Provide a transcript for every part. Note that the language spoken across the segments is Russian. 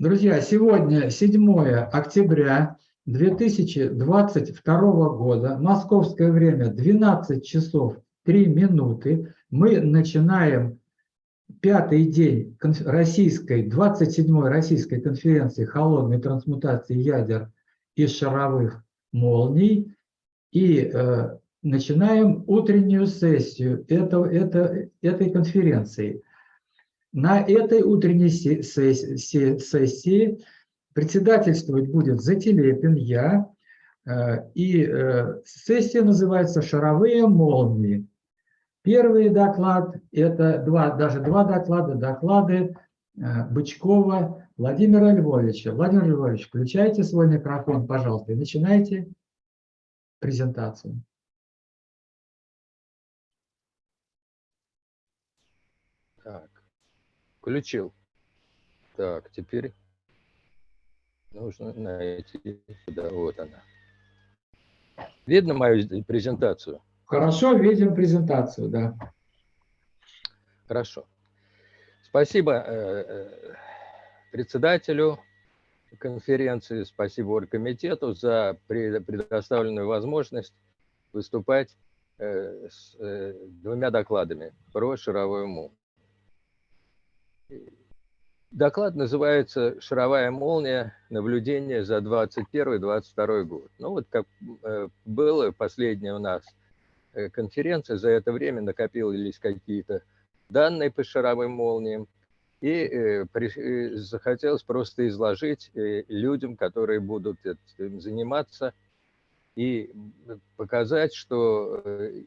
Друзья, сегодня 7 октября 2022 года, московское время 12 часов 3 минуты. Мы начинаем пятый день российской, 27-й российской конференции холодной трансмутации ядер и шаровых молний. И э, начинаем утреннюю сессию этого, это, этой конференции. На этой утренней сессии председательствовать будет Зателепин, я, э, и э, сессия называется «Шаровые молнии». Первый доклад, это два, даже два доклада, доклады э, Бычкова Владимира Львовича. Владимир Львович, включайте свой микрофон, пожалуйста, и начинайте презентацию. Так. Включил. Так, теперь нужно найти сюда. Вот она. Видно мою презентацию? Хорошо, видим презентацию, да. Хорошо. Спасибо э, э, председателю конференции, спасибо оргкомитету за предоставленную возможность выступать э, с двумя докладами про шаровой мул. Доклад называется «Шаровая молния. Наблюдение за 2021-2022 год». Ну вот как э, было последняя у нас э, конференция, за это время накопились какие-то данные по шаровым молниям, и э, захотелось просто изложить людям, которые будут этим заниматься, и показать, что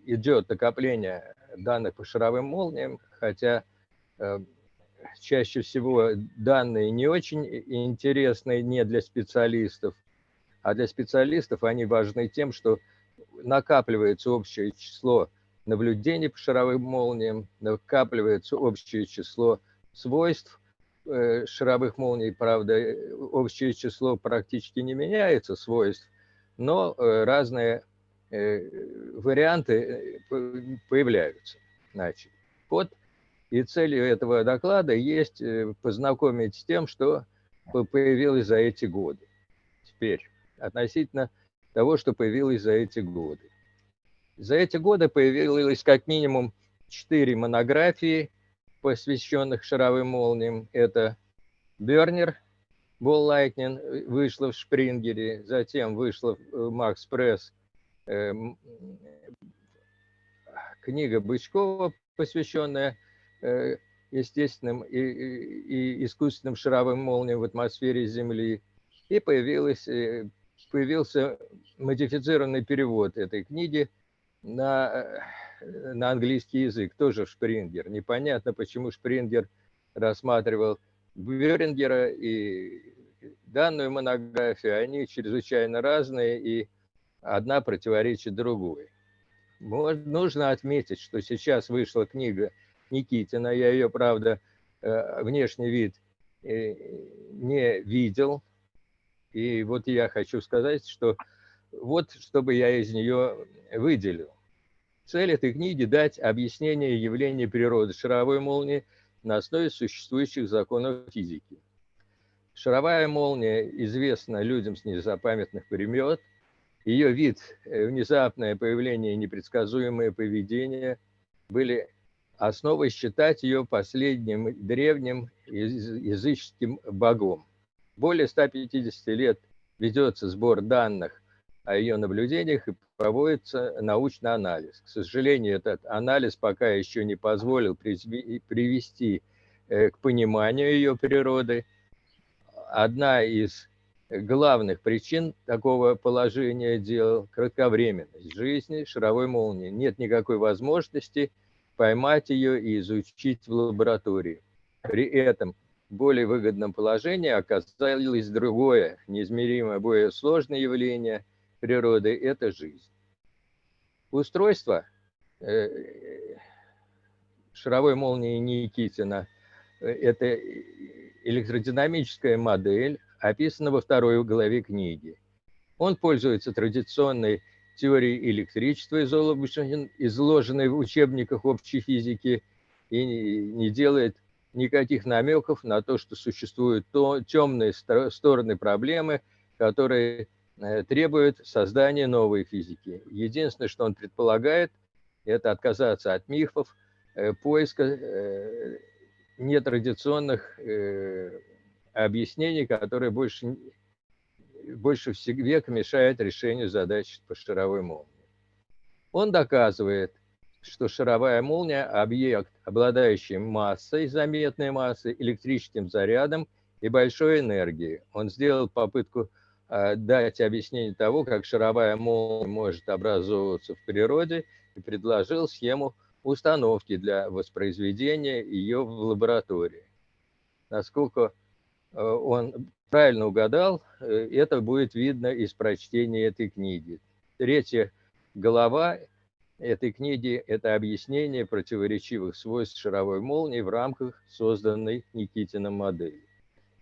идет накопление данных по шаровым молниям, хотя чаще всего данные не очень интересные не для специалистов, а для специалистов они важны тем, что накапливается общее число наблюдений по шаровым молниям, накапливается общее число свойств э, шаровых молний, правда, общее число практически не меняется свойств, но э, разные э, варианты появляются. Значит, вот и целью этого доклада есть э, познакомить с тем, что появилось за эти годы. Теперь, относительно того, что появилось за эти годы. За эти годы появилось как минимум четыре монографии, посвященных шаровым молниям. Это Бернер, Ball Lightning вышла в Шпрингере, затем вышла в Макс Пресс э, книга Бычкова, посвященная Э, естественным и, и искусственным шаровым молниям в атмосфере Земли. И появилась, э, появился модифицированный перевод этой книги на, э, на английский язык, тоже Шпрингер. Непонятно, почему Шпрингер рассматривал Бюрингера и данную монографию. Они чрезвычайно разные, и одна противоречит другой. Нужно отметить, что сейчас вышла книга Никитина. Я ее, правда, э, внешний вид э, не видел. И вот я хочу сказать, что вот чтобы я из нее выделил. Цель этой книги – дать объяснение явления природы шаровой молнии на основе существующих законов физики. Шаровая молния известна людям с незапамятных времен. Ее вид, э, внезапное появление и непредсказуемое поведение были основой считать ее последним древним языческим богом. Более 150 лет ведется сбор данных о ее наблюдениях и проводится научный анализ. К сожалению, этот анализ пока еще не позволил привести э, к пониманию ее природы. Одна из главных причин такого положения дел – кратковременность жизни шаровой молнии. Нет никакой возможности – поймать ее и изучить в лаборатории. При этом в более выгодном положении оказалось другое, неизмеримо более сложное явление природы – это жизнь. Устройство э, шаровой молнии Никитина э, – это электродинамическая модель, описана во второй главе книги. Он пользуется традиционной теории электричества, изложенной в учебниках общей физики, и не делает никаких намеков на то, что существуют то, темные стороны проблемы, которые э, требуют создания новой физики. Единственное, что он предполагает, это отказаться от мифов, э, поиска э, нетрадиционных объяснений, которые больше, больше века мешают решению задач по шаровой молнии. Он доказывает, что шаровая молния – объект, обладающий массой, заметной массой, электрическим зарядом и большой энергией. Он сделал попытку э, дать объяснение того, как шаровая молния может образовываться в природе, и предложил схему установки для воспроизведения ее в лаборатории. Насколько э, он правильно угадал, э, это будет видно из прочтения этой книги. Третья глава этой книги – это объяснение противоречивых свойств шаровой молнии в рамках созданной Никитином модели.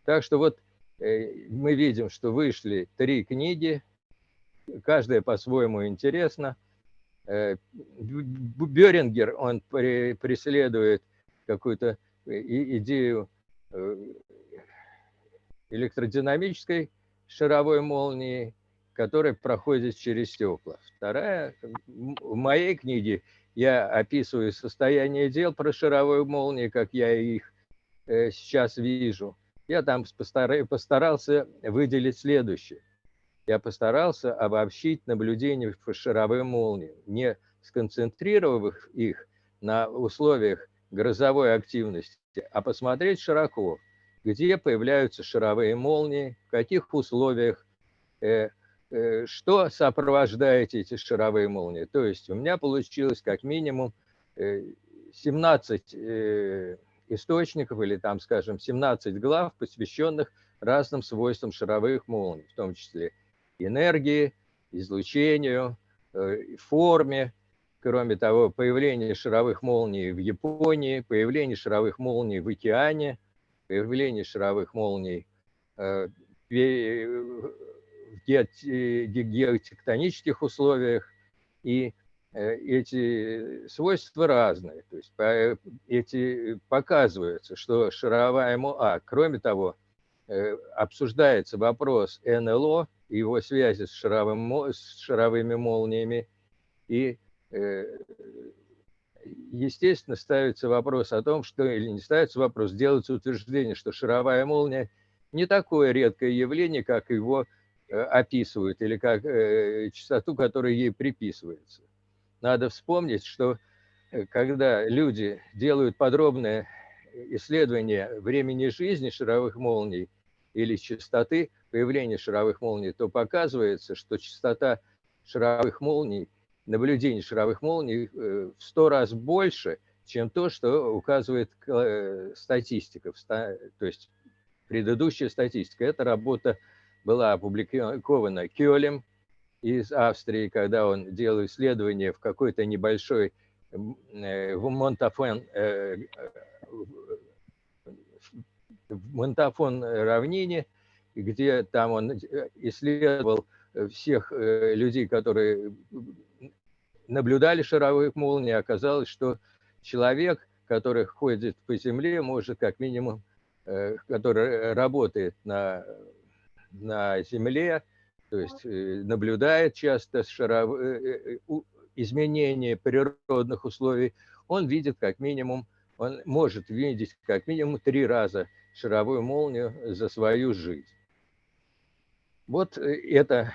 Так что вот э, мы видим, что вышли три книги, каждая по-своему интересна. Э, Берингер, он преследует какую-то идею электродинамической шаровой молнии, который проходит через стекла. Вторая, в моей книге я описываю состояние дел про шаровые молнии, как я их э, сейчас вижу. Я там постарался выделить следующее. Я постарался обобщить наблюдения по шаровым молниям, не сконцентрировав их на условиях грозовой активности, а посмотреть широко, где появляются шаровые молнии, в каких условиях э, Э, что сопровождает эти шаровые молнии. То есть у меня получилось как минимум 17 э, э, источников или там, скажем, 17 глав, посвященных разным свойствам шаровых молний, в том числе энергии, излучению, форме. Кроме того, появление шаровых молний в Японии, появление шаровых молний в океане, появление шаровых молний геотектонических условиях, и э, эти свойства разные. То есть эти показываются, что шаровая МОА, кроме того, э, обсуждается вопрос НЛО, его связи с, шаровым, с шаровыми молниями, и, э, естественно, ставится вопрос о том, что, или не ставится вопрос, делается утверждение, что шаровая молния не такое редкое явление, как его Э, описывают или как э, частоту, которая ей приписывается. Надо вспомнить, что э, когда люди делают подробное исследование времени жизни шаровых молний или частоты появления шаровых молний, то показывается, что частота шаровых молний, наблюдений шаровых молний в сто раз больше, чем то, что указывает статистика, то есть предыдущая статистика. Это работа была опубликована Кёлем из Австрии, когда он делал исследование в какой-то небольшой э, в Монтафон, э, в Монтафон равнине, где там он исследовал всех э, людей, которые наблюдали шаровых молний, оказалось, что человек, который ходит по земле, может как минимум, который работает на на Земле, то есть э, наблюдает часто шаров... Э, э, изменения природных условий, он видит как минимум, он может видеть как минимум три раза шаровую молнию за свою жизнь. Вот это,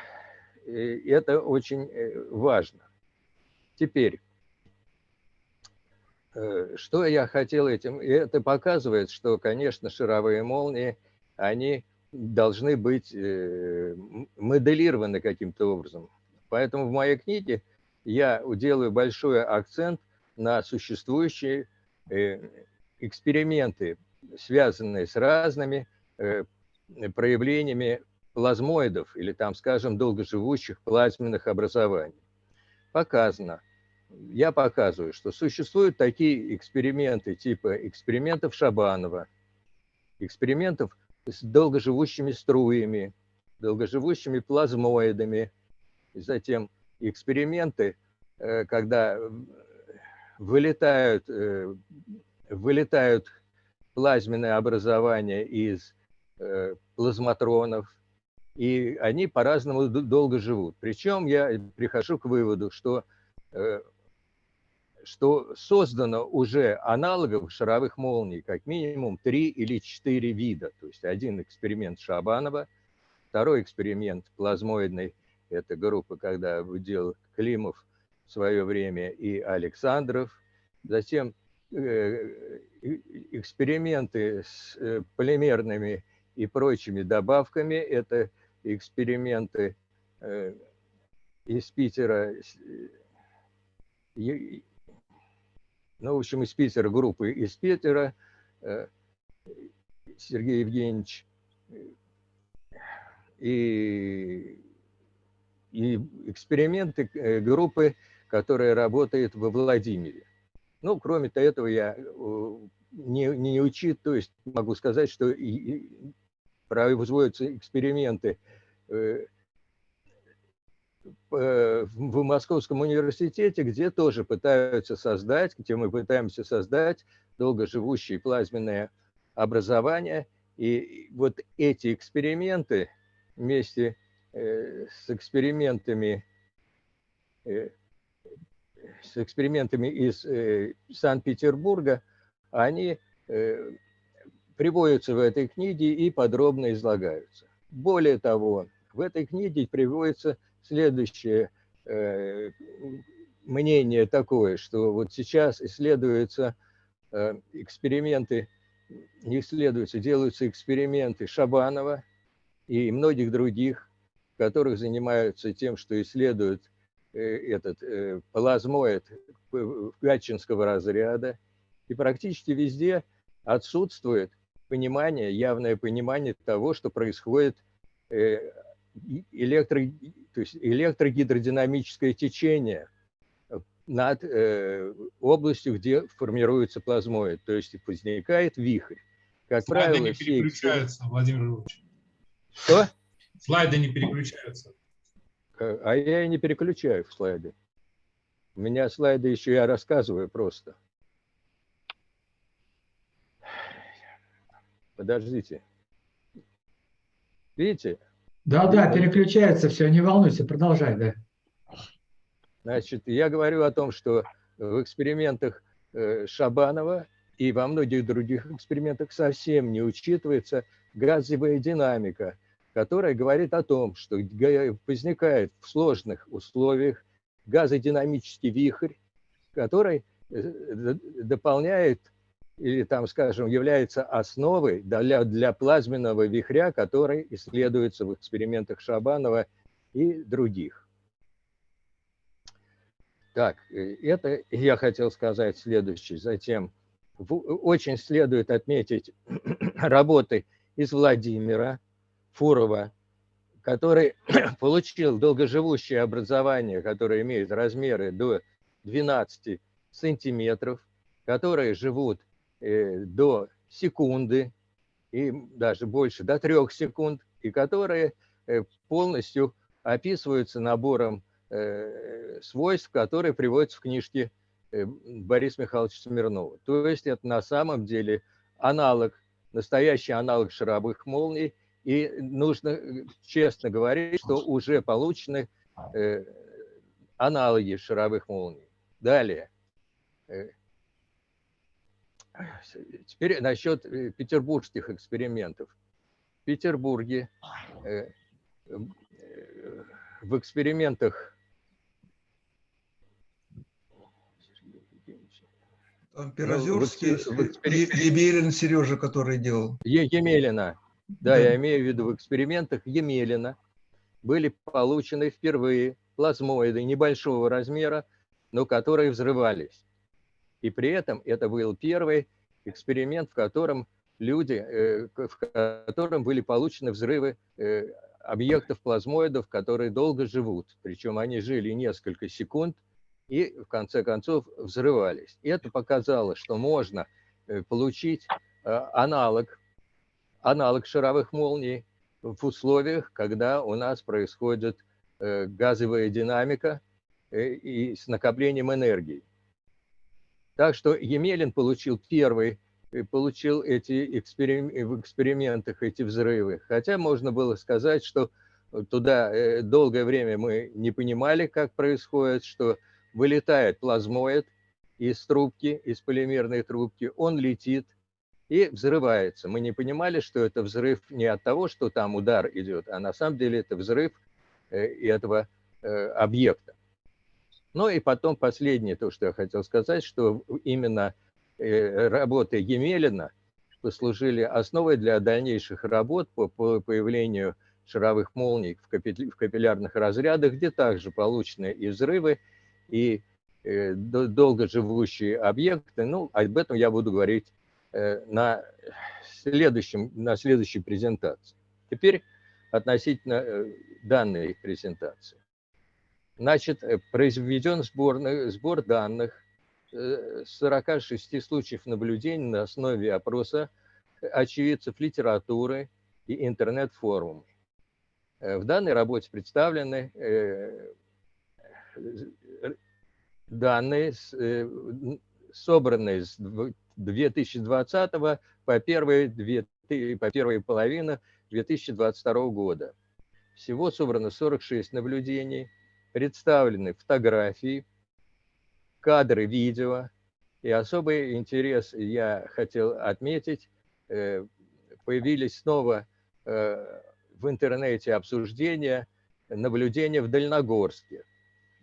это очень важно. Теперь, что я хотел этим? Это показывает, что, конечно, шаровые молнии, они должны быть э, моделированы каким-то образом. Поэтому в моей книге я делаю большой акцент на существующие э, эксперименты, связанные с разными э, проявлениями плазмоидов или там, скажем, долгоживущих плазменных образований. Показано, я показываю, что существуют такие эксперименты типа экспериментов Шабанова, экспериментов с долгоживущими струями, долгоживущими плазмоидами. Затем эксперименты, э, когда вылетают, э, вылетают плазменное образование из плазматронов, и они по-разному долго живут. Причем я прихожу к выводу, что, что создано уже аналогов шаровых молний как минимум три или четыре вида. То есть один эксперимент Шабанова, второй эксперимент плазмоидный, это группа, когда делал Климов в свое время и Александров, затем Э, эксперименты с э, полимерными и прочими добавками. Это эксперименты э, из Питера, ну, в общем, из Питера, группы из Питера, Сергей Евгеньевич, и, и эксперименты группы, которая работает во Владимире. Ну, кроме этого, я э, не, не учит, то есть могу сказать, что и, и производятся эксперименты э, в Московском университете, где тоже пытаются создать, где мы пытаемся создать долгоживущее плазменное образование. И вот эти эксперименты вместе э, с экспериментами с экспериментами из э, Санкт-Петербурга, они э, приводятся в этой книге и подробно излагаются. Более того, в этой книге приводится следующее э, мнение такое, что вот сейчас исследуются эксперименты, не исследуются, делаются эксперименты Шабанова и многих других, которых занимаются тем, что исследуют Э, этот э, плазмоид гатчинского разряда, и практически везде отсутствует понимание, явное понимание того, что происходит э, электро, то есть электрогидродинамическое течение над областью, где формируется плазмоид, то есть возникает вихрь. Как Слайды правило, не переключаются, все... Владимир Ильич. Что? Слайды не переключаются. Э, а я и не переключаю в слайды. У меня слайды еще я рассказываю просто. Подождите. Видите? Да, да, переключается все, не волнуйся, продолжай, да. Значит, я говорю о том, что в экспериментах э, Шабанова и во многих других экспериментах совсем не учитывается газовая динамика – которая говорит о том, что возникает в сложных условиях газодинамический вихрь, который э, дополняет или там, скажем, является основой для, для плазменного вихря, который исследуется в экспериментах Шабанова и других. Так, э, это я хотел сказать следующее. Затем очень следует отметить работы из Владимира, Фурова, который получил долгоживущее образование, которое имеет размеры до 12 сантиметров, которые живут до секунды и даже больше, до трех секунд, и которые э, полностью описываются набором э, свойств, которые приводятся в книжке Бориса Михайловича Смирнова. То есть это на самом деле аналог, настоящий аналог шаровых молний – и нужно э, честно говорить, что уже получены э, аналоги шаровых молний. Далее. Теперь насчет э, петербургских экспериментов. В Петербурге э, э, в экспериментах Там Пирозерский, ну, в, в, Емелин Сережа, который делал. Емелина. Да, я имею в виду в экспериментах Емелина были получены впервые плазмоиды небольшого размера, но которые взрывались. И при этом это был первый эксперимент, в котором люди, э, в котором были получены взрывы э, объектов плазмоидов, которые долго живут. Причем они жили несколько секунд и в конце концов взрывались. И это показало, что можно э, получить аналог аналог шаровых молний в условиях, когда у нас происходит газовая динамика и с накоплением энергии. Так что Емелин получил первый э, получил эти эксперим... в экспериментах эти взрывы. Хотя можно было сказать, что туда э, долгое время мы не понимали, как происходит, что вылетает плазмоид из трубки, из полимерной трубки, он летит и взрывается. Мы не понимали, что это взрыв не от того, что там удар идет, а на самом деле это взрыв э, этого объекта. Ну и потом последнее, то, что я хотел сказать, что именно э, работы Емелина послужили основой для дальнейших работ по появлению шаровых молний в капиллярных разрядах, где также получены и взрывы, и э, долгоживущие объекты. Ну, об этом я буду говорить э, на, следующем, на следующей презентации. Теперь относительно данной презентации. Значит, э, произведен сбор, сбор данных 46 э, случаев наблюдений на основе опроса очевидцев литературы и интернет-форумов. Э, в данной работе представлены данные, собранные с 2020 по первую, по первую половину 2022 года. Всего собрано 46 наблюдений, представлены фотографии, кадры видео. И особый интерес я хотел отметить, э, появились снова э, в интернете обсуждения наблюдения в Дальногорске.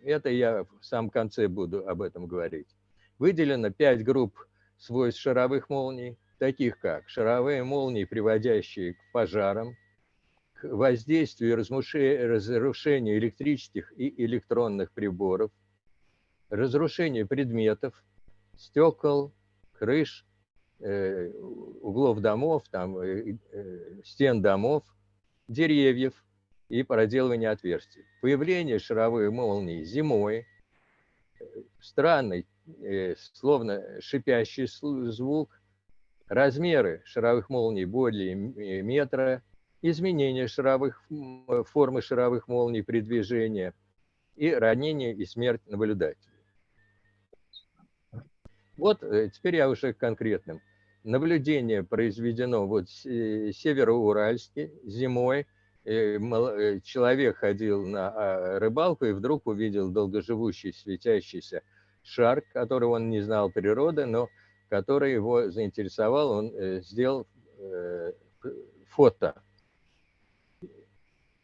Это я в самом конце буду об этом говорить. Выделено пять групп свойств шаровых молний, таких как шаровые молнии, приводящие к пожарам, воздействию и разрушению электрических и электронных приборов, разрушению предметов, стекол, крыш, э, углов домов, там, э, э, стен домов, деревьев и проделывание отверстий. Появление шаровой молнии зимой, странный, словно шипящий звук, размеры шаровых молний более метра, изменение шаровых, э, формы шаровых молний при движении и ранение и смерть наблюдателя. Вот э, теперь я уже конкретным. Наблюдение произведено вот э, Североуральске зимой. Человек ходил на а, рыбалку и вдруг увидел долгоживущий светящийся шар, который он не знал природы, но который его заинтересовал. Он сделал фото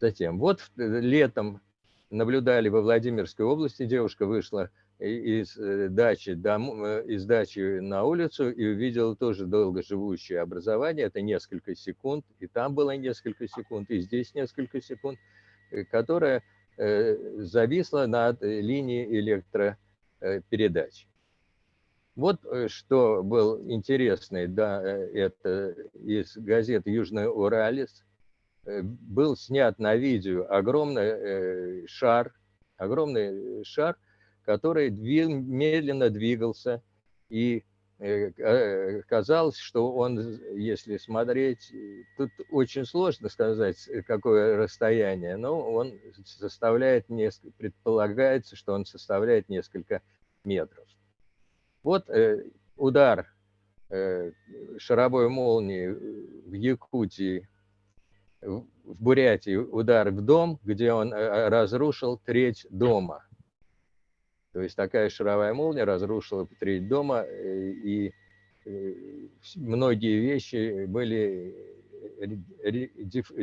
Затем, вот э, летом наблюдали во Владимирской области, девушка вышла из э, дачи, дом, э, из дачи на улицу и увидела тоже долгоживущее образование, это несколько секунд, и там было несколько секунд, и здесь несколько секунд, которое зависло над линией электропередач. Вот что был интересный, да, это из газеты «Южный Уралец», был снят на видео огромный э, шар, огромный шар, который медленно двигался, и э, казалось, что он, если смотреть, тут очень сложно сказать, какое расстояние, но он составляет несколько, предполагается, что он составляет несколько метров. Вот удар шаровой молнии в Якутии в Бурятии удар в дом, где он э, разрушил треть дома. То есть такая шаровая молния разрушила треть дома, э, и э, многие вещи были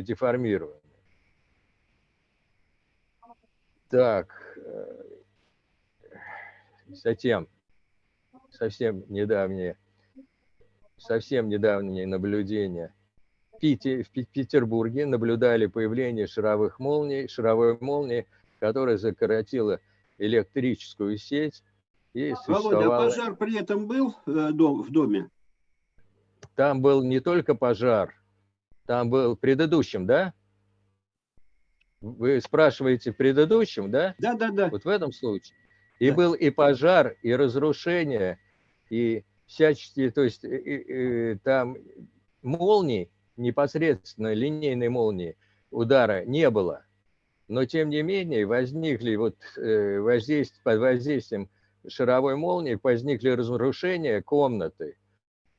деформированы. Так, затем, совсем недавнее, совсем недавнее наблюдение – Пите, в Петербурге наблюдали появление шаровых молний, шаровой молнии, которая закоротила электрическую сеть. И Володя, а пожар при этом был э, в доме? Там был не только пожар, там был предыдущим, да? Вы спрашиваете предыдущим, да? Да, да, да. Вот в этом случае. И да. был и пожар, и разрушение, и всяческие, то есть и, и, там молнии, непосредственно линейной молнии удара не было. Но тем не менее возникли вот э, воздействие, под воздействием шаровой молнии возникли разрушения комнаты.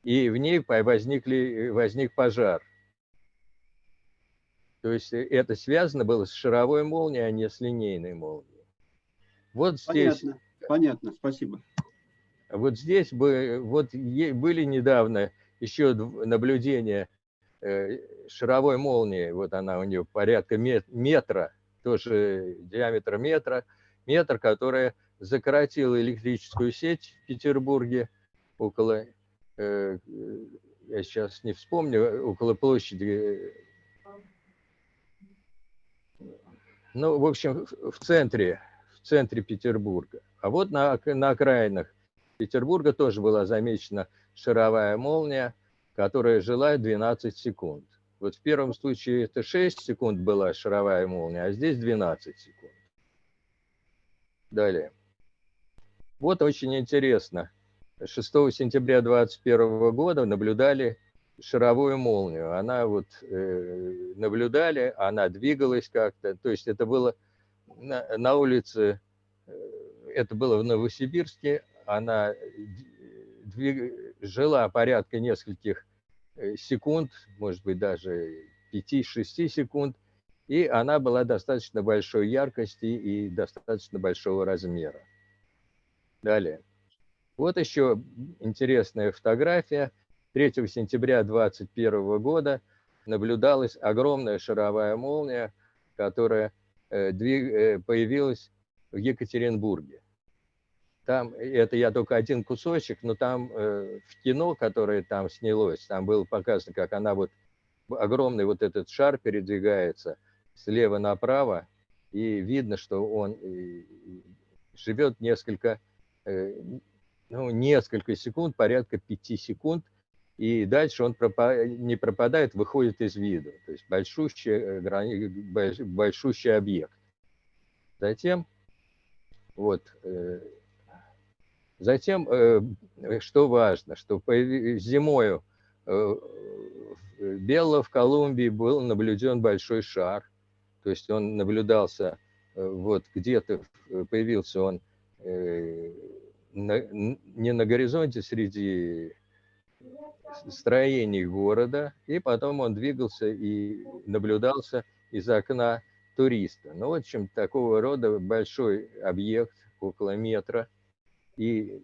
и в ней возникли, возник пожар. То есть э, это связано было с шаровой молнией, а не с линейной молнией. Вот здесь... Понятно, понятно, спасибо. Вот здесь бы, вот были недавно еще наблюдения шаровой молнии, вот она у нее порядка метра, тоже диаметр метра, метр, которая закоротила электрическую сеть в Петербурге около, э, я сейчас не вспомню, около площади ну, в общем, в центре, в центре Петербурга. А вот на, на окраинах Петербурга тоже была замечена шаровая молния, которая жила 12 секунд. Вот в первом случае это 6 секунд была шаровая молния, а здесь 12 секунд. Далее. Вот очень интересно. 6 сентября 2021 года наблюдали шаровую молнию. Она вот э, наблюдали, она двигалась как-то. То есть это было на, на улице, э, это было в Новосибирске. Она двиг, жила порядка нескольких э, секунд, может быть даже 5-6 секунд. И она была достаточно большой яркости и достаточно большого размера. Далее. Вот еще интересная фотография – 3 сентября 2021 года наблюдалась огромная шаровая молния, которая э, э, появилась в Екатеринбурге. Там, это я только один кусочек, но там э, в кино, которое там снялось, там было показано, как она вот, огромный вот этот шар передвигается слева направо, и видно, что он живет несколько, ну, несколько секунд, порядка пяти секунд, и дальше он не пропадает, выходит из виду. То есть большущий, э, большущий объект. Затем, вот, э, затем, э, что важно, что зимою Белла в Колумбии был наблюден большой шар, то есть он наблюдался, вот где-то появился он не на горизонте среди строений города, и потом он двигался и наблюдался из окна туриста. Ну, в общем, такого рода большой объект, около метра. И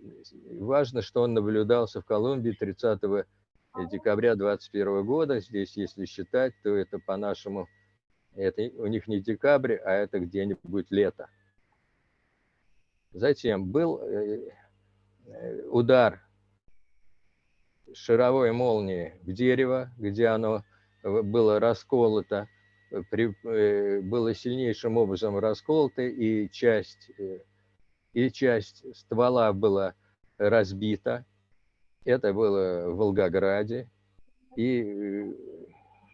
важно, что он наблюдался в Колумбии 30 декабря 2021 года. Здесь, если считать, то это по-нашему, это у них не декабрь, а это где-нибудь лето. Затем был э, э, удар шаровой молнии в дерево, где оно э, было расколото, э, при, э, было сильнейшим образом расколото, и часть, и часть ствола была разбита. Это было в Волгограде. И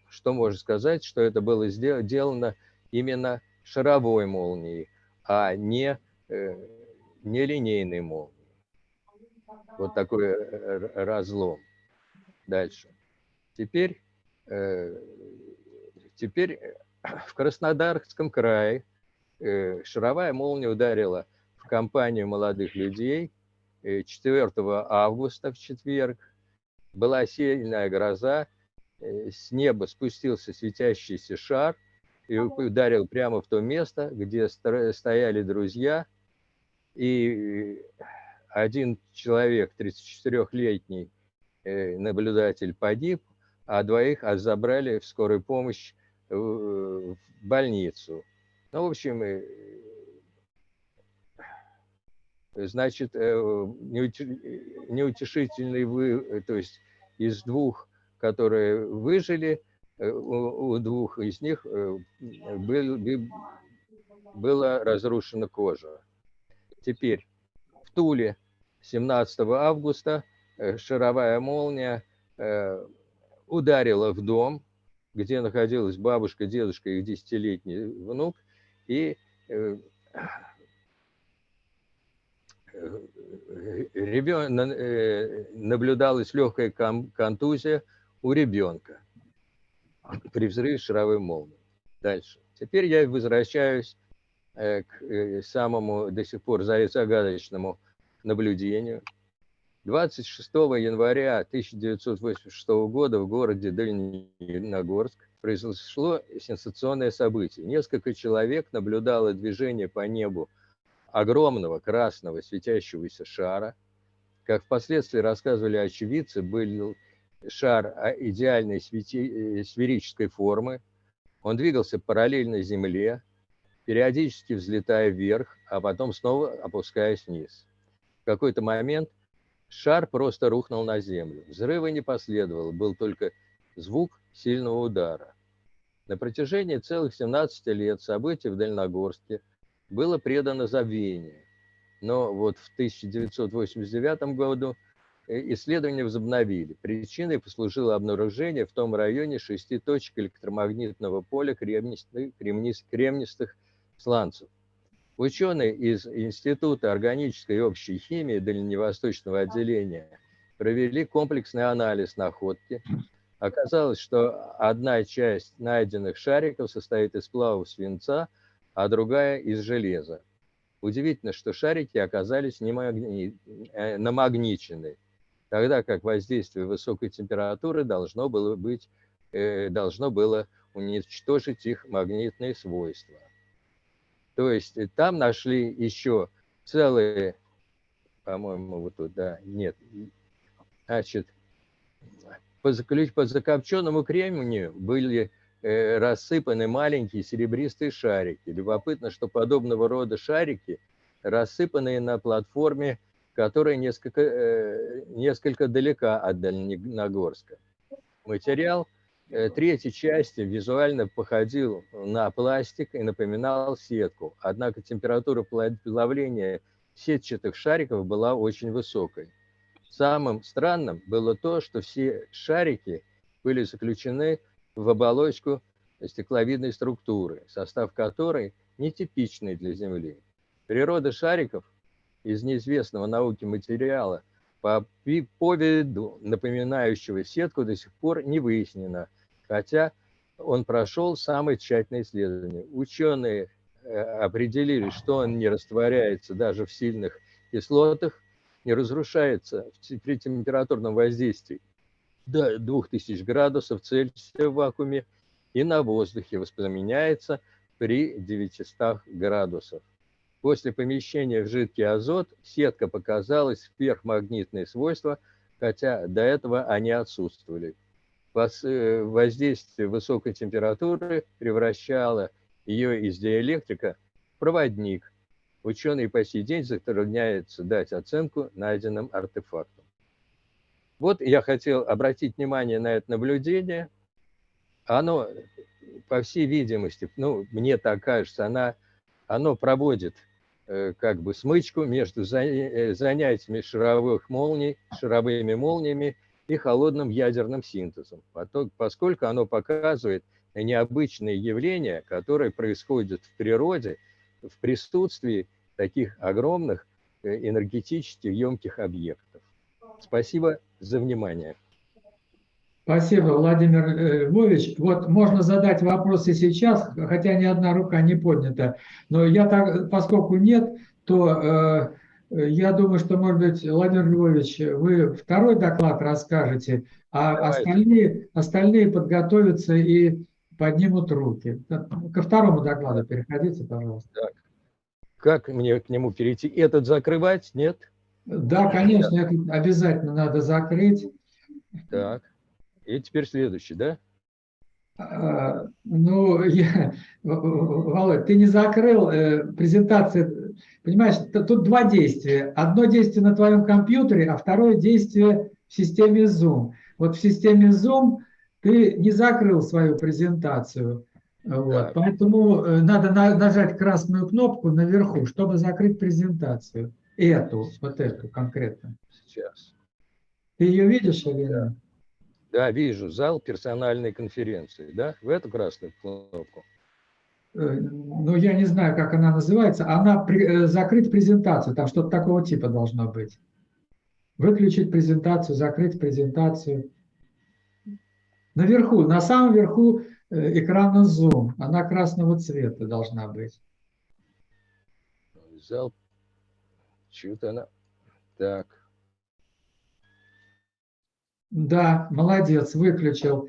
что можно сказать, что это было сделано именно шаровой молнией, а не, не линейной молнией. Вот такой разлом. Дальше. Теперь, э, теперь э, в Краснодарском крае э, шаровая молния ударила в компанию молодых людей 4 августа в четверг. Была сильная гроза, с неба спустился светящийся шар и ударил прямо в то место, где стояли друзья. И один человек, 34-летний, Э, наблюдатель погиб, а двоих забрали в скорую помощь в больницу. Ну, в общем, э, значит, э, неутешительный вы, то есть из двух, которые выжили, у двух из них был, была разрушена кожа. Теперь в Туле 17 августа Э, шаровая молния э, ударила в дом, где находилась бабушка, дедушка и десятилетний внук, и э, ребен... наблюдалась легкая контузия у ребенка при взрыве шаровой молнии. Дальше. Теперь я возвращаюсь к самому до сих пор загадочному наблюдению – 26 января 1986 года в городе Дальнегорск произошло сенсационное событие. Несколько человек наблюдало движение по небу огромного красного светящегося шара. Как впоследствии рассказывали очевидцы, был шар а, идеальной э, сферической формы. Он двигался параллельно Земле, периодически взлетая вверх, а потом снова опускаясь вниз. В какой-то момент шар просто рухнул на землю. Взрыва не последовало, был только звук сильного удара. На протяжении целых 17 лет событий в Дальногорске было предано забвению. Но вот в 1989 году э, исследования возобновили. Причиной послужило обнаружение в том районе шести точек электромагнитного поля кремнистых, кремнистых сланцев. Ученые из Института органической и общей химии Дальневосточного отделения провели комплексный анализ находки Оказалось, что одна часть найденных шариков состоит из сплавов свинца, а другая из железа. Удивительно, что шарики оказались не. Э, намагничены, тогда как воздействие высокой температуры должно было, быть, э, должно было уничтожить их магнитные свойства. То есть э, там нашли еще целые, по-моему, вот тут, да, нет, значит, по, по закопченному кремнию были рассыпаны маленькие серебристые шарики. Любопытно, что подобного рода шарики рассыпанные на платформе, которая несколько, э, несколько далека от Дальнегорска. Материал э, третьей части визуально походил на пластик и напоминал сетку, однако температура плавления сетчатых шариков была очень высокой. Самым странным было то, что все шарики были заключены в оболочку стекловидной структуры, состав которой нетипичный для Земли. Природа шариков из неизвестного науке материала по поводу напоминающего сетку до сих пор не выяснена, хотя он прошел самое тщательное исследование. Ученые э, определили, что он не растворяется даже в сильных кислотах, не разрушается при температурном воздействии до 2000 градусов Цельсия в вакууме и на воздухе воспламеняется при 900 градусах. После помещения в жидкий азот сетка показалась сверхмагнитные свойства, хотя до этого они отсутствовали. Э, воздействие высокой температуры превращало ее из диэлектрика в проводник, ученые по сей день затрудняются дать оценку найденным артефактам. Вот я хотел обратить внимание на это наблюдение. Оно, по всей видимости, ну, мне так кажется, она, оно проводит э, как бы смычку между э, занятиями шаровых молний, шаровыми молниями и холодным ядерным синтезом, поскольку оно показывает необычные явления, которые происходят в природе – в присутствии таких огромных э, энергетически емких объектов. Спасибо за внимание. Спасибо, Владимир э, Львович. Вот можно задать вопросы сейчас, хотя ни одна рука не поднята. Но я так, поскольку нет, то э, я думаю, что, может быть, Владимир Львович, вы второй доклад расскажете, а остальные, остальные подготовятся и поднимут руки. Ко второму докладу переходите, пожалуйста. Так. Как мне к нему перейти? Этот закрывать? Нет? Да, конечно, это обязательно надо закрыть. Так. И теперь следующий, да? А, ну, я, Володь, ты не закрыл э, презентацию. Понимаешь, тут два действия. Одно действие на твоем компьютере, а второе действие в системе Zoom. Вот в системе Zoom ты не закрыл свою презентацию. Вот. Поэтому э, надо на, нажать красную кнопку наверху, чтобы закрыть презентацию. Эту, вот эту конкретно. Сейчас. Ты ее видишь или нет? Да, вижу. Зал персональной конференции. Да? В эту красную кнопку. Э, ну, я не знаю, как она называется. Она при, э, закрыть презентацию. Там что-то такого типа должно быть. Выключить презентацию, закрыть презентацию. Наверху, на самом верху э, экрана Zoom. Она красного цвета должна быть. Взял. Чего-то она... Так. Да, молодец, выключил.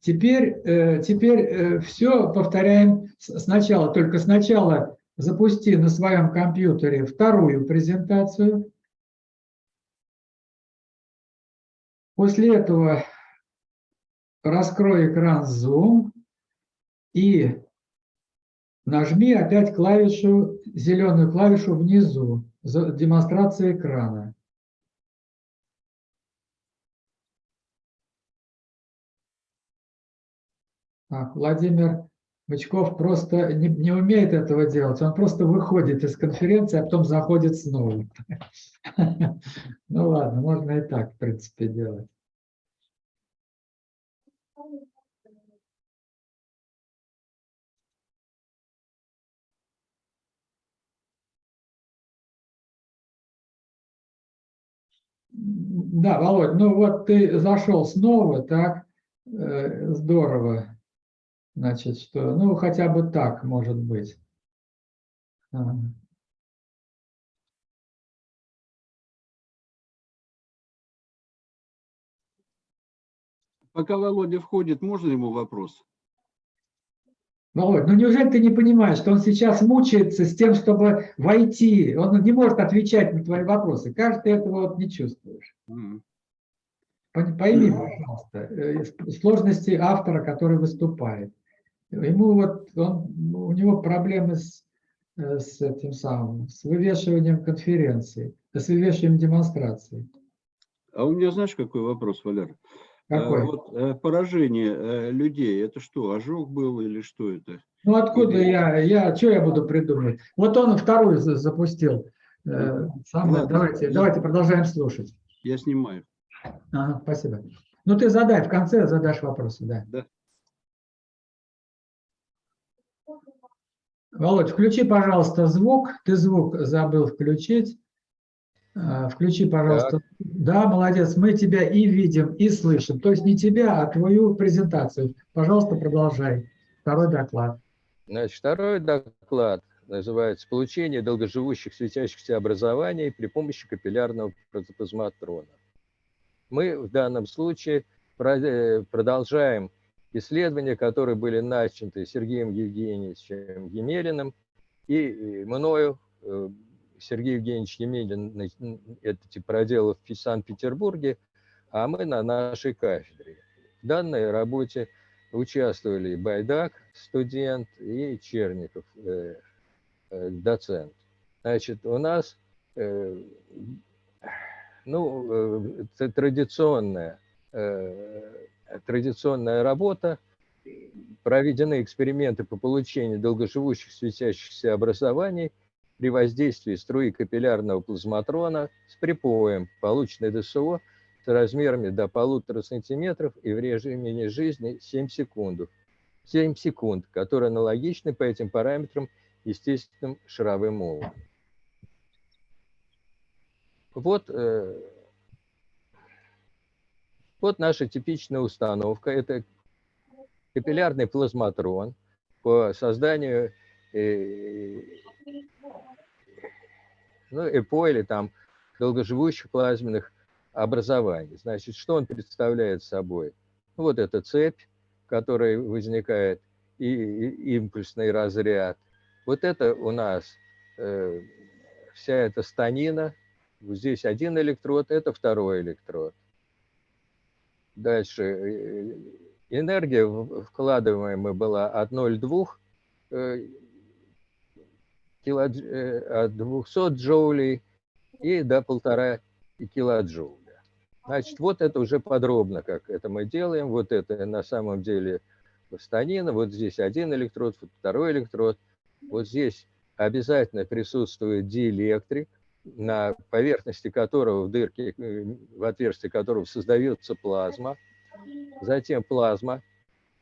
Теперь, э, теперь все повторяем сначала. Только сначала запусти на своем компьютере вторую презентацию. После этого раскрой экран Zoom и нажми опять клавишу, зеленую клавишу внизу, демонстрация экрана. Так, Владимир Бычков просто не, не умеет этого делать, он просто выходит из конференции, а потом заходит снова. Ну ладно, можно и так, в принципе, делать. Да, Володь, ну вот ты зашел снова, так, э, здорово. Значит, что, ну, хотя бы так может быть. А. Пока Володя входит, можно ему вопрос? Володь, ну неужели ты не понимаешь, что он сейчас мучается с тем, чтобы войти? Он не может отвечать на твои вопросы. Кажется, ты этого вот не чувствуешь. Mm. Пойми, пожалуйста, э, сложности автора, который выступает. Ему вот, он, у него проблемы с, э, с этим самым, с вывешиванием конференции, с вывешиванием демонстрации. А у меня знаешь, какой вопрос, Валер? А, какой? Вот, э, поражение э, людей, это что, ожог был или что это? Ну откуда или... я, я, что я буду придумывать? Вот он вторую запустил. Самое, давайте, я... давайте продолжаем слушать. Я снимаю. Ага, спасибо. Ну ты задай, в конце задашь вопросы, да. Да. Володь, включи, пожалуйста, звук. Ты звук забыл включить. А, включи, пожалуйста. Так. Да, молодец. Мы тебя и видим, и слышим. То есть не тебя, а твою презентацию. Пожалуйста, продолжай. Второй доклад. Значит, второй доклад называется «Получение долгоживущих светящихся образований при помощи капиллярного протоплазматрона». Мы в данном случае э, продолжаем исследования, которые были начаты Сергеем Евгеньевичем Емелиным и мною. Э, Сергей Евгеньевич Емелин это проделал в Санкт-Петербурге, а мы на нашей кафедре. В данной работе участвовали Байдак, студент, и Черников, э, э, доцент. Значит, у нас ну, традиционная традиционная работа, проведены эксперименты по получению долгоживущих светящихся образований при воздействии струи капиллярного плазматрона с припоем, полученной ДСО с размерами до полутора сантиметров и в режиме жизни 7 секунд. 7 секунд, которые аналогичны по этим параметрам естественным шаровым молниям. Вот э, вот наша типичная установка. Это капиллярный плазматрон по созданию э, ну, ЭПО или там долгоживущих плазменных образований. Значит, что он представляет собой? Вот эта цепь, которая возникает, и, и импульсный разряд. Вот это у нас э, вся эта станина. Здесь один электрод, это второй электрод. Дальше. Э, энергия вкладываемая была от 0,2 э, э, от 200 джоулей и до полтора килоджоуля. Значит, вот это уже подробно, как это мы делаем. Вот это на самом деле станина. Вот здесь один электрод, второй электрод. Вот здесь обязательно присутствует диэлектрик на поверхности которого, в дырке, э, в отверстии которого создается плазма. Затем плазма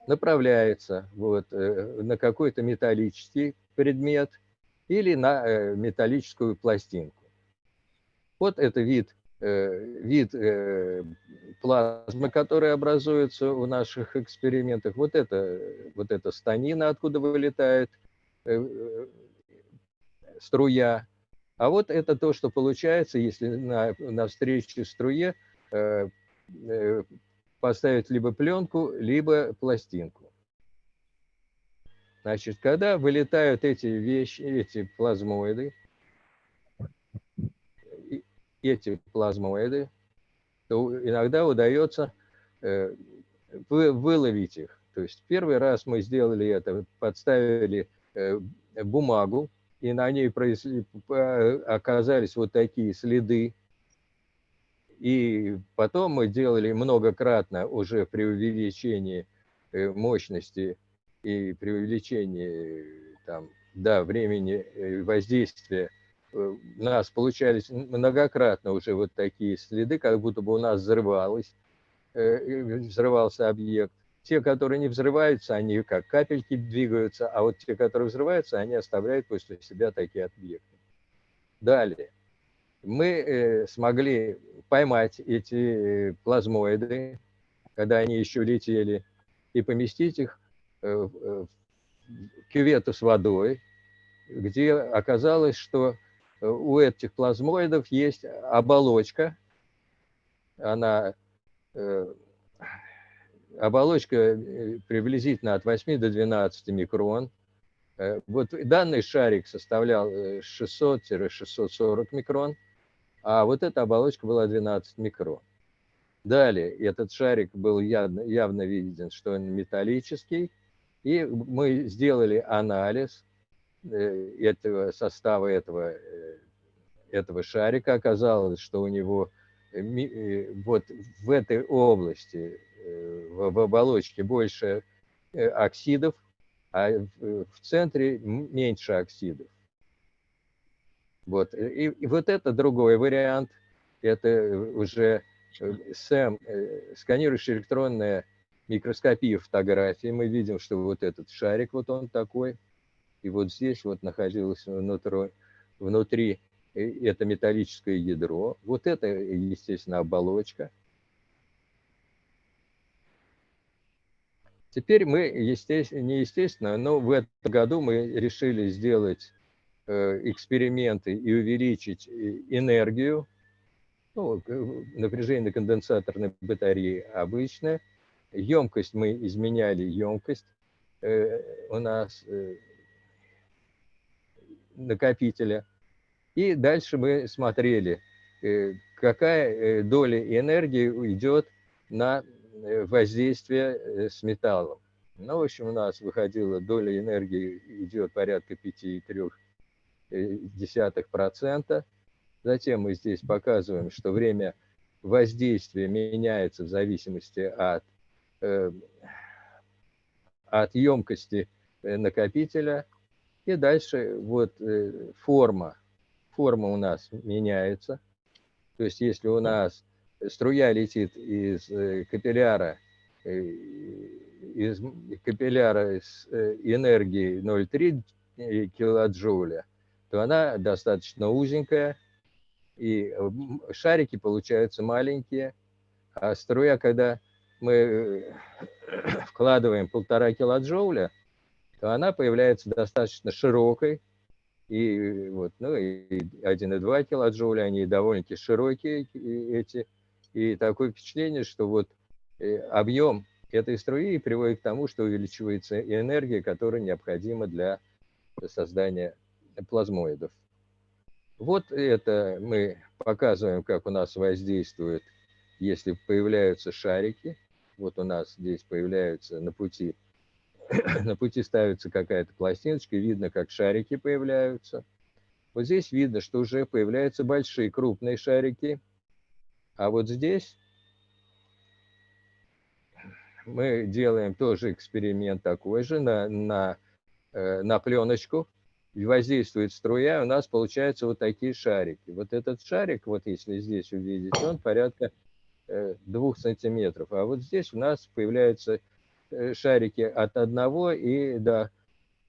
направляется вот, э, на какой-то металлический предмет или на э, металлическую пластинку. Вот это вид, вид плазмы, которая образуется в наших экспериментах. Вот это, вот это станина, откуда вылетает струя а вот это то, что получается, если на, на встрече струе э, э, поставить либо пленку, либо пластинку. Значит, когда вылетают эти вещи, эти плазмоиды, эти плазмоиды, то иногда удается э, выловить их. То есть первый раз мы сделали это, подставили э, бумагу, и на ней оказались вот такие следы. И потом мы делали многократно уже при увеличении э, мощности и при увеличении там, да, времени воздействия у нас получались многократно уже вот такие следы, как будто бы у нас взрывалось, взрывался объект. Те, которые не взрываются, они как капельки двигаются, а вот те, которые взрываются, они оставляют после себя такие объекты. Далее. Мы э, смогли поймать эти э, плазмоиды, когда они еще летели, и поместить их э, кювету с водой, где оказалось, что у этих плазмоидов есть оболочка, она оболочка э, приблизительно от 8 до 12 микрон. Э, вот данный шарик составлял 600-640 э, микрон, а вот эта оболочка была 12 микрон. Далее этот шарик был явно, явно виден, что он металлический, и мы сделали анализ этого состава этого, этого шарика. Оказалось, что у него вот в этой области Э, в оболочке больше э, оксидов, а в центре меньше оксидов. Вот. И, и вот это другой вариант. Это уже СЭМ, э, сканирующая электронная микроскопия фотографии. Мы видим, что вот этот шарик, вот он такой. И вот здесь вот находилось внутри, внутри это металлическое ядро. Вот это, естественно, оболочка. Теперь мы, естественно, не естественно, но в этом году мы решили сделать э, эксперименты и увеличить э, энергию. Ну, напряжение конденсаторной батареи обычное. Емкость мы изменяли, емкость э, у нас накопителя. И дальше мы смотрели, какая доля энергии уйдет на Э, воздействия э, с металлом. Ну, в общем, у нас выходила доля энергии идет порядка 5,3%. Затем мы здесь показываем, что время воздействия меняется в зависимости от, э, от емкости накопителя. И дальше вот форма. Форма у нас меняется. То есть если у нас струя летит из э, капилляра, э, из капилляра с э, энергией 0,3 килоджоуля, то она достаточно узенькая, и шарики получаются маленькие, а струя, когда мы вкладываем полтора килоджоуля, то она появляется достаточно широкой, и вот, ну, и 1,2 килоджоуля, они довольно-таки широкие, эти и такое впечатление, что вот э, объем этой струи приводит к тому, что увеличивается энергия, которая необходима для создания плазмоидов. Вот это мы показываем, как у нас воздействует, если появляются шарики. Вот у нас здесь появляются на пути, на пути ставится какая-то пластиночка, видно, как шарики появляются. Вот здесь видно, что уже появляются большие крупные шарики – а вот здесь мы делаем тоже эксперимент такой же на, на, э, на пленочку. Воздействует струя, у нас получаются вот такие шарики. Вот этот шарик, вот если здесь увидеть, он порядка э, двух сантиметров. А вот здесь у нас появляются э, шарики от одного и до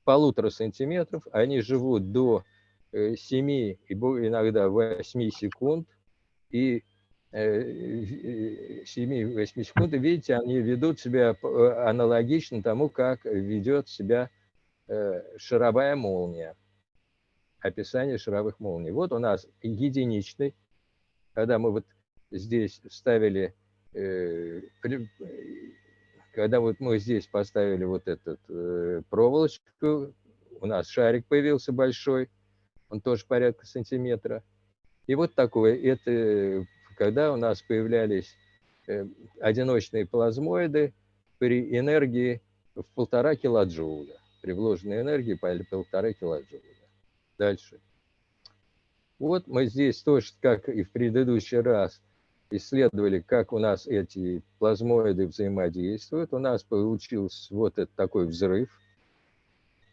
полутора сантиметров. Они живут до 7 и иногда 8 секунд. И 7-8 секунд, видите, они ведут себя э, аналогично тому, как ведет себя э, шаровая молния. Описание шаровых молний. Вот у нас единичный, когда мы вот здесь вставили э, когда вот мы здесь поставили вот этот э, проволочку, у нас шарик появился большой, он тоже порядка сантиметра. И вот такое, это когда у нас появлялись э, одиночные плазмоиды при энергии в полтора килоджоуля, при вложенной энергии по полтора килоджоуля. Дальше. Вот мы здесь тоже, как и в предыдущий раз, исследовали, как у нас эти плазмоиды взаимодействуют. У нас получился вот этот такой взрыв.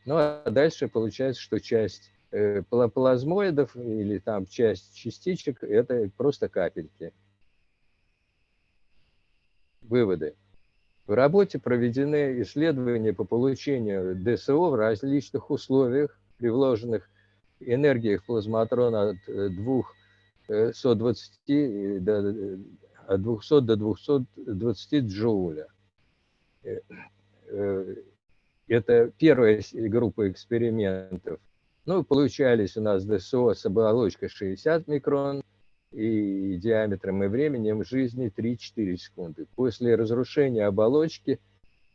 Ну а дальше получается, что часть э, плазмоидов или там часть частичек – это просто капельки. Выводы. В работе проведены исследования по получению ДСО в различных условиях, при вложенных энергиях плазматрона от э, 2 Э, 120 э, э, до, от 200 до 220 джоуля. Это первая группа экспериментов. Ну, получались у нас ДСО с оболочкой 60 микрон и диаметром и временем жизни 3-4 секунды. После разрушения оболочки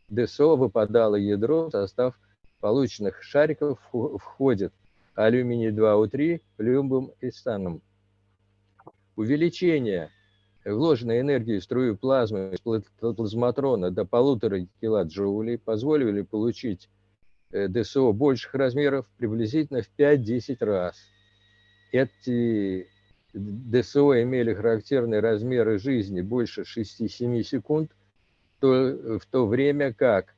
ДСО выпадало ядро, в состав полученных шариков входит алюминий 2У3, люмбум и станом. Увеличение вложенной энергии в струю плазмы из пла- плазматрона до полутора килоджоулей позволили получить э, ДСО больших размеров приблизительно в 5-10 раз. Эти ДСО имели характерные размеры жизни больше 6-7 секунд, то, в то время как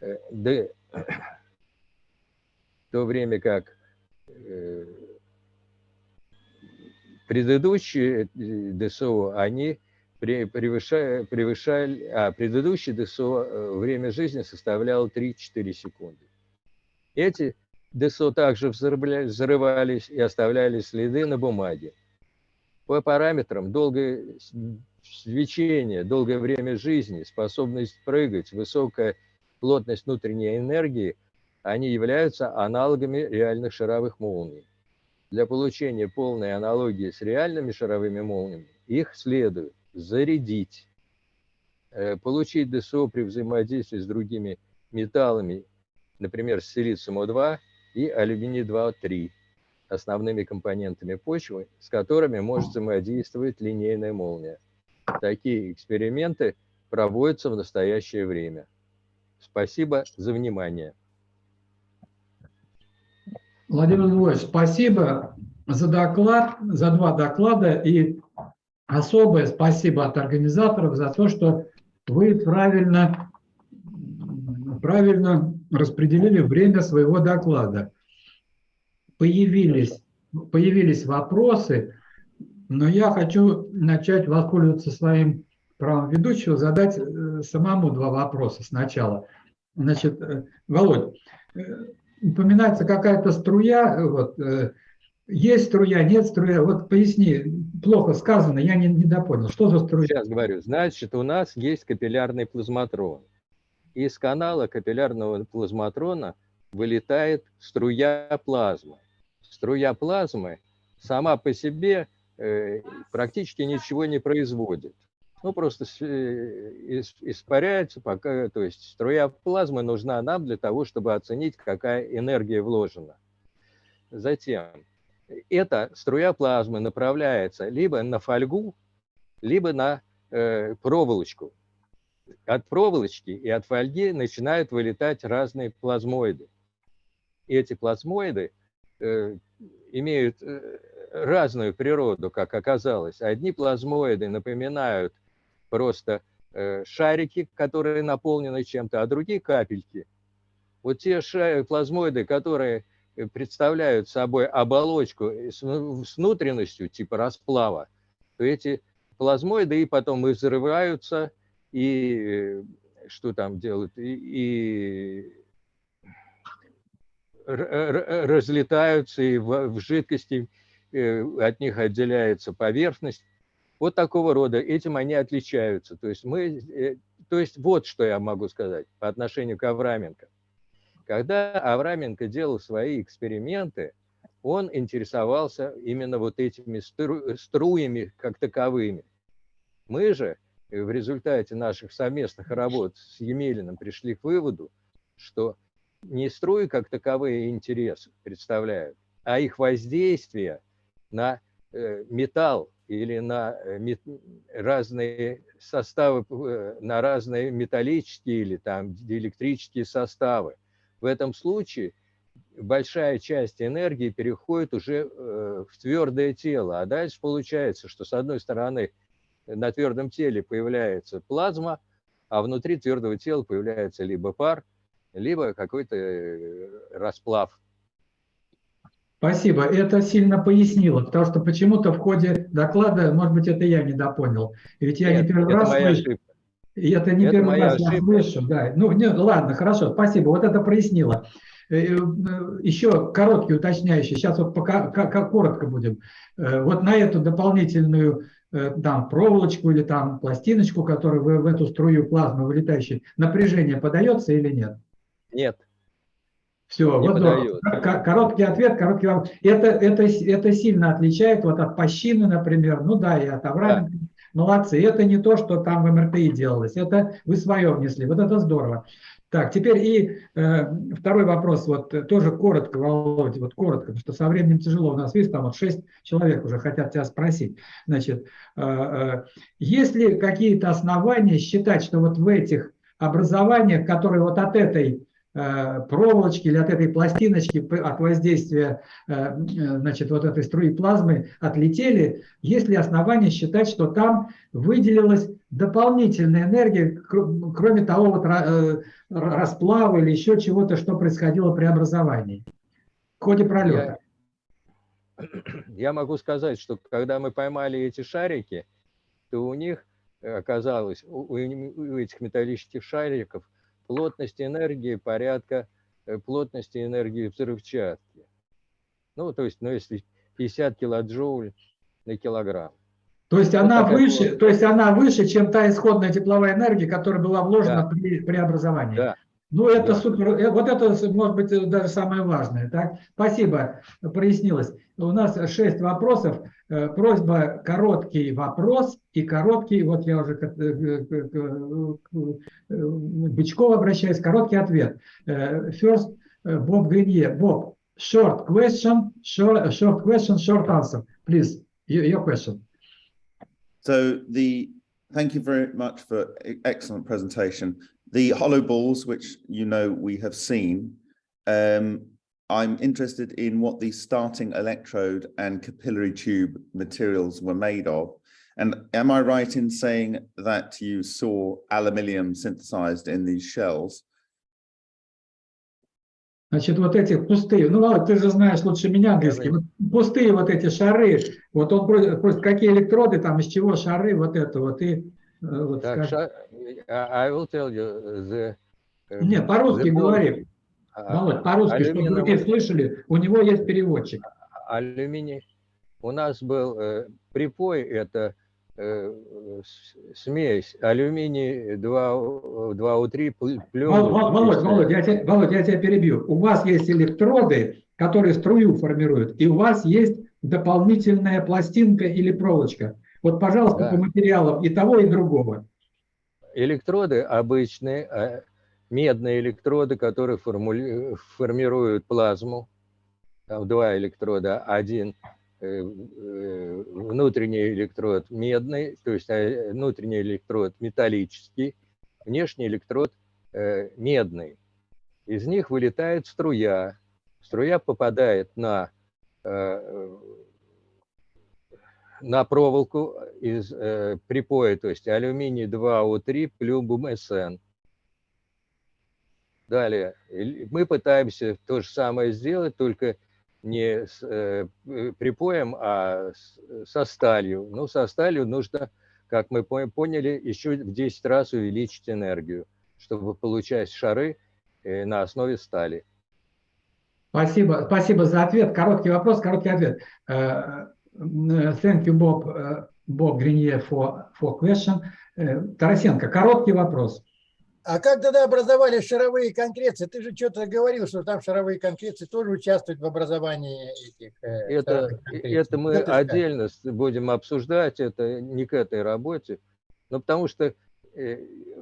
э, в то время как э, предыдущие э, ДСО, они пре- превышали, превышали, а предыдущий ДСО э, время жизни составляло 3-4 секунды. Эти ДСО также взрывались и оставляли следы на бумаге. По параметрам долгое свечение, долгое время жизни, способность прыгать, высокая плотность внутренней энергии, они являются аналогами реальных шаровых молний. Для получения полной аналогии с реальными шаровыми молниями их следует зарядить, э, получить ДСО при взаимодействии с другими металлами, например, с силицием-2 и алюминий-2-3, основными компонентами почвы, с которыми может взаимодействовать линейная молния. Такие эксперименты проводятся в настоящее время. Спасибо за внимание. Владимир Львович, спасибо за доклад, за два доклада и особое спасибо от организаторов за то, что вы правильно, правильно распределили время своего доклада. Появились, появились вопросы, но я хочу начать воспользоваться своим правом ведущего, задать э, самому два вопроса сначала. Значит, э, Володь, э, упоминается какая-то струя, вот, э, есть струя, нет струя, вот поясни, плохо сказано, я не, не допонял, что за струя? Сейчас говорю. Значит, у нас есть капиллярный плазматрон. Из канала капиллярного плазматрона вылетает струя плазмы. Струя плазмы сама по себе э, практически ничего не производит. Ну, просто э, ис- испаряется, пока, то есть струя плазмы нужна нам для того, чтобы оценить, какая энергия вложена. Затем эта струя плазмы направляется либо на фольгу, либо на э, проволочку. От проволочки и от фольги начинают вылетать разные плазмоиды. Эти плазмоиды э, имеют э, разную природу, как оказалось. Одни плазмоиды напоминают просто э, шарики, которые наполнены чем-то, а другие капельки. Вот те плазмоиды, которые э, представляют собой оболочку э, с вну- с внутренностью типа расплава, то эти плазмоиды и потом и взрываются, и что там делают, и, и разлетаются, и в, в жидкости от них отделяется поверхность. Вот такого рода, этим они отличаются. То есть, мы, э, то есть вот что я могу сказать по отношению к Авраменко. Когда Авраменко делал свои эксперименты, он интересовался именно вот этими стру- струями как таковыми. Мы же в результате наших совместных работ с Емелиным пришли к выводу, что не струи как таковые интересы представляют, а их воздействие на э, металл или на э, разные составы, э, на разные металлические или там диэлектрические составы. В этом случае большая часть энергии переходит уже в твердое тело. А дальше получается, что с одной стороны на твердом теле появляется плазма, а внутри твердого тела появляется либо пар, либо какой-то расплав Спасибо. Это сильно пояснило, потому что почему-то в ходе доклада, может быть, это я не допонял. Ведь я Нет, не первый раз слышу. Ошибка. И это не это первый раз ошибка. я слышу. Да. Ну, не, ладно, хорошо, спасибо. Вот это прояснило. Э, э, Еще короткий уточняющий. Сейчас вот пока как, коротко будем. Э, вот на эту дополнительную там проволочку или там пластиночку, которая в, в эту струю плазмы вылетающей, напряжение подается или нет? Нет. Все, не вот подает. короткий ответ, короткий вопрос. Это, это, это сильно отличает вот от пощины, например, ну да, и от Авраамика. Да. Молодцы, это не то, что там в МРТИ делалось, это вы свое внесли, вот это здорово. Так, теперь и э, второй вопрос, вот тоже коротко, Володя, вот коротко, потому что со временем тяжело, у нас, видишь, там вот шесть человек уже хотят тебя спросить. Значит, э, э, есть ли какие-то основания считать, что вот в этих образованиях, которые вот от этой Э, проволочки или от этой пластиночки, от воздействия э, значит, вот этой струи плазмы отлетели, есть ли основания считать, что там выделилась дополнительная энергия, кроме того вот э, расплава или еще чего-то, что происходило при образовании в ходе пролета? Я, я могу сказать, что когда мы поймали эти шарики, то у них оказалось, у, у этих металлических шариков – плотность энергии порядка э, плотности энергии взрывчатки. Ну, то есть, ну, если 50 килоджоуль на килограмм. То есть, вот она выше, вот. то есть она выше, чем та исходная тепловая энергия, которая была вложена да. при преобразовании. Да. Ну, это да. супер. Э, вот это, может быть, даже самое важное. Так? Спасибо, прояснилось. У нас шесть вопросов. Э, просьба короткий вопрос и короткий, вот я уже к, Бычкову обращаюсь, короткий ответ. Э, first, Bob Grenier. Bob, short question, short, short question, short answer. Please, your question. So the, thank you very much for excellent presentation. The hollow balls, which you know we have seen, um, I'm interested in what the starting electrode and capillary tube materials were made of. And am I right in saying that you saw aluminium synthesized in these shells? Значит, вот эти пустые, ну, Володь, ты же знаешь лучше меня английский, вот пустые вот эти шары, вот он просит, просит, какие электроды там, из чего шары, вот это вот, и вот так, ша... I will tell you the... Нет, по-русски говори. Володь, по-русски, чтобы другие слышали, у него есть переводчик. Алюминий. У нас был э, припой, это э, смесь алюминий 2, 2У3 плюс... Володь, Володь, я тебя, Володь, я тебя перебью. У вас есть электроды, которые струю формируют, и у вас есть дополнительная пластинка или проволочка. Вот, пожалуйста, да. по материалам и того, и другого. Электроды обычные, а медные электроды, которые формули... формируют плазму. Там два электрода. Один э, э, внутренний электрод медный, то есть э, внутренний электрод металлический, внешний электрод медный. Из них вылетает струя. Струя попадает на, на проволоку из припоя, то есть алюминий 2О3 плюс СН. Далее, мы пытаемся то же самое сделать, только не с э, припоем, а с, со сталью. Ну, со сталью нужно, как мы поняли, еще в 10 раз увеличить энергию, чтобы получать шары э, на основе стали. Спасибо, спасибо за ответ. Короткий вопрос, короткий ответ. Uh, thank you, Bob, uh, Bob Grenier, for, for question. Uh, Тарасенко, короткий вопрос. А как тогда образовались шаровые конкреции? Ты же что-то говорил, что там шаровые конкреции тоже участвуют в образовании этих. Э, это, это мы это отдельно будем обсуждать, это не к этой работе. Ну, потому что, э,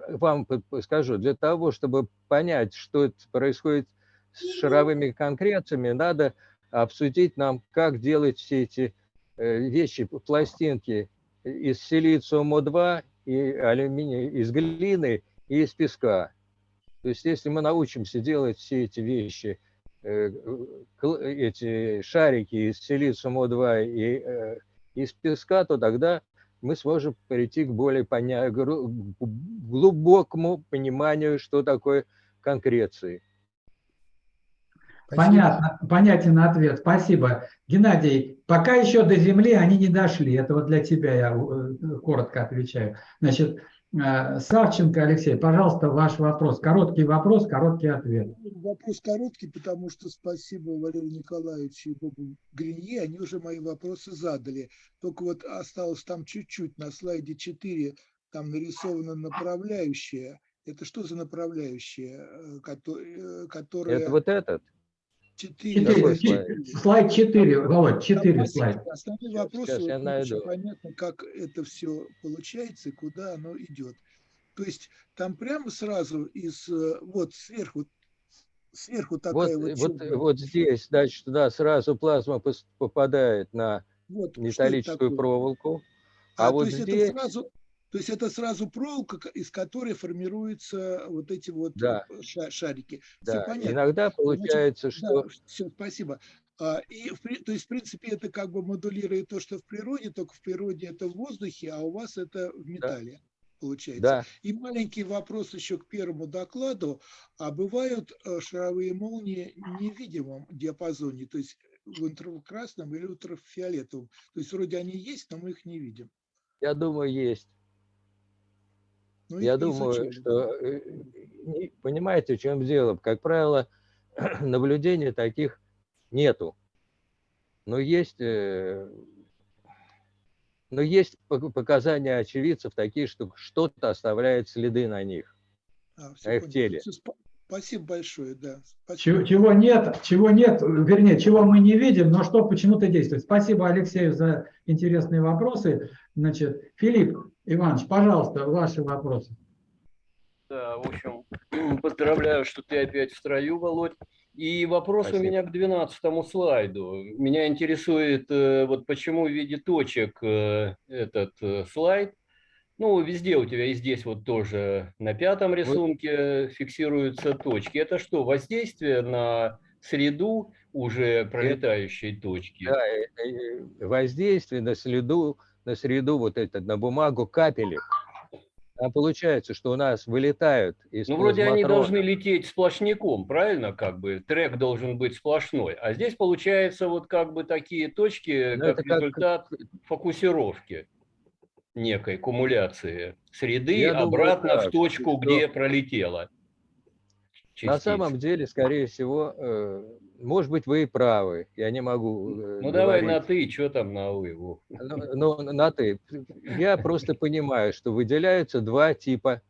вам скажу, для того, чтобы понять, что происходит с шаровыми конкрециями, надо обсудить нам, как делать все эти э, вещи, пластинки из силициума-2 и алюминия, из глины и из песка. То есть если мы научимся делать все эти вещи, э, эти шарики из силициума-2 и э, из песка, то тогда мы сможем прийти к более поня- глубокому пониманию, что такое конкреции. Понятно, понятен ответ, спасибо. Геннадий, пока еще до земли они не дошли, это вот для тебя я э, коротко отвечаю. Значит, Савченко Алексей, пожалуйста, ваш вопрос. Короткий вопрос, короткий ответ. Вопрос короткий, потому что спасибо Валерию Николаевичу и Бобу Гринье, они уже мои вопросы задали. Только вот осталось там чуть-чуть, на слайде 4, там нарисовано направляющее. Это что за направляющее, э, э, которое... Это вот этот. Четыре. Какой Четыре, слайд? чи- слайд 4, Володь, Там 4 последний- слайд. Основной Щас- вопрос, щас вот я найду. очень понятно, как это все получается и куда оно идет. То есть там прямо сразу из, э, вот сверху, сверху Вот, такая вот, вот, чёрная- вот здесь, значит, туда сразу плазма попадает на вот, металлическую проволоку. А, А то вот есть здесь, это сразу, то есть это сразу проволока, ка- из которой формируются вот эти вот Да. э, ша- шарики. Все да, понятно. иногда получается, что Да, все, спасибо. А, И, то есть, в принципе, это как бы модулирует то, что в природе, только в природе это в воздухе, а у вас это в металле, получается. да, И маленький вопрос еще к первому докладу. А бывают э, шаровые молнии в невидимом диапазоне, то есть в инфракрасном или ультрафиолетовом? То есть вроде они есть, но мы их не видим. я думаю, есть. Ну, Я думаю, изучали. что, э, понимаете, в чем дело? Как правило, наблюдений таких нету. Но есть, э, но есть пок- показания очевидцев такие, что что-то оставляет следы на них. А, на их понял. теле. Спасибо большое, да. Чего, Спасибо. чего нет, чего нет, вернее, чего мы не видим, но что почему-то действует. Спасибо Алексею за интересные вопросы. Значит, Филипп Иванович, пожалуйста, ваши вопросы. Да, в общем, поздравляю, что ты опять в строю, Володь. И вопрос Спасибо. у меня к 12 слайду. Меня интересует, э, вот почему в виде точек э, этот э, слайд. Ну, везде у тебя и здесь вот тоже на пятом рисунке фиксируются точки. Это что, воздействие на среду уже пролетающей точки? Да, э, э, воздействие на среду, на среду вот это, на бумагу капелек. А получается, что у нас вылетают из Ну, вроде они должны лететь сплошняком, правильно? Как бы трек должен быть сплошной. А здесь получается вот как бы такие точки, Ну, как это как- результат фокусировки некой кумуляции среды Я думаю, обратно так, в точку, что- где пролетела. На частица. самом деле, скорее всего, э, может быть, вы и правы. Я не могу. э, Ну давай говорить. на ты, что там на вы? Ну, ну, на ты. Я просто понимаю, что выделяются два типа,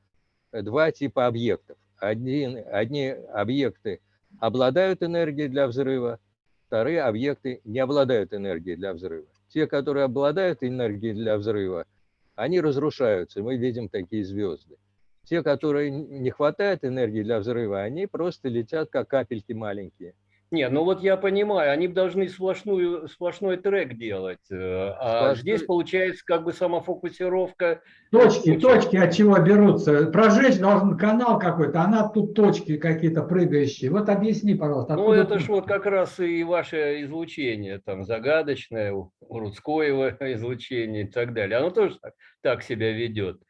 два типа объектов. Один, одни объекты обладают энергией для взрыва, вторые объекты не обладают энергией для взрыва. Те, которые обладают энергией для взрыва, они разрушаются, мы видим такие звезды. Те, которые не хватает энергии для взрыва, они просто летят, как капельки маленькие. Не, ну вот я понимаю, они должны сплошную, сплошной трек делать. э, А Сплошной- здесь получается как бы самофокусировка. Точки, точки от чего берутся? Прожечь должен канал какой-то, а на тут точки какие-то прыгающие. Вот объясни, пожалуйста. Ну, это ж вот как раз и ваше излучение, там, загадочное, у Рудскоева излучение и так далее. Оно тоже так, так себя ведет.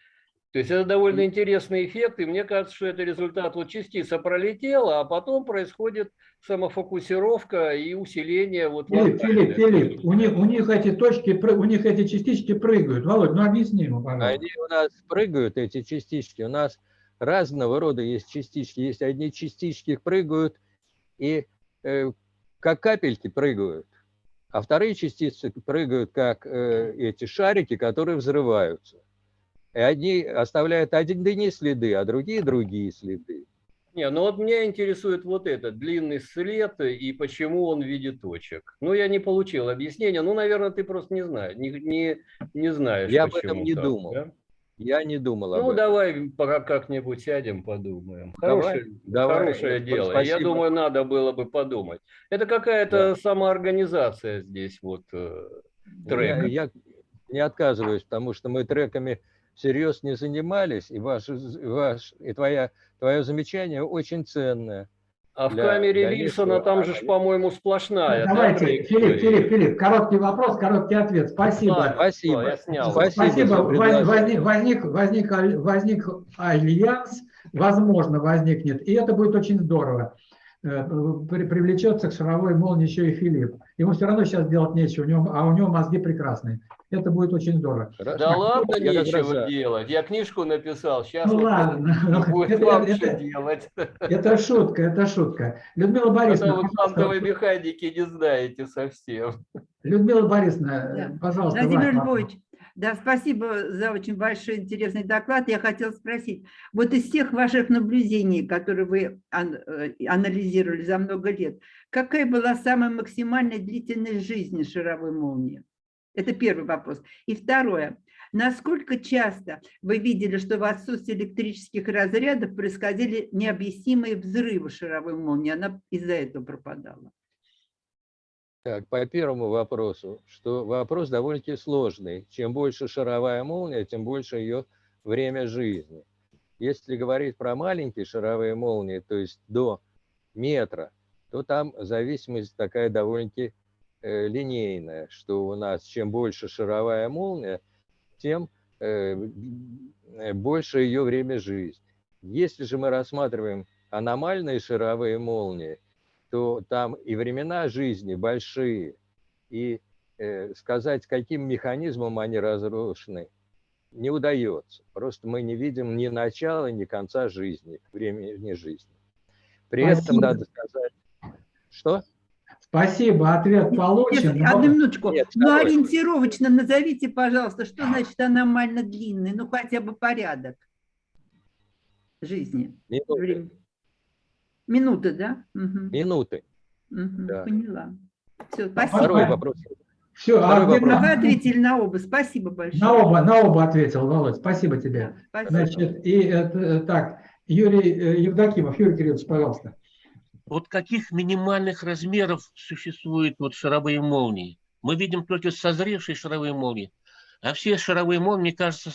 То есть это довольно интересный эффект, и мне кажется, что это результат, вот частица пролетела, а потом происходит самофокусировка и усиление вот Филипп. Филипп, Филипп, у них, у них эти точки, у них эти частички прыгают. Володь, ну объясни ему, пожалуйста. Они у нас прыгают, эти частички. У нас разного рода есть частички. Есть одни частички прыгают и э, как капельки прыгают, а вторые частицы прыгают как э, эти шарики, которые взрываются. И одни оставляют одни следы, а другие другие следы. Не, ну вот меня интересует вот этот длинный след и почему он в виде точек. Ну, я не получил объяснения. Ну, наверное, ты просто не знаешь, не, не, не знаешь. Я об этом не так, думал. да? Я не думал об Ну, этом. давай пока как-нибудь сядем, подумаем. Давай, Хорошее, давай. хорошее Вот дело. Я спасибо. думаю, надо было бы подумать. Это какая-то самоорганизация здесь, вот, э, трек. Я, я не отказываюсь, потому что мы треками всерьез не занимались, и, ваш, ваш, и твоя, твое замечание очень ценное. А в для камере дальнейшего Вильсона там же, по-моему, сплошная. да, Давайте, Филипп, траектория? Филипп, Филипп, короткий вопрос, короткий ответ. Спасибо. Ладно, Спасибо. я снял. Спасибо Спасибо. Возник, возник, возник, возник альянс, возможно, возникнет, и это будет очень здорово. Э, при- Привлечется к шаровой молнии еще и Филипп. Ему все равно сейчас делать нечего, у него, а у него мозги прекрасные. Это будет очень здорово. Да ладно, Я раз нечего за. делать. Я книжку написал. Сейчас Ну ладно, будет это- вам это- делать. Это шутка, это шутка. Людмила Это Борисовна, вы пожалуйста, квантовой механики не знаете совсем. Людмила Борисовна, Да. пожалуйста, Владимир. Львович, да, спасибо за очень большой интересный доклад. Я хотела спросить, вот из всех ваших наблюдений, которые вы э, анализировали за много лет, какая была самая максимальная длительность жизни шаровой молнии? Это первый вопрос. И второе. Насколько часто вы видели, что в отсутствии электрических разрядов происходили необъяснимые взрывы шаровой молнии? Она из-за этого пропадала. Так, по первому вопросу, что вопрос довольно-таки сложный. Чем больше шаровая молния, тем больше ее время жизни. Если говорить про маленькие шаровые молнии, то есть до метра, то там зависимость такая довольно-таки э, линейная, что у нас чем больше шаровая молния, тем э, э, больше ее время жизни. Если же мы рассматриваем аномальные шаровые молнии, то там и времена жизни большие, и э, сказать, каким механизмом они разрушены, не удается. Просто мы не видим ни начала, ни конца жизни, времени жизни. При этом Спасибо. надо сказать, что? Спасибо, ответ получен. Если- одну минуточку. Нет, ну, второй. ориентировочно назовите, пожалуйста, что значит аномально длинный? Ну, хотя бы порядок жизни. Минуты. Минуты, да? Мгм. Минуты. Мгм, да. Поняла. Все, спасибо. Второй вопрос. Все, а Второй где- вопрос. Вы ответили на оба. Спасибо большое. на оба, на оба ответил, Володь, спасибо тебе. Спасибо. Значит, и это, так, Юрий э, Евдокимов, Юрий Кириллович, пожалуйста. Вот каких минимальных размеров существуют вот шаровые молнии? Мы видим только созревшие шаровые молнии, а все шаровые молнии, мне кажется,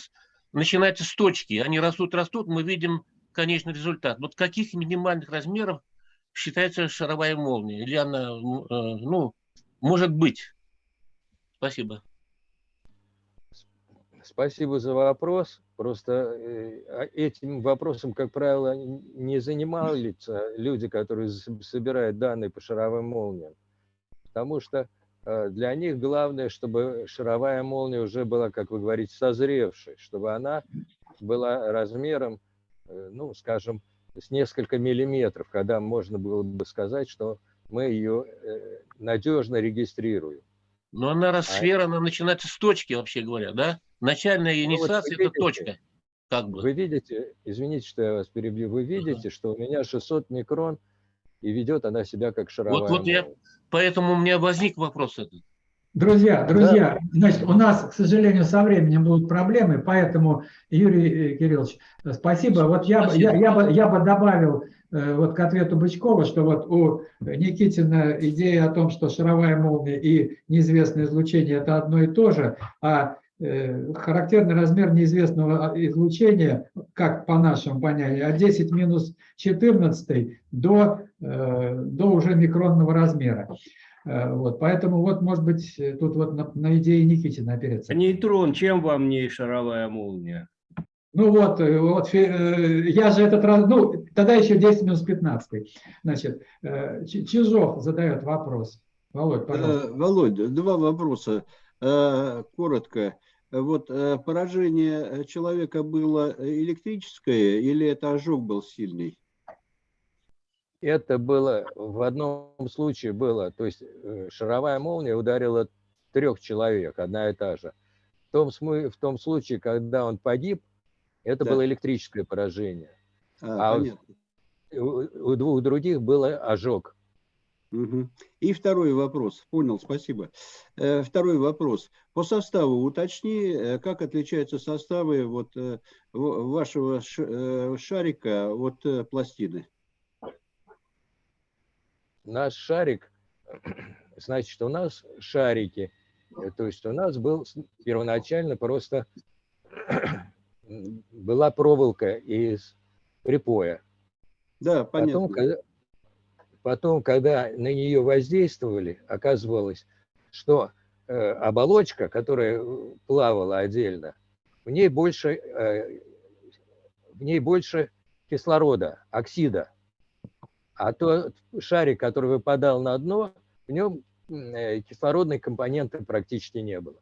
начинаются с точки. Они растут, растут, мы видим конечный результат. Вот каких минимальных размеров считается шаровая молния? Или она, э, ну, может быть? Спасибо. Спасибо за вопрос. Просто э, а этим вопросом, как правило, не занимались люди, которые собирают данные по шаровым молниям. Потому что э, для них главное, чтобы шаровая молния уже была, как вы говорите, созревшей, чтобы она была размером, ну, скажем, с несколько миллиметров, когда можно было бы сказать, что мы ее э, надежно регистрируем. Но она, раз А- она начинается с точки, вообще говоря, да? Начальная Ну, вот инициация это точка. Как бы. Вы видите, извините, что я вас перебью, вы видите, что у меня 600 микрон, и ведет она себя как шаровая Вот, вот я, поэтому у меня возник вопрос этот. Друзья, друзья, значит, у нас, к сожалению, со временем будут проблемы, поэтому, Юрий э, Кириллович, спасибо. Вот я, бы- я, я, бы, я бы добавил э, вот к ответу Бычкова, что вот у Никитина идея о том, что шаровая молния и неизвестное излучение – это одно и то же, а э, характерный размер неизвестного излучения, как по нашему понятию, от 10 минус 14 до, до уже микронного размера. Э, Вот, поэтому вот, может быть, э, тут вот на, на идее Никитина опереться. Нейтрон, чем вам не шаровая молния? Ну вот, э, вот я же этот раз, ну, тогда еще 10 минус 15. Значит, Чижов задает вопрос. Володь, пожалуйста. Володя, два вопроса. Коротко. Вот поражение человека было электрическое или это ожог был сильный? Это было, в одном случае было, то есть э, шаровая молния ударила трех человек, одна и та же. В том, в том случае, когда он погиб, это Да. было электрическое поражение. А, А понятно. у, у двух других было ожог. Мгм. И второй вопрос. Понял, спасибо. Э, Второй вопрос. По составу уточни, э, как отличаются составы вот вашего шарика от пластины? Наш шарик, значит, у нас шарики, э, то есть у нас был первоначально просто была проволока из припоя. Да, Потом, понятно. когда, потом, когда на нее воздействовали, оказывалось, что э, оболочка, которая э, плавала отдельно, в ней больше, э, в ней больше кислорода, оксида. А тот шарик, который выпадал на дно, в нем э, кислородной компоненты практически не было.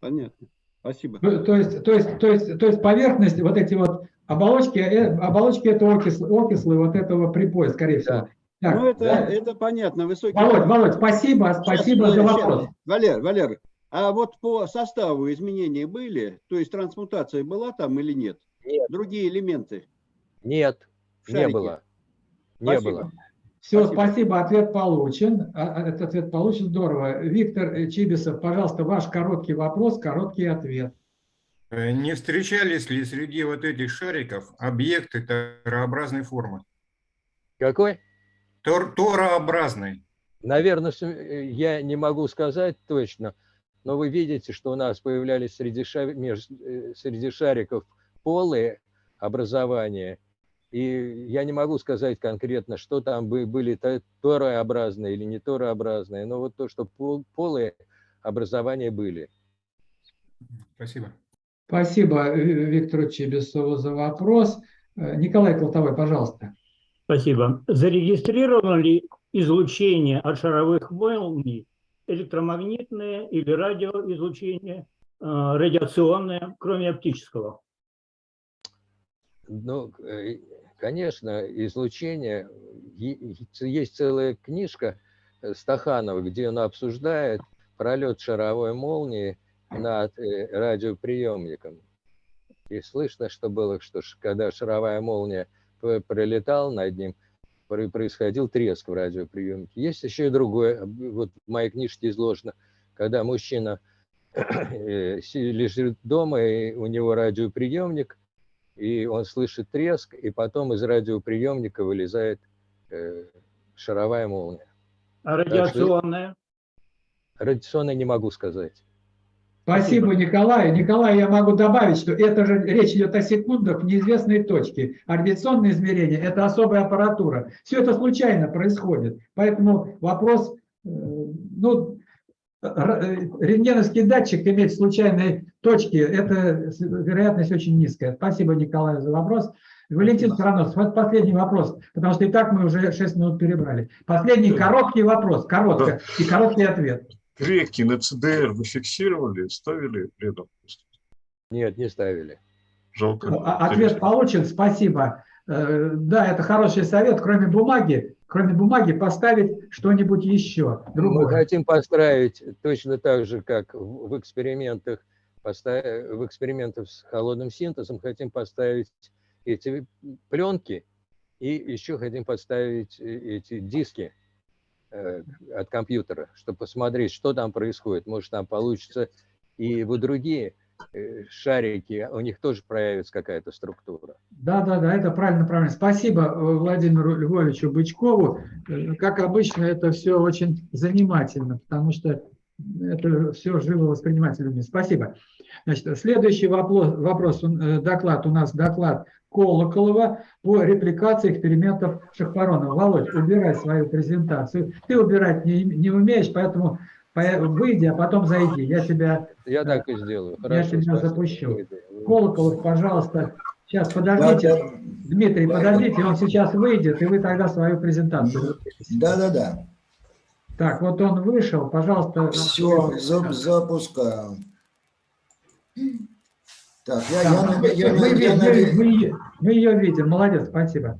Понятно. Спасибо. Ну, То есть, то есть, то есть, то есть поверхность, вот эти вот оболочки, э, оболочки это окислы, окислы вот этого припоя, скорее всего. Так, Ну, это, да. это понятно. Высокий Володь, Володь, спасибо, Сейчас, спасибо за сейчас. вопрос. Валер, Валер, а вот по составу изменения были? То есть трансмутация была там или нет? Нет. Другие элементы? Нет, не было. Не Спасибо. было. Все, Спасибо. спасибо, ответ получен. А, а, Этот ответ получен, здорово. Виктор э, Чибисов, пожалуйста, ваш короткий вопрос, короткий ответ. Э, Не встречались ли среди вот этих шариков объекты торообразной формы? Какой? Тор торообразной. Наверное, э, я не могу сказать точно, но вы видите, что у нас появлялись среди, ша- меж- э, среди шариков полые образования. И я не могу сказать конкретно, что там бы- были то- торообразные или не торообразные, но вот то, что пол- полые образования были. Спасибо. Спасибо э, Виктору Чибисову за вопрос. Э, Николай Колтовой, пожалуйста. Спасибо. Зарегистрировано ли излучение от шаровых молний, электромагнитное или радиоизлучение, э, радиационное, кроме оптического? Ну, конечно, излучение. Есть целая книжка э, Стаханова, где он обсуждает пролет шаровой молнии над э, радиоприемником. И слышно, что было, что когда шаровая молния пролетала над ним, про- происходил треск в радиоприемнике. Есть еще и другое, вот в моей книжке изложено, когда мужчина э, лежит дома, и у него радиоприемник, и он слышит треск, и потом из радиоприемника вылезает э, шаровая молния. А Так что радиационно не могу сказать. Спасибо, Николай. Николай, я могу добавить, что это же речь идет о секундах в неизвестной точке. А радиационное измерение – это особая аппаратура. Все это случайно происходит. Поэтому вопрос, э, ну, рентгеновский датчик иметь в случайной точке – это вероятность очень низкая. Спасибо, Николай, за вопрос. Валентин Странос, вот последний вопрос, потому что и так мы уже 6 минут перебрали. Последний короткий вопрос, коротко, и короткий ответ. Реки на ЦДР вы фиксировали, ставили рядом? Нет, не ставили. Жалко. Ну, а- Ответ получен, спасибо. Э, Да, это хороший совет, кроме бумаги, кроме бумаги поставить что-нибудь еще. Мы Другое. хотим построить точно так же, как в экспериментах, в экспериментах с холодным синтезом, хотим поставить эти пленки и еще хотим поставить э, эти диски э, от компьютера, чтобы посмотреть, что там происходит. Может, там получится и вот другие шарики, у них тоже проявится какая-то структура. Да, да, да, это правильно, правильно. Спасибо э, Владимиру Львовичу Бычкову. Э, Как обычно, это все очень занимательно, потому что это все живо воспринимается людьми. Спасибо. Значит, следующий вопрос, вопрос, э, доклад у нас доклад Колоколова по репликации экспериментов Шахпаронова. Володь, убирай свою презентацию. Ты убирать не, не умеешь, поэтому по- выйди, а потом зайди. Я тебя Я так и сделаю. я Хорошо, тебя спасибо. запущу. Колоколов, пожалуйста. Сейчас, подождите. Дмитрий, подождите, он сейчас выйдет, и вы тогда свою презентацию. Да, да, да. Так, вот он вышел, пожалуйста. Все, запускаю. Так, я, я, Да, наде- я, мы, наде- видим, я мы- наде- мы ее- мы ее видим, молодец, спасибо.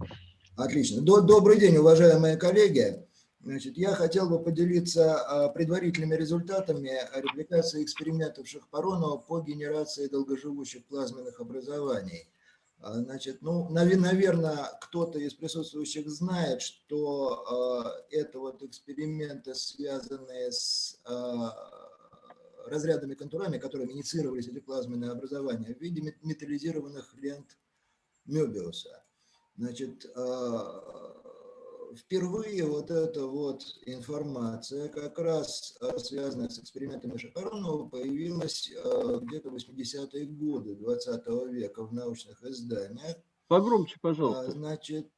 Отлично. До- Добрый день, уважаемые коллеги. Значит, я хотел бы поделиться а, предварительными результатами репликации экспериментов Шахпаронова по генерации долгоживущих плазменных образований. А, Значит, ну, наверное, кто-то из присутствующих знает, что э, это вот эксперименты, связанные с разрядными контурами, которыми инициировались эти плазменные образования в виде мет- металлизированных лент Мёбиуса. Значит, впервые вот эта вот информация, как раз э, связанная с экспериментами Шапаронова, появилась э, где-то в 80-е годы 20 века в научных изданиях. Погромче, А, пожалуйста. Значит,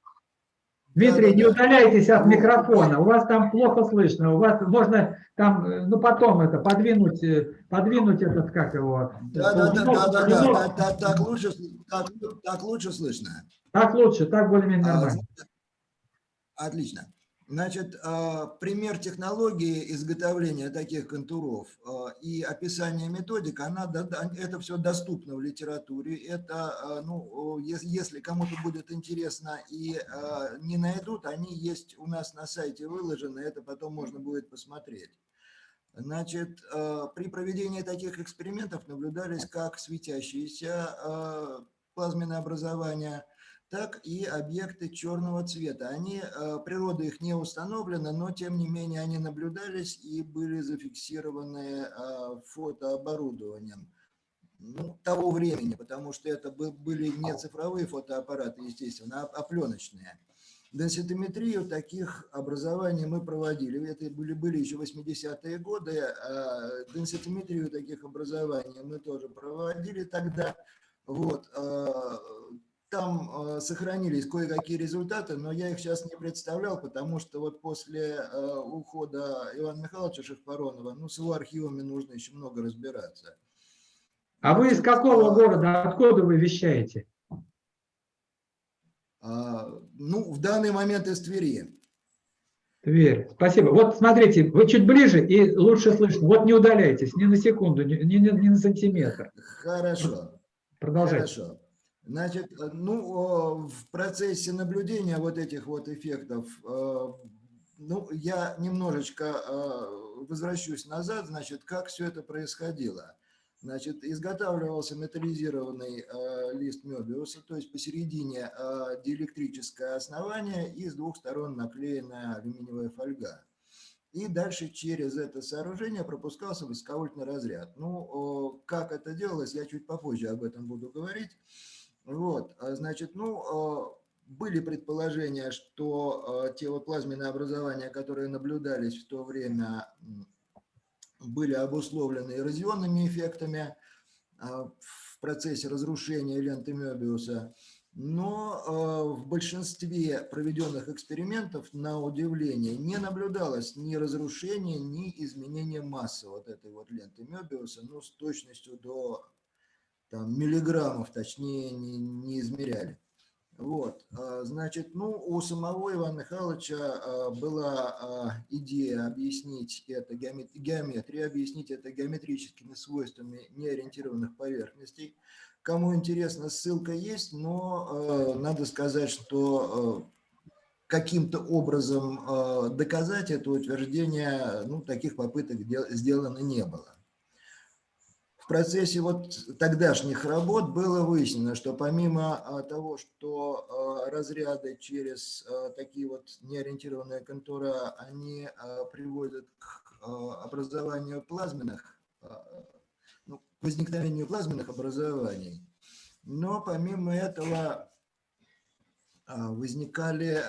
Дмитрий, не Да-да-да. удаляйтесь от Вот, микрофона, у вас там плохо слышно, у вас можно там, э, ну потом это, подвинуть, подвинуть этот, как его, э, да, да, да, ползунок, да, да, да, так, лучше, так, так лучше слышно. так лучше, так более-менее А, нормально. значит, Отлично. Значит, а, пример технологии изготовления таких контуров а, и описание методик, она, это все доступно в литературе. Это, а, ну, если кому-то будет интересно и не найдут, они есть у нас на сайте выложены, это потом можно будет посмотреть. Значит, э, при проведении таких экспериментов наблюдались как светящиеся э, плазменные образования, так и объекты черного цвета. Они, э, природа их не установлена, но тем не менее они наблюдались и были зафиксированы э, фотооборудованием ну, того времени, потому что это бы- были не цифровые фотоаппараты, естественно, а, а пленочные. Денситометрию таких образований мы проводили. Это были, были еще 80-е годы. а Денситометрию таких образований мы тоже проводили тогда. Вот. Там а, сохранились кое-какие результаты, но я их сейчас не представлял, потому что вот после а, ухода Ивана Михайловича Шахпаронова, ну, с его архивами нужно еще много разбираться. А вы из какого города, откуда вы вещаете? А, Ну, в данный момент из Твери. Тверь, спасибо. Вот смотрите, вы чуть ближе и лучше слышно. Вот не удаляйтесь ни на секунду, ни- ни- ни на сантиметр. Хорошо. Продолжайте. Хорошо. Значит, э, ну, в процессе наблюдения вот этих вот эффектов, э, ну, я немножечко э, возвращусь назад, значит, как все это происходило. Значит, изготавливался металлизированный лист Мёбиуса, то есть посередине диэлектрическое основание и с двух сторон наклеенная алюминиевая фольга. И дальше через это сооружение пропускался высоковольтный разряд. Ну, как это делалось, я чуть попозже об этом буду говорить. Вот, а, значит, ну, о, были предположения, что о, те вот плазменные образования, которые наблюдались в то время, были обусловлены эрозионными эффектами а, в процессе разрушения ленты Мёбиуса. Но в большинстве проведенных экспериментов, на удивление, не наблюдалось ни разрушения, ни изменения массы вот этой вот ленты Мёбиуса, ну, с точностью до там, миллиграммов, точнее, не, не измеряли. Вот, а, значит, ну, у самого Ивана Михайловича а, была а, идея объяснить это геоме- геометрией, объяснить это геометрическими свойствами неориентированных поверхностей. Кому интересно, ссылка есть, но надо сказать, что каким-то образом доказать это утверждение, ну, таких попыток дел- сделано не было. В процессе вот тогдашних работ было выяснено, что помимо а, того, что а, разряды через а, такие вот неориентированные контура, они приводят к образованию плазменных, ну, к возникновению плазменных образований, но помимо этого возникали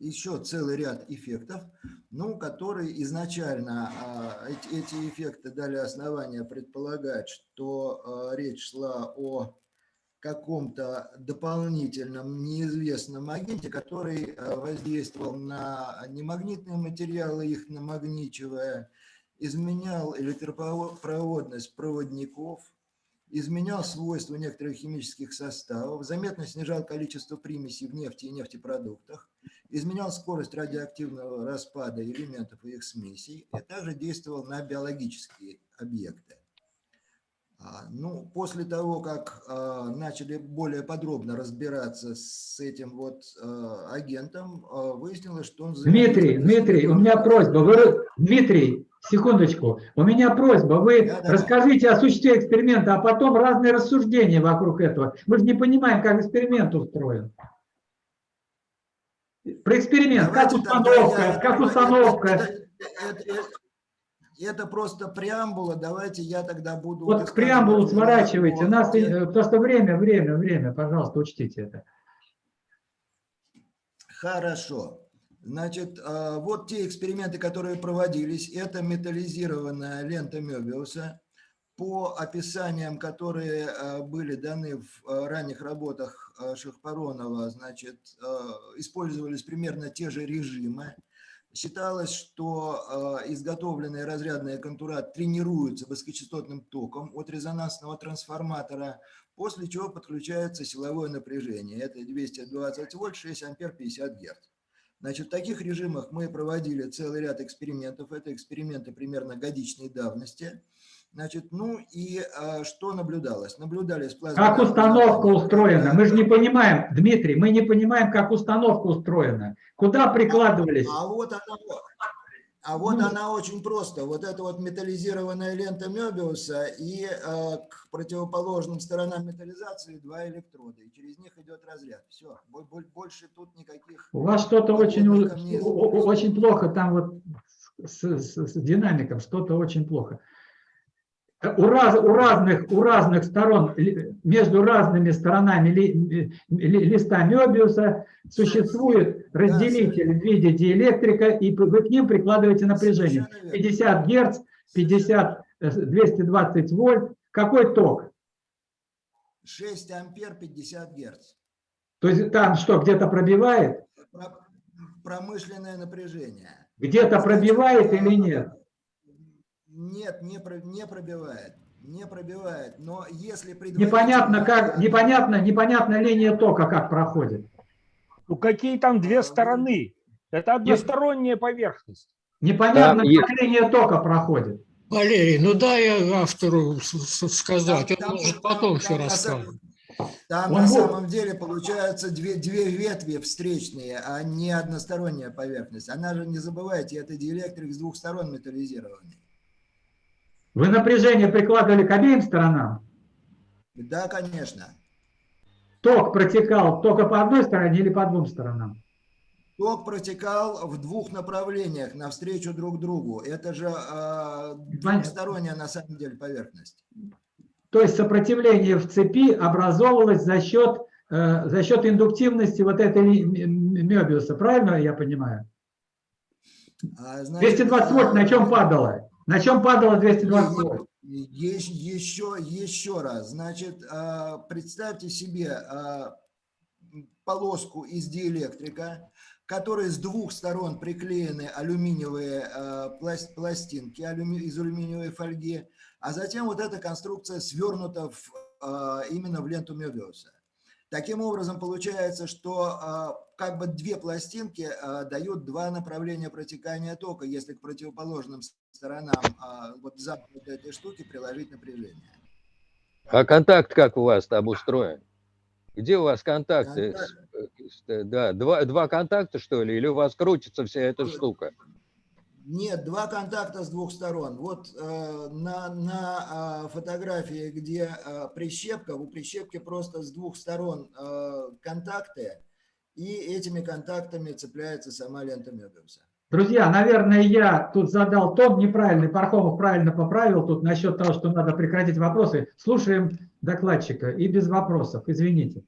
еще целый ряд эффектов, ну, которые изначально а, эти, эти эффекты дали основания предполагать, что а, речь шла о каком-то дополнительном неизвестном агенте, который а, воздействовал на немагнитные материалы, их намагничивая, изменял электропроводность проводников, изменял свойства некоторых химических составов, заметно снижал количество примесей в нефти и нефтепродуктах, изменял скорость радиоактивного распада элементов и их смесей, и также действовал на биологические объекты. А, Ну, после того, как э, начали более подробно разбираться с этим вот э, агентом, выяснилось, что он... Дмитрий, Дмитрий, у меня просьба. Вы, Дмитрий, секундочку. У меня просьба. Вы Да, да, расскажите о существе эксперимента, а потом разные рассуждения вокруг этого. Мы же не понимаем, как эксперимент устроен. Про эксперимент, как Давайте тогда установка, я- как установка. это- это- это- Это просто преамбула, давайте я тогда буду... Вот высказывать преамбулу сворачивайте. У нас, э, просто время, время, время, пожалуйста, учтите это. Хорошо. Значит, э, вот те эксперименты, которые проводились, это металлизированная лента Мёбиуса. По описаниям, которые э, были даны в э, ранних работах Шахпаронова, значит, использовались примерно те же режимы. Считалось, что э, изготовленные разрядные контура тренируются высокочастотным током от резонансного трансформатора, после чего подключается силовое напряжение. Это 220 вольт, 6 ампер, 50 герц. Значит, в таких режимах мы проводили целый ряд экспериментов. Это эксперименты примерно годичной давности. Значит, ну и а, что наблюдалось? Наблюдались плазменные Как установка устроена? Мы же не понимаем, Дмитрий, мы не понимаем, как установка устроена. Куда прикладывались? А вот она, а вот она очень просто. Вот это вот металлизированная лента Мёбиуса и э, к противоположным сторонам металлизации два электрода. И через них идет разряд. Все. Больше тут никаких... У вас что-то очень, у- очень плохо там вот с, с- с динамиком, что-то очень плохо. У, раз, у, разных, у разных сторон, ли- между разными сторонами ли- ли- листа Мёбиуса существует разделитель в виде диэлектрика, и вы к ним прикладываете напряжение. 50 Герц, 50, э, 220 вольт. Какой ток? 6 ампер 50 герц. То есть там что, где-то пробивает? Про- Промышленное напряжение. Где-то пробивает или нет? Нет, не, про- не пробивает. Не пробивает. Но если Непонятно, как, непонятно, непонятно линия тока как проходит. Ну какие там две стороны? Это односторонняя поверхность. Непонятно, Да, как линия тока проходит. Валерий, ну дай автору с- с- сказать, он Там- может там- потом все там на расскажет. самом- Там Он на будет- самом деле получаются две, две ветви встречные, а не односторонняя поверхность. Она же, не забывайте, это диэлектрик с двух сторон металлизированный. Вы напряжение прикладывали к обеим сторонам? Да, конечно. Ток протекал только по одной стороне или по двум сторонам? Ток протекал в двух направлениях, навстречу друг другу. Это же э, двухсторонняя на самом деле поверхность. То есть сопротивление в цепи образовывалось за счет, э, за счет индуктивности вот этой ли- м- м- Мёбиуса, правильно я понимаю? А, значит, 220 вольт на чем падало? На чем падало 220 вольт? Есть еще, еще раз, значит, а, представьте себе а, полоску из диэлектрика, которой с двух сторон приклеены алюминиевые а, пласт- пластинки из алюминиевой фольги, а затем вот эта конструкция свернута в, именно в ленту Мёбиуса. Таким образом, получается, что как бы две пластинки дают два направления протекания тока, если к противоположным сторонам а, вот за вот этой штуки приложить напряжение. А контакт как у вас там устроен? Где у вас контакты? С- с- Да, два, два контакта, что ли? Или у вас крутится вся эта штука? Нет, два контакта с двух сторон. Вот э, на, на а, фотографии, где а, прищепка, у прищепки просто с двух сторон э, контакты, и этими контактами цепляется сама лента Мёбиуса. Друзья, наверное, я тут задал тон неправильный, Пархомов правильно поправил тут насчет того, что надо прекратить вопросы. Слушаем докладчика и без вопросов, извините.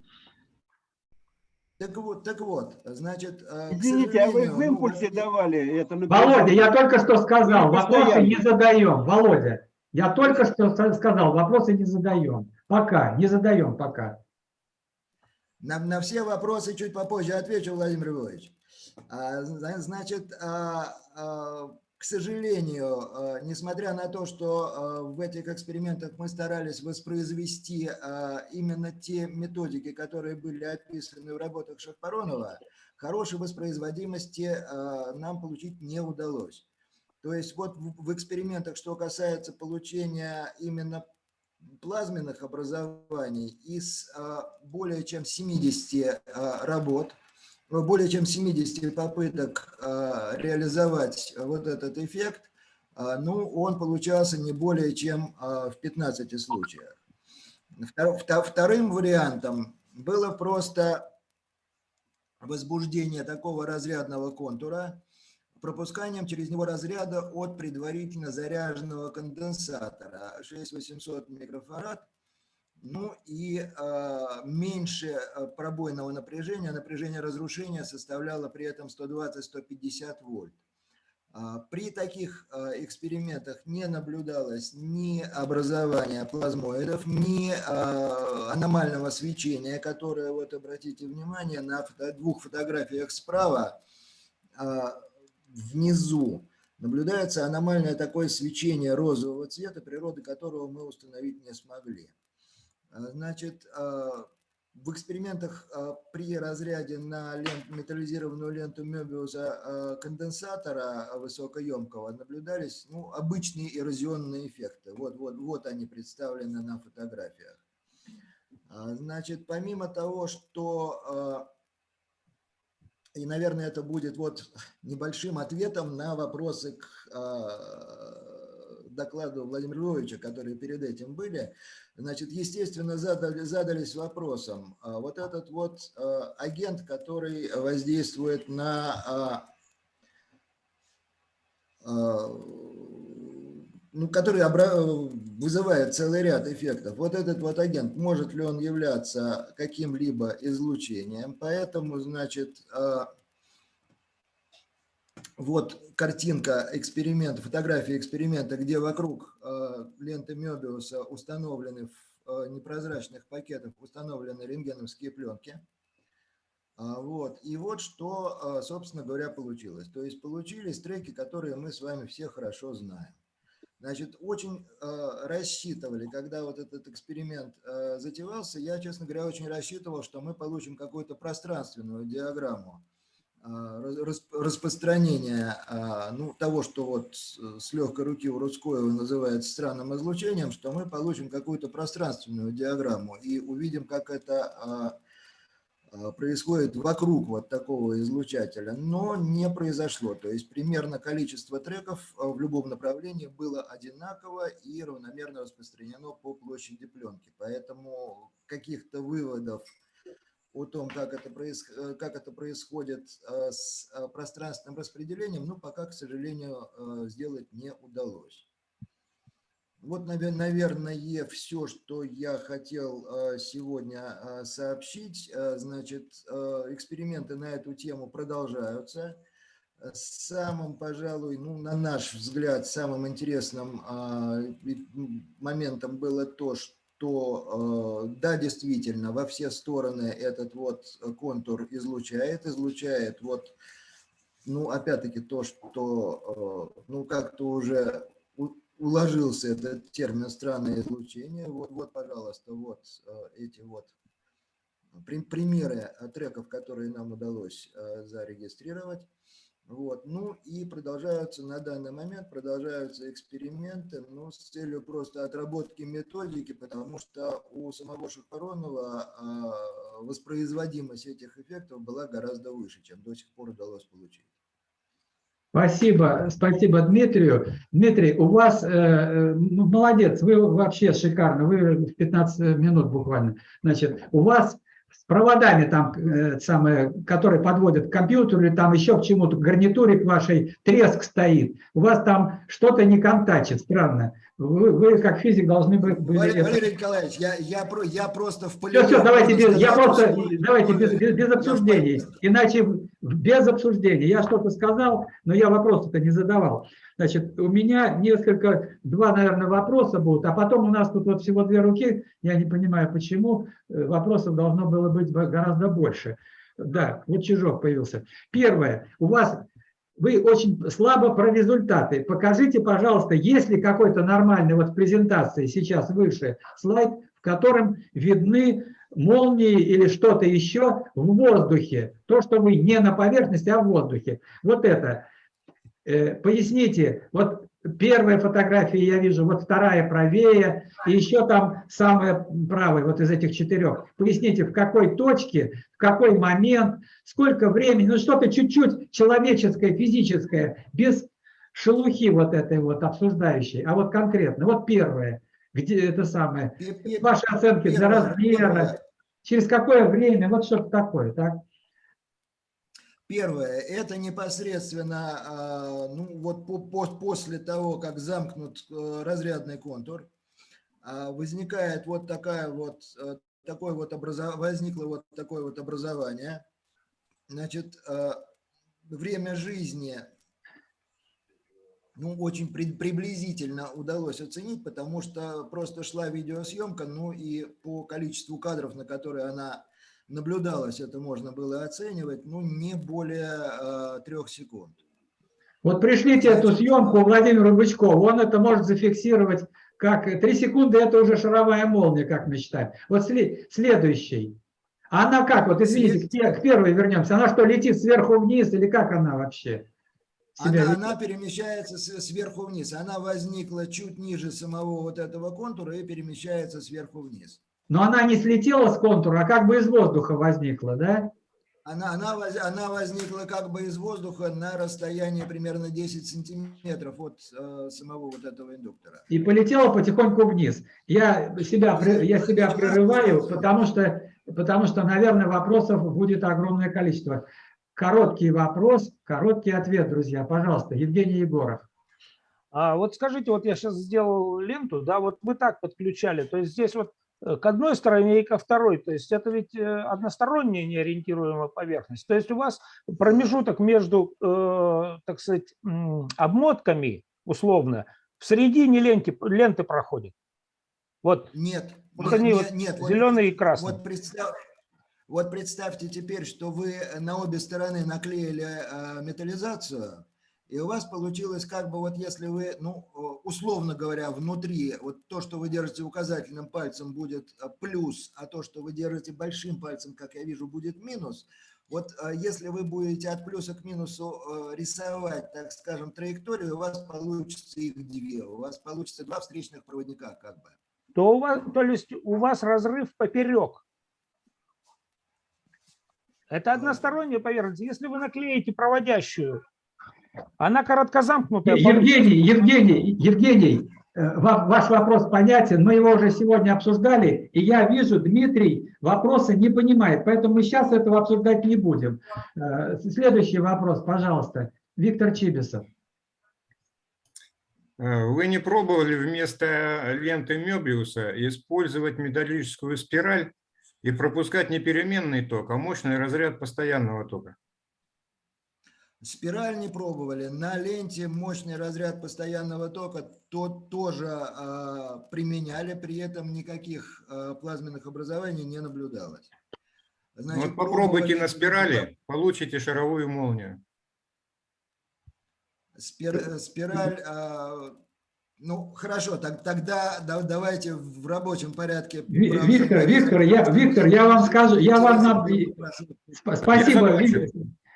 Так вот, так вот, значит, э, Извините, а вы в ну, импульсе давали это Володя, я только что сказал, вопросы не задаем. Володя, я только что сказал, вопросы не задаем. Пока, не задаем пока. На, на все вопросы чуть попозже отвечу, Владимир Львович. А, зна- Значит, а, а, к сожалению, несмотря на то, что в этих экспериментах мы старались воспроизвести именно те методики, которые были описаны в работах Шахпаронова, хорошей воспроизводимости нам получить не удалось. То есть вот в экспериментах, что касается получения именно плазменных образований из более чем 70 работ, более чем 70 попыток реализовать вот этот эффект, ну, он получался не более чем в 15 случаях. Вторым вариантом было просто возбуждение такого разрядного контура пропусканием через него разряда от предварительно заряженного конденсатора 6800 микрофарад, ну и э, меньше а, пробойного напряжения, напряжение разрушения составляло при этом 120-150 вольт. При таких экспериментах не наблюдалось ни образования плазмоидов, ни аномального свечения, которое, вот обратите внимание, на двух фотографиях справа внизу наблюдается аномальное такое свечение розового цвета, природы которого мы установить не смогли. Значит, в экспериментах а, при разряде на лент, металлизированную ленту Мебиуса конденсатора высокоемкого наблюдались ну, обычные эрозионные эффекты. Вот, вот, вот они представлены на фотографиях. Значит, помимо того, что, и, наверное, это будет вот небольшим ответом на вопросы к докладу Владимира Львовича, которые перед этим были, значит, естественно, задали, задались вопросом, а вот этот вот а, агент, который воздействует на, а, ну, который вызывает целый ряд эффектов, вот этот вот агент, может ли он являться каким-либо излучением, поэтому, значит, вот картинка эксперимента, фотография эксперимента, где вокруг э, ленты Мёбиуса установлены в э, непрозрачных пакетах установлены рентгеновские пленки. А, вот. И вот что, э, собственно говоря, получилось. То есть получились треки, которые мы с вами все хорошо знаем. Значит, очень э, рассчитывали, когда вот этот эксперимент э, затевался, я, честно говоря, очень рассчитывал, что мы получим какую-то пространственную диаграмму а, распространения а, ну, того, что вот с легкой руки у Рудскоева называется странным излучением, что мы получим какую-то пространственную диаграмму и увидим, как это а, происходит вокруг вот такого излучателя, но не произошло. То есть примерно количество треков в любом направлении было одинаково и равномерно распространено по площади пленки. Поэтому каких-то выводов о том, как это, проис... Э, как это происходит э, с э, пространственным распределением, но пока, к сожалению, сделать не удалось. Вот, наверное, все, что я хотел сегодня сообщить. Значит, эксперименты на эту тему продолжаются. Самым, пожалуй, ну, на наш взгляд, самым интересным моментом было то, что что э, да, действительно, во все стороны этот вот контур излучает, излучает вот, ну, опять-таки то, что, э, ну, как-то уже уложился этот термин странное излучение. Вот, вот пожалуйста, вот э, эти вот примеры треков, которые нам удалось зарегистрировать. Вот. Ну и продолжаются на данный момент, продолжаются эксперименты ну, с целью просто отработки методики, потому что у самого Шахаронова э, воспроизводимость этих эффектов была гораздо выше, чем до сих пор удалось получить. Спасибо, спасибо Дмитрию. Дмитрий, у вас, э, э ну, молодец, вы вообще шикарно, вы в 15 минут буквально. Значит, у вас с проводами там, э, самые, которые подводят к компьютеру или там еще к чему-то, к гарнитуре к вашей, треск стоит. У вас там что-то не контачит, странно. Вы, вы как физик должны быть... Валерий, Валерий Николаевич, я, я, я просто в поле... Все, все, давайте, без, я просто, давайте без, без, без обсуждений, иначе без обсуждений. Я что-то сказал, но я вопрос-то не задавал. Значит, у меня несколько, два, наверное, вопроса будут, а потом у нас тут вот всего две руки, я не понимаю, почему, э, вопросов должно было быть гораздо больше. Да, вот Чижок появился. Первое, у вас, вы очень слабо про результаты. Покажите, пожалуйста, есть ли какой-то нормальный, вот в презентации сейчас выше слайд, в котором видны молнии или что-то еще в воздухе. То, что вы не на поверхности, а в воздухе. Вот это. Э, поясните, вот первая фотография я вижу, вот вторая правее, и еще там самая правая, вот из этих четырех. Поясните, в какой точке, в какой момент, сколько времени, ну что-то чуть-чуть человеческое, физическое, без шелухи вот этой вот обсуждающей, а вот конкретно, вот первое, где это самое, ваши оценки для размера, через какое время, вот что-то такое, так? Первое, это непосредственно а, ну, вот по, по, после того, как замкнут э, разрядный контур, а, возникает вот такая вот, э, такое вот образов... возникло вот такое вот образование. Значит, э, время жизни ну, очень приблизительно удалось оценить, потому что просто шла видеосъемка, ну и по количеству кадров, на которые она наблюдалось, это можно было оценивать, ну, не более э, трех секунд. Вот пришлите эту съемку Владимиру Бычкову, он это может зафиксировать как три секунды, это уже шаровая молния, как мы считаем. Вот следующий. Она как, вот извините, к, к первой вернемся, она что, летит сверху вниз или как она вообще? Она, она перемещается сверху вниз, она возникла чуть ниже самого вот этого контура и перемещается сверху вниз. Но она не слетела с контура, а как бы из воздуха возникла, да? Она, она, она возникла как бы из воздуха на расстоянии примерно 10 сантиметров от э, самого вот этого индуктора. И полетела потихоньку вниз. Я себя, я себя прерываю, потому что, потому что, наверное, вопросов будет огромное количество. Короткий вопрос, короткий ответ, друзья. Пожалуйста, Евгений Егоров. А вот скажите, вот я сейчас сделал ленту, да, вот вы так подключали, то есть здесь вот Э, к одной стороне и ко второй. То есть это ведь э, односторонняя неориентируемая поверхность. То есть у вас промежуток между, э, так сказать, обмотками, условно, в середине ленты, ленты проходит. Вот. Нет. Вот нет, они нет, вот нет, зеленые вот, и красные. Вот, представь, вот представьте теперь, что вы на обе стороны наклеили металлизацию, и у вас получилось как бы вот если вы, ну, условно говоря, внутри, вот то, что вы держите указательным пальцем, будет э, плюс, а то, что вы держите большим пальцем, как я вижу, будет минус. Вот э, если вы будете от плюса к минусу э, рисовать, так скажем, траекторию, у вас получится их две, у вас получится два встречных проводника как бы. То, у вас, то есть у вас разрыв поперек. Это односторонняя поверхность. Если вы наклеите проводящую она короткозамкнутая. Евгений, Евгений, Евгений, э, ваш вопрос понятен, мы его уже сегодня обсуждали, и я вижу, Дмитрий вопросы не понимает, поэтому мы сейчас этого обсуждать не будем. Э, следующий вопрос, пожалуйста, Виктор Чибисов. Э, вы не пробовали вместо ленты Мёбиуса использовать металлическую спираль и пропускать не переменный ток, а мощный разряд постоянного тока? Спираль не пробовали. На ленте мощный разряд постоянного тока тот тоже э, применяли, при этом никаких э, плазменных образований не наблюдалось. Значит, вот попробуйте на спирали, получите шаровую молнию. Спир, спираль, э, ну хорошо, так, тогда да, давайте в рабочем порядке. Виктор, Виктор, я, Виктор, я вам скажу, я вам... Спасибо, Виктор.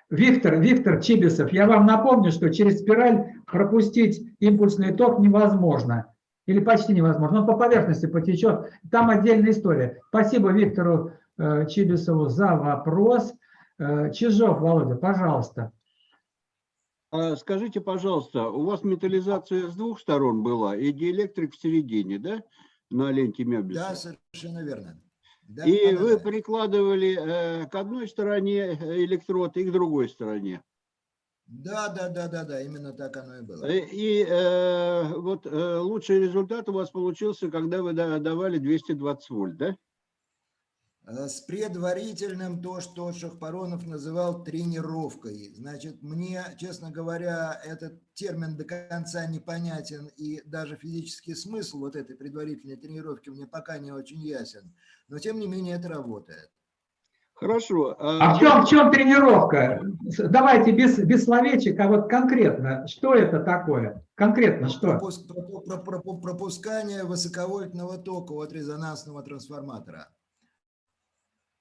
Виктор, Виктор Чибисов, я вам напомню, что через спираль пропустить импульсный ток невозможно. Или почти невозможно. Он по поверхности потечет. Там отдельная история. Спасибо Виктору э, Чибисову за вопрос. Э, Чижов, Володя, пожалуйста. А скажите, пожалуйста, у вас металлизация с двух сторон была и диэлектрик в середине, да, на ленте Мебиуса? Да, совершенно верно. Да, и да, вы да. прикладывали э, к одной стороне э, электрод и к другой стороне. Да, да, да, да, да, именно так оно и было. И, э, и э, вот э, лучший результат у вас получился, когда вы давали 220 вольт, да? Э, с предварительным то, что Шахпаронов называл тренировкой. Значит, мне, честно говоря, этот термин до конца непонятен, и даже физический смысл вот этой предварительной тренировки мне пока не очень ясен. Но, тем не менее, это работает. Хорошо. А, а в чем, в чем тренировка? Давайте без, без словечек, а вот конкретно, что это такое? Конкретно что? Пропускание высоковольтного тока от резонансного трансформатора.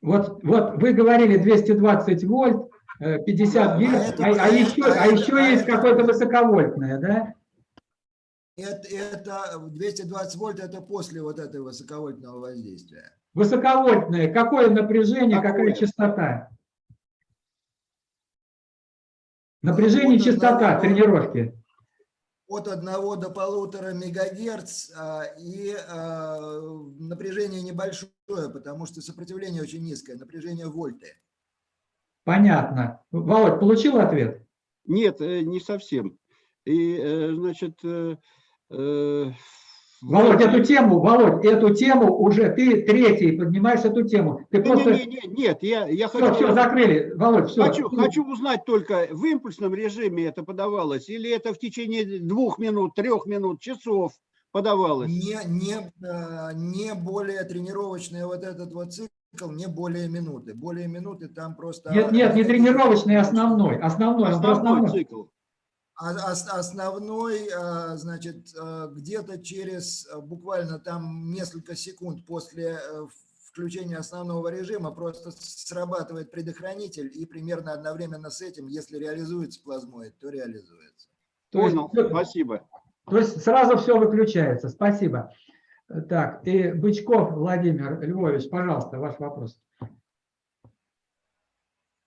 Вот, вот вы говорили 220 вольт, э, 50 Да, герц, а а, еще, а еще есть какое-то высоковольтное, да? Это, это 220 вольт, это после вот этого высоковольтного воздействия. Высоковольтное, какое напряжение, какая Какое? частота? Напряжение, Вот частота тренировки. От 1 до полутора мегагерц а, и а, напряжение небольшое, потому что сопротивление очень низкое, напряжение вольты. Понятно. Володь, получил ответ? Нет, э, не совсем. И, э, значит, э, э, Володь, эту тему, Володь, эту тему уже ты третий поднимаешь эту тему. Ты не, просто... не, не, нет, я, я Все, хочу... все, закрыли. Володь, все. Хочу, хочу узнать только, в импульсном режиме это подавалось, или это в течение двух минут, трех минут, часов подавалось? Не, не, а, не более тренировочный вот этот вот цикл, не более минуты. Более минуты там просто... Нет, нет, не тренировочный, а основной. Основной, Основной основной. цикл. А- ос- Основной, а, значит, а, где-то через а, буквально там несколько секунд после э, включения основного режима просто срабатывает предохранитель, и примерно одновременно с этим, если реализуется плазмоид, то реализуется. То есть, Понял, спасибо. то есть сразу все выключается. Спасибо. Так, и Бычков Владимир Львович, пожалуйста, ваш вопрос.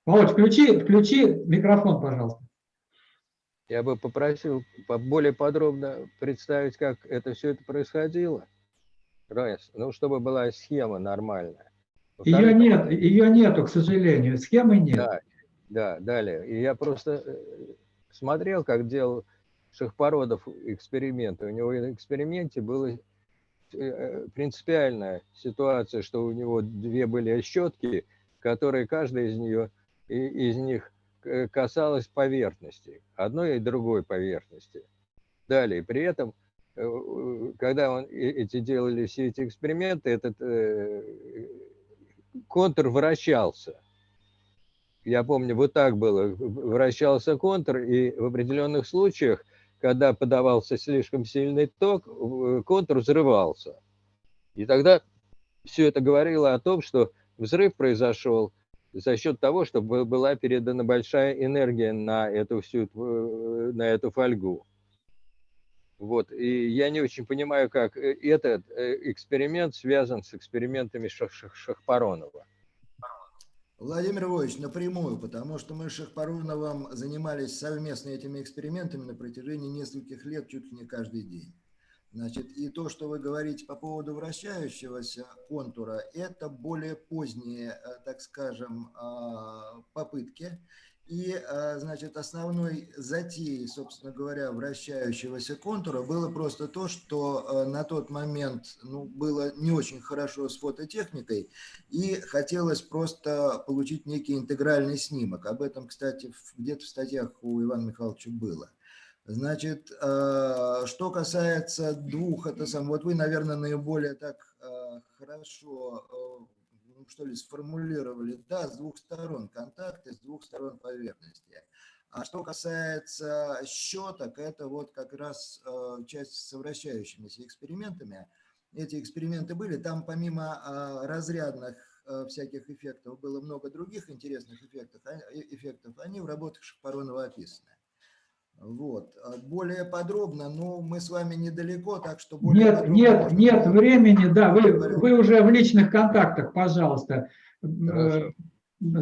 Володь, включи, включи микрофон, пожалуйста. Я бы попросил по- более подробно представить, как это все это происходило. Раз. Ну, чтобы была схема нормальная. Ее нет, ее нету, к сожалению. Схемы нет. Да, да, далее. И я просто э, смотрел, как делал Шахпородов эксперименты. У него в эксперименте была э, принципиальная ситуация, что у него две были щетки, которые каждая из нее из них э, касалась поверхности, одной и другой поверхности. Далее, при этом, э, когда он э- эти делали все эти эксперименты, этот контур вращался. Я помню, вот так было. Вращался контур, и в определенных случаях, когда подавался слишком сильный ток, контур взрывался. И тогда все это говорило о том, что взрыв произошел за счет того, что бы- была передана большая энергия на эту всю на эту фольгу. Вот. И я не очень понимаю, как э, этот э, эксперимент связан с экспериментами Шах- Шах- Шахпаронова. Владимир Львович, напрямую, потому что мы с Шахпаруновым занимались совместно этими экспериментами на протяжении нескольких лет, чуть ли не каждый день. Значит, и то, что вы говорите по поводу вращающегося контура, это более поздние, э, так скажем, а, попытки. И, а, значит, основной затеей, собственно говоря, вращающегося контура было просто то, что э, на тот момент ну, было не очень хорошо с фототехникой, и хотелось просто получить некий интегральный снимок. Об этом, кстати, где-то в статьях у Ивана Михайловича было. Значит, э, что касается двух, это сам, вот вы, наверное, наиболее так э, хорошо, э, ну, что ли, сформулировали, да, с двух сторон контакты, с двух сторон поверхности. А что касается щеток, это вот как раз часть с вращающимися экспериментами. Эти эксперименты были, там помимо разрядных всяких эффектов было много других интересных эффектов, а- эффектов. они в работах Шахпаронова описаны. Вот. А Более подробно, ну, мы с вами недалеко, так что более Нет, нет, можно нет времени, да, вы, вы уже в личных контактах, пожалуйста. Хорошо. Э,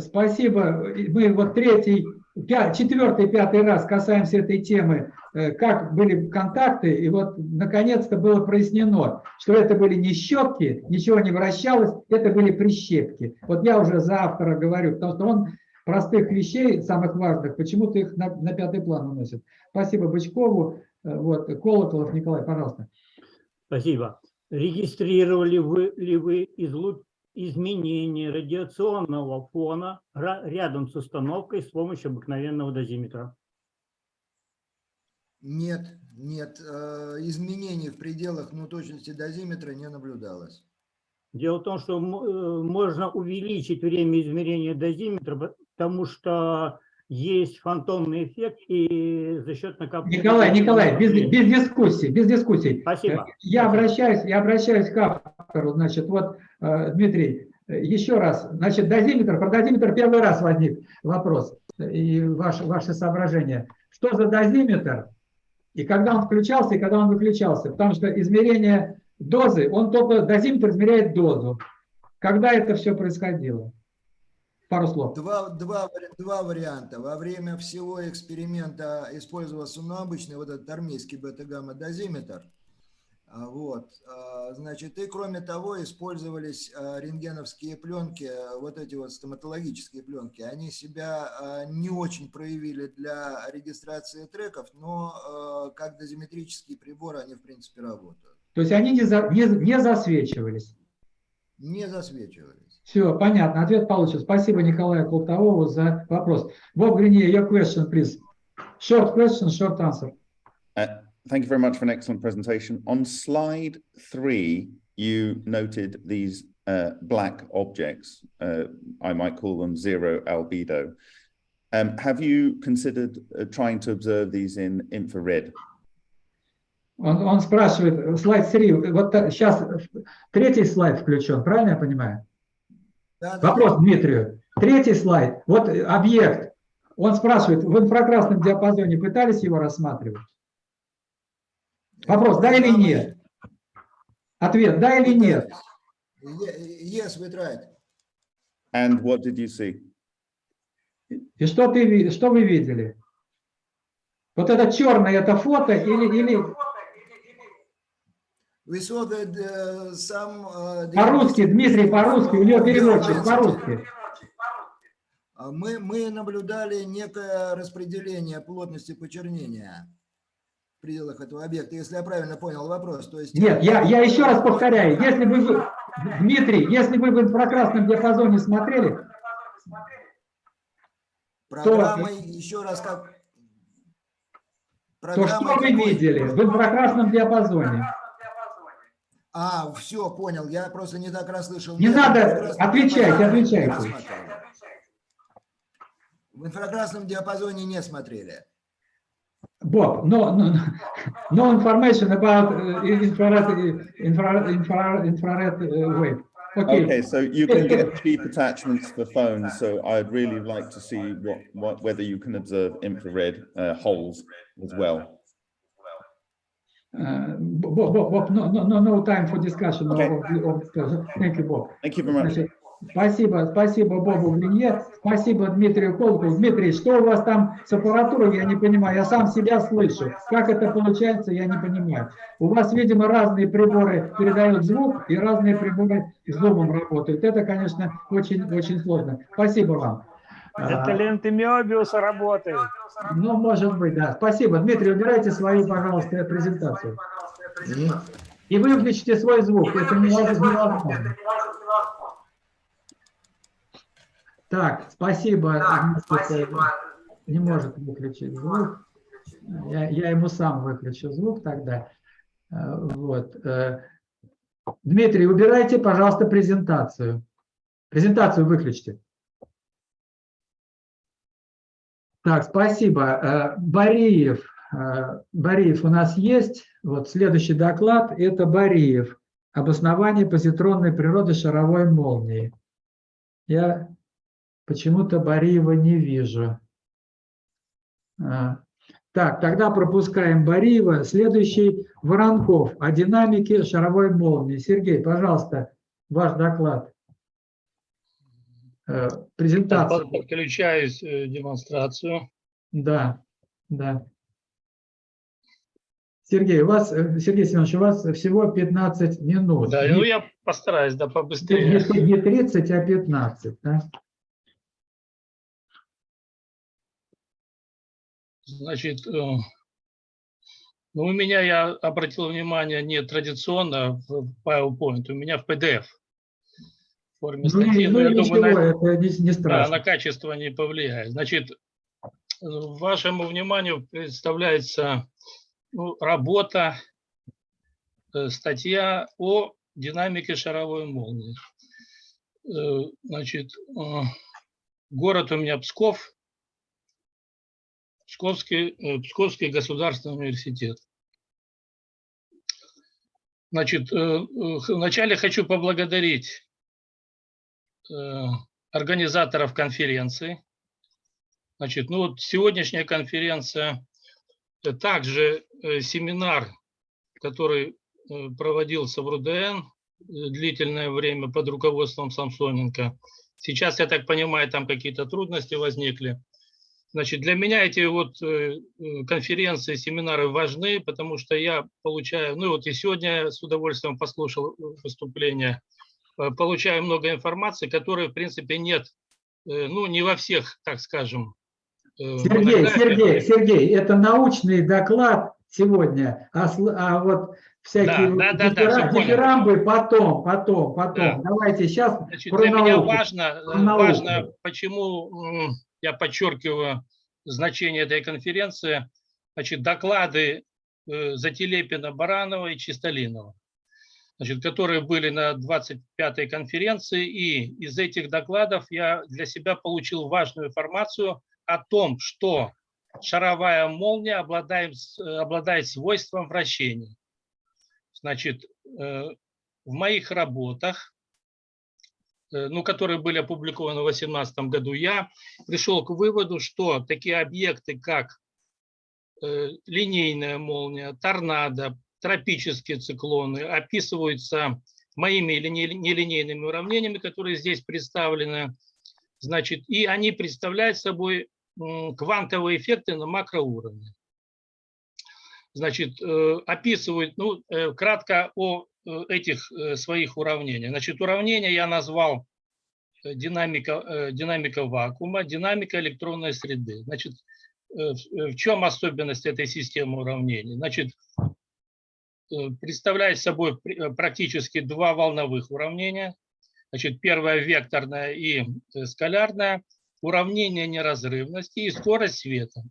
Спасибо. Мы вот третий, пя- четвертый, пятый раз касаемся этой темы, э, как были контакты, и вот наконец-то было прояснено, что это были не щетки, ничего не вращалось, это были прищепки. Вот я уже за автора говорю, потому что он простых вещей, самых важных, почему-то их на, на пятый план уносит. Спасибо Бычкову. Э, Вот, Колоколов Николай, пожалуйста. Спасибо. Регистрировали вы, ли вы излу- изменение радиационного фона рядом с установкой с помощью обыкновенного дозиметра? Нет, нет, э, изменений в пределах ну, точности дозиметра не наблюдалось. Дело в том, что э, можно увеличить время измерения дозиметра, потому что есть фантомный эффект и за счет накопления... Николай, Николай, без, без дискуссий, без дискуссий. Спасибо. Э, Я обращаюсь, я обращаюсь к автору, значит, вот, э, Дмитрий, Еще раз, значит, дозиметр, про дозиметр первый раз возник вопрос и ваше, ваше соображение. Что за дозиметр и когда он включался и когда он выключался? Потому что измерение дозы, он только, дозиметр измеряет дозу. Когда это все происходило? Пару слов. Два, два, два варианта. Во время всего эксперимента использовался ну, обычный вот этот армейский бета-гамма-дозиметр. А, Вот, а, значит, и кроме того использовались а, рентгеновские пленки, вот эти вот стоматологические пленки. Они себя не очень проявили для регистрации треков, но как дозиметрические приборы они в принципе работают. То есть они не, за, не, не засвечивались? Не засвечивались. Все, понятно, ответ получен. Спасибо Николаю Колтовому за вопрос. Боб Гринье, your question, please. Short question, short answer. Uh, thank you very much for an excellent presentation. On slide three, you noted these uh, black objects. Uh, I might call them zero albedo. Um, have you considered uh, trying to observe these in infrared? Он, он спрашивает, слайд 3, вот сейчас третий слайд включен, правильно я понимаю? Да, да, Вопрос Дмитрию. Третий слайд, вот объект, он спрашивает, в инфракрасном диапазоне пытались его рассматривать? Вопрос, да или нет? Ответ, да или нет? Yes, we tried. And what did you see? И что, ты, что вы видели? Вот это черное, это фото или... или... We saw that, uh, some, uh, По-русски, Дмитрий, по-русски, у него переводчик, по-русски. Мы, мы наблюдали некое распределение плотности почернения в пределах этого объекта, если я правильно понял вопрос. То есть... Нет, я, я еще раз повторяю, если вы, Дмитрий, если вы в инфракрасном диапазоне смотрели, Программой, то, еще раз как... То что вы видели в инфракрасном диапазоне? А, все, понял. Я просто не так расслышал. Не Нет, надо, отвечайте, отвечайте. В инфракрасном диапазоне не смотрели. Bob, no, no, no information about uh, infrared, infrared, infrared, infrared uh, wave. Okay. okay, so you can get cheap attachments for phones. So I'd really like to see what, what whether you can observe infrared uh, holes as well. Bob, Bob, Bob, no, no, no time for discussion. Okay. Of, of, thank you, Bob. Thank you very much. Значит, спасибо, спасибо Бобу Глине, спасибо Дмитрию Колкову. Дмитрий, что у вас там с аппаратурой, я не понимаю. Я сам себя слышу. Как это получается, я не понимаю. У вас, видимо, разные приборы передают звук, и разные приборы зумом работают. Это, конечно, очень-очень сложно. Спасибо вам. Это ленты Мёбиуса работают. Ну, может быть, да. Спасибо. Дмитрий, убирайте свою, пожалуйста, презентацию. И выключите свой звук. Это невозможно. Так, спасибо. Не может выключить звук. Я, я ему сам выключу звук тогда. Вот. Дмитрий, убирайте, пожалуйста, презентацию. Презентацию выключите. Так, спасибо. Бариев. Бариев у нас есть. Вот следующий доклад – это Бариев. Обоснование позитронной природы шаровой молнии. Я почему-то Бариева не вижу. Так, тогда пропускаем Бариева. Следующий – Воронков о динамике шаровой молнии. Сергей, пожалуйста, ваш доклад. Презентацию. Подключаюсь демонстрацию. Да, да. Сергей, у вас, Сергей Семенович, у вас всего 15 минут. Да, ну я постараюсь, да, побыстрее. Не, не 30, а 15, да? Значит, ну, у меня, я обратил внимание, не традиционно в PowerPoint, у меня в PDF форме ну, статьи. Ну, я ничего, думаю, на, это не, не страшно. Да, на качество не повлияет. Значит, вашему вниманию представляется ну, работа, статья о динамике шаровой молнии. Значит, город у меня Псков, Псковский, Псковский государственный университет. Значит, вначале хочу поблагодарить э, организаторов конференции. Значит, ну вот сегодняшняя конференция, э, также э, семинар, который э, проводился в РУДН э, длительное время под руководством Самсоненко. Сейчас, я так понимаю, там какие-то трудности возникли. Значит, для меня эти вот э, э, конференции, семинары важны, потому что я получаю, ну вот и сегодня с удовольствием послушал выступление, э, получаю много информации, которой, в принципе, нет, ну, не во всех, так скажем. Сергей, Сергей, Сергей, это научный доклад сегодня, а, а вот всякие да, да, да, да, дифирамбы потом, потом, потом. Да. Давайте сейчас Значит, Для науку. меня важно, важно, почему я подчеркиваю значение этой конференции, значит, доклады э, Зателепина, Баранова и Чистолинова, значит, которые были на 25-й конференции, и из этих докладов я для себя получил важную информацию о том, что шаровая молния обладает, обладает свойством вращения. Значит, э, в моих работах Э, ну, которые были опубликованы в 2018 году, я пришел к выводу, что такие объекты, как э, линейная молния, торнадо, тропические циклоны описываются моими нелинейными уравнениями, которые здесь представлены. Значит, и они представляют собой квантовые эффекты на макроуровне. Значит, э, описывают, ну, кратко о Э, этих э, своих уравнений. Значит, уравнение я назвал э, динамика, динамика вакуума, динамика электронной среды. Значит, в чем особенность этой системы уравнений? Значит, представляет собой практически два волновых уравнения. Значит, первое векторное и скалярное, уравнение неразрывности и скорость света.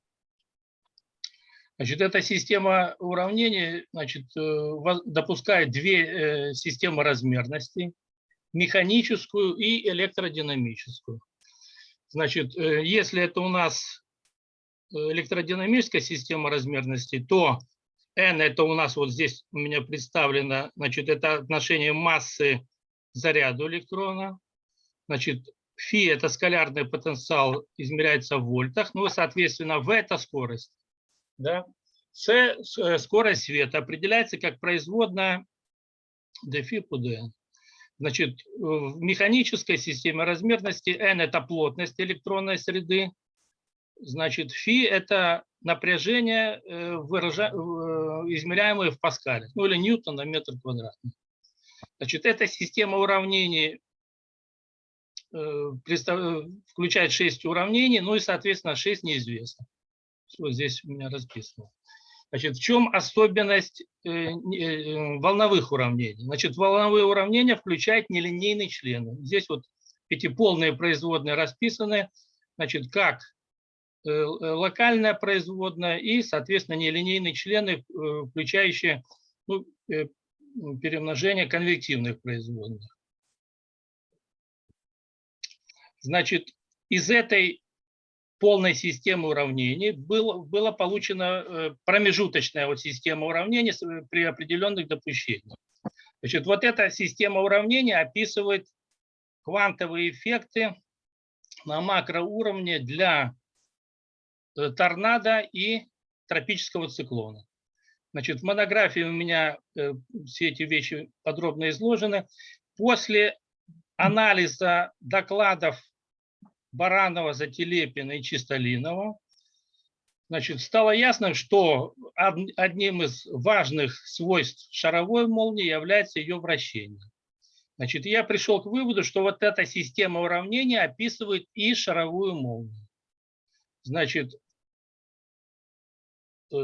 Значит, эта система уравнений значит, э, допускает две э, системы размерности, механическую и электродинамическую. Значит, э, если это у нас электродинамическая система размерности, то n это у нас вот здесь у меня представлено, значит, это отношение массы к заряду электрона. Значит, φ это скалярный потенциал, измеряется в вольтах, ну и, соответственно, v это скорость. Да? С, э, скорость света определяется как производная dφ по dn. Значит, в механической системе размерности n – это плотность электронной среды, значит, φ – это напряжение, э, выража... Э, измеряемое в паскале, ну или ньютон на метр квадратный. Значит, эта система уравнений включает 6 уравнений, ну и, соответственно, 6 неизвестных. Вот здесь у меня расписано. Значит, в чем особенность э, э, волновых уравнений? Значит, волновые уравнения включают нелинейные члены. Здесь вот эти полные производные расписаны, значит, как э, локальная производная и, соответственно, нелинейные члены, включающие ну, перемножение конвективных производных. Значит, из этой полной системы уравнений было, было получена э, промежуточная вот система уравнений при определенных допущениях. Значит, вот эта система уравнений описывает квантовые эффекты на макроуровне для э, торнадо и тропического циклона. Значит, в монографии у меня э, все эти вещи подробно изложены. После анализа докладов Баранова, Зателепина и Чистолинова, значит, стало ясно, что одним из важных свойств шаровой молнии является ее вращение. Значит, я пришел к выводу, что вот эта система уравнений описывает и шаровую молнию. Значит,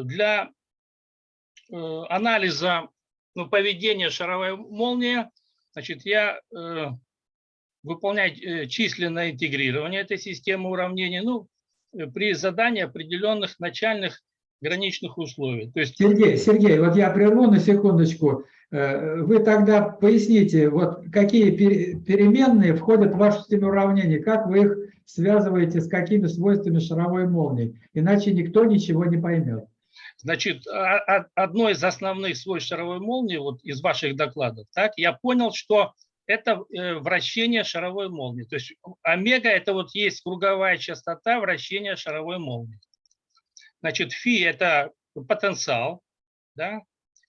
для э, анализа ну, поведения шаровой молнии, значит, я э, выполнять э, численное интегрирование этой системы уравнений ну, при задании определенных начальных граничных условий. То есть... Сергей, Сергей, вот я прерву на секундочку. Вы тогда поясните, вот какие переменные входят в вашу систему уравнений, как вы их связываете с какими свойствами шаровой молнии, иначе никто ничего не поймет. Значит, а, а, одно из основных свойств шаровой молнии вот из ваших докладов, так, я понял, что это э, вращение шаровой молнии. То есть омега – это вот есть круговая частота вращения шаровой молнии. Значит, фи – это потенциал, да,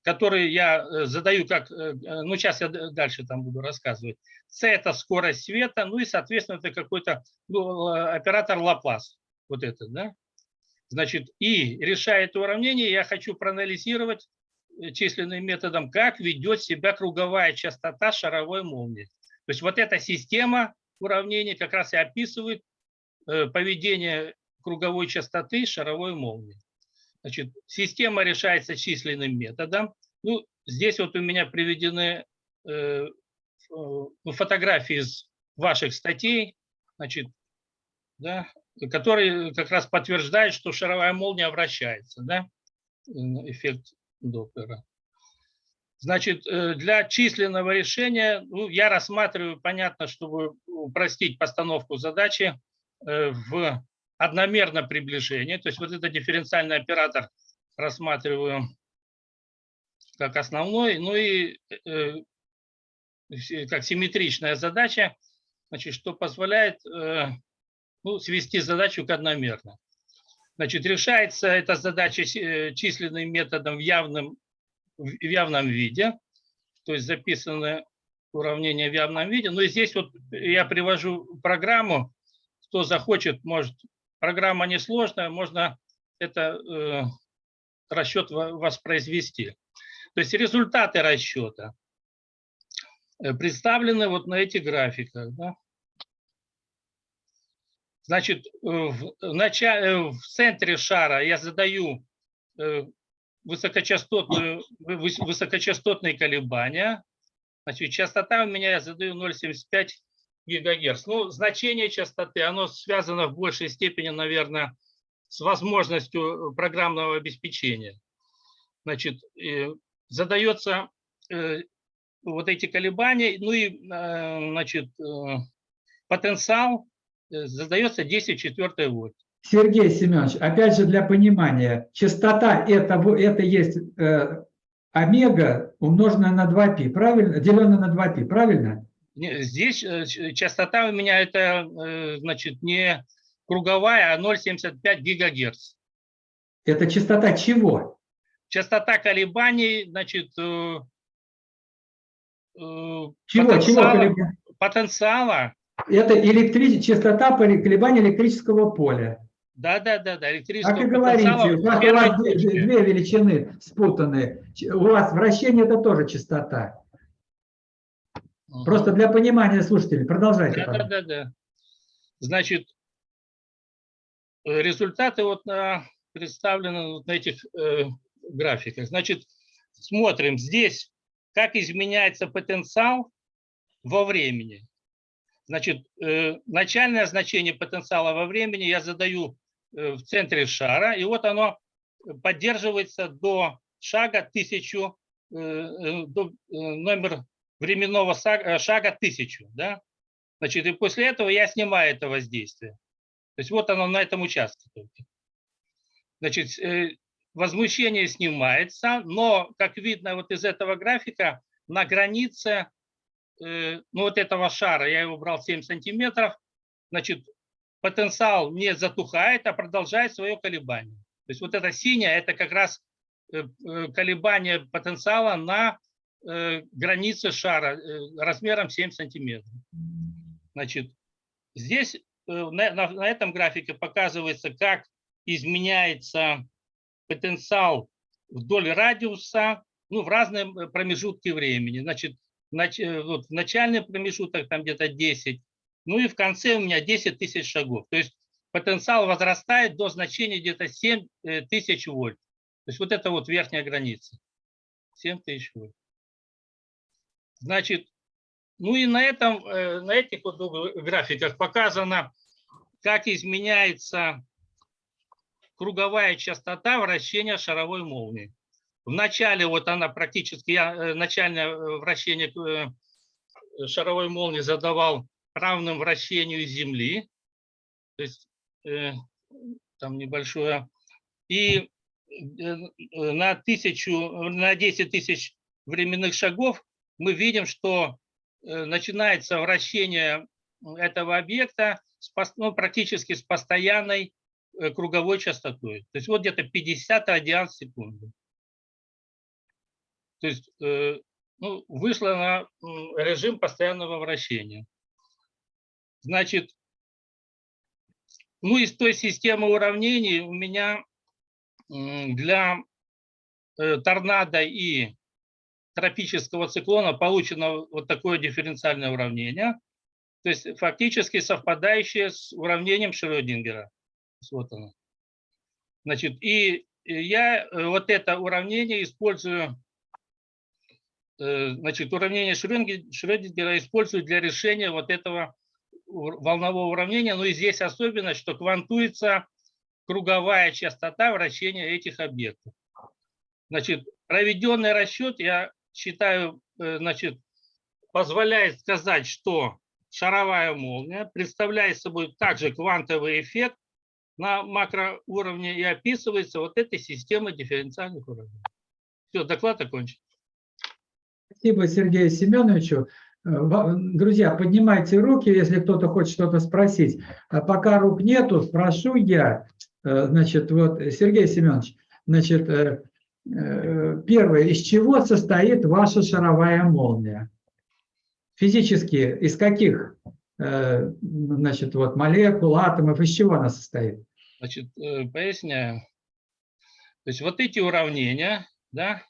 который я э, задаю как, э, ну сейчас я дальше там буду рассказывать. С – это скорость света, ну и, соответственно, это какой-то ну, оператор Лаплас, вот этот, да. Значит, и решая это уравнение, я хочу проанализировать численным методом, как ведет себя круговая частота шаровой молнии. То есть вот эта система уравнений как раз и описывает э, поведение круговой частоты шаровой молнии. Значит, система решается численным методом. Ну, здесь вот у меня приведены э, фотографии из ваших статей, значит, да, которые как раз подтверждают, что шаровая молния вращается, да, эффект Доплера. Значит, э, для численного решения ну, я рассматриваю, понятно, чтобы упростить постановку задачи э, в одномерное приближение. То есть вот этот дифференциальный оператор рассматриваю как основной. Ну и э, как симметричная задача, значит, что позволяет ну, свести задачу к одномерно. Значит, решается эта задача э, численным методом в явном, в явном виде, то есть записаны уравнения в явном виде. Но здесь вот я привожу программу, кто захочет, может, программа несложная, можно это э, расчет воспроизвести. То есть результаты расчета э, представлены вот на этих графиках. Да? Значит, э, в, начале, э, в центре шара я задаю э, высокочастотную, высокочастотные колебания. Значит, частота у меня я задаю 0,75 гигагерц. Ну, значение частоты, оно связано в большей степени, наверное, с возможностью программного обеспечения. Значит, задается вот эти колебания, ну и, значит, потенциал Э, задается 10 четвертой вольт. Сергей Семенович, опять же для понимания, частота это, это есть э, омега умноженная на 2π, правильно? Деленная на 2π, правильно? Здесь э, частота у меня это, э, значит, не круговая, а 0,75 гигагерц. Это частота чего? Частота колебаний, значит, э, чего, потенциала, чего потенциала это электрич... частота колебания электрического поля. Да, да, да, да. Электрического как и говорите, у вас, у вас две, две величины спутанные. У вас вращение это тоже частота. Угу. Просто для понимания слушателей. Продолжайте. Да, да, да, да. Значит, результаты вот на, представлены вот на этих э, графиках. Значит, смотрим здесь, как изменяется потенциал во времени. Значит, э, начальное значение потенциала во времени я задаю э, в центре шара, и вот оно поддерживается до шага 1000, э, до номер временного шага 1000. Да? Значит, и после этого я снимаю это воздействие. То есть вот оно на этом участке только. Значит, возмущение снимается, но, как видно вот из этого графика, на границе ну, вот этого шара, я его брал 7 сантиметров, значит, потенциал не затухает, а продолжает свое колебание. То есть вот это синее, это как раз э, э, колебание потенциала на границе шара размером 7 сантиметров. Значит, здесь на, на, на этом графике показывается, как изменяется потенциал вдоль радиуса ну, в разные промежутки времени. Значит, Э, вот, в начальный промежуток там где-то 10, ну и в конце у меня 10 тысяч шагов. То есть потенциал возрастает до значения где-то 7 э, тысяч вольт. То есть вот это вот верхняя граница. 7 тысяч вольт. Значит, ну и на, этом, э, на этих вот графиках показано, как изменяется круговая частота вращения шаровой молнии. В начале вот она практически, я э, начальное э, вращение э, шаровой молнии задавал равным вращению Земли, то есть там небольшое, и на, тысячу, на 10 тысяч временных шагов мы видим, что начинается вращение этого объекта с, ну, практически с постоянной круговой частотой. То есть вот где-то 50 радиан в секунду. То есть э, ну, вышло на режим постоянного вращения. Значит, ну из той системы уравнений у меня для э, торнадо и тропического циклона получено вот такое дифференциальное уравнение, то есть фактически совпадающее с уравнением Шрёдингера. Вот оно. Значит, и я э, вот это уравнение использую, значит, уравнение Шрёдинге- Шрёдингера использую для решения вот этого волнового уравнения. Но и здесь особенность, что квантуется круговая частота вращения этих объектов. Значит, проведенный расчет, я считаю, э, значит, позволяет сказать, что шаровая молния представляет собой также квантовый эффект на макроуровне и описывается вот этой системой дифференциальных уравнений. Все, доклад окончен. Спасибо Сергею Семеновичу. Э, Друзья, поднимайте руки, если кто-то хочет что-то спросить. А пока рук нету, спрошу я. Э, Значит, вот, Сергей Семенович, значит, э, первое, из чего состоит ваша шаровая молния? Физически, из каких, значит, вот, молекул, атомов, из чего она состоит? Значит, поясняю. То есть вот эти уравнения, да,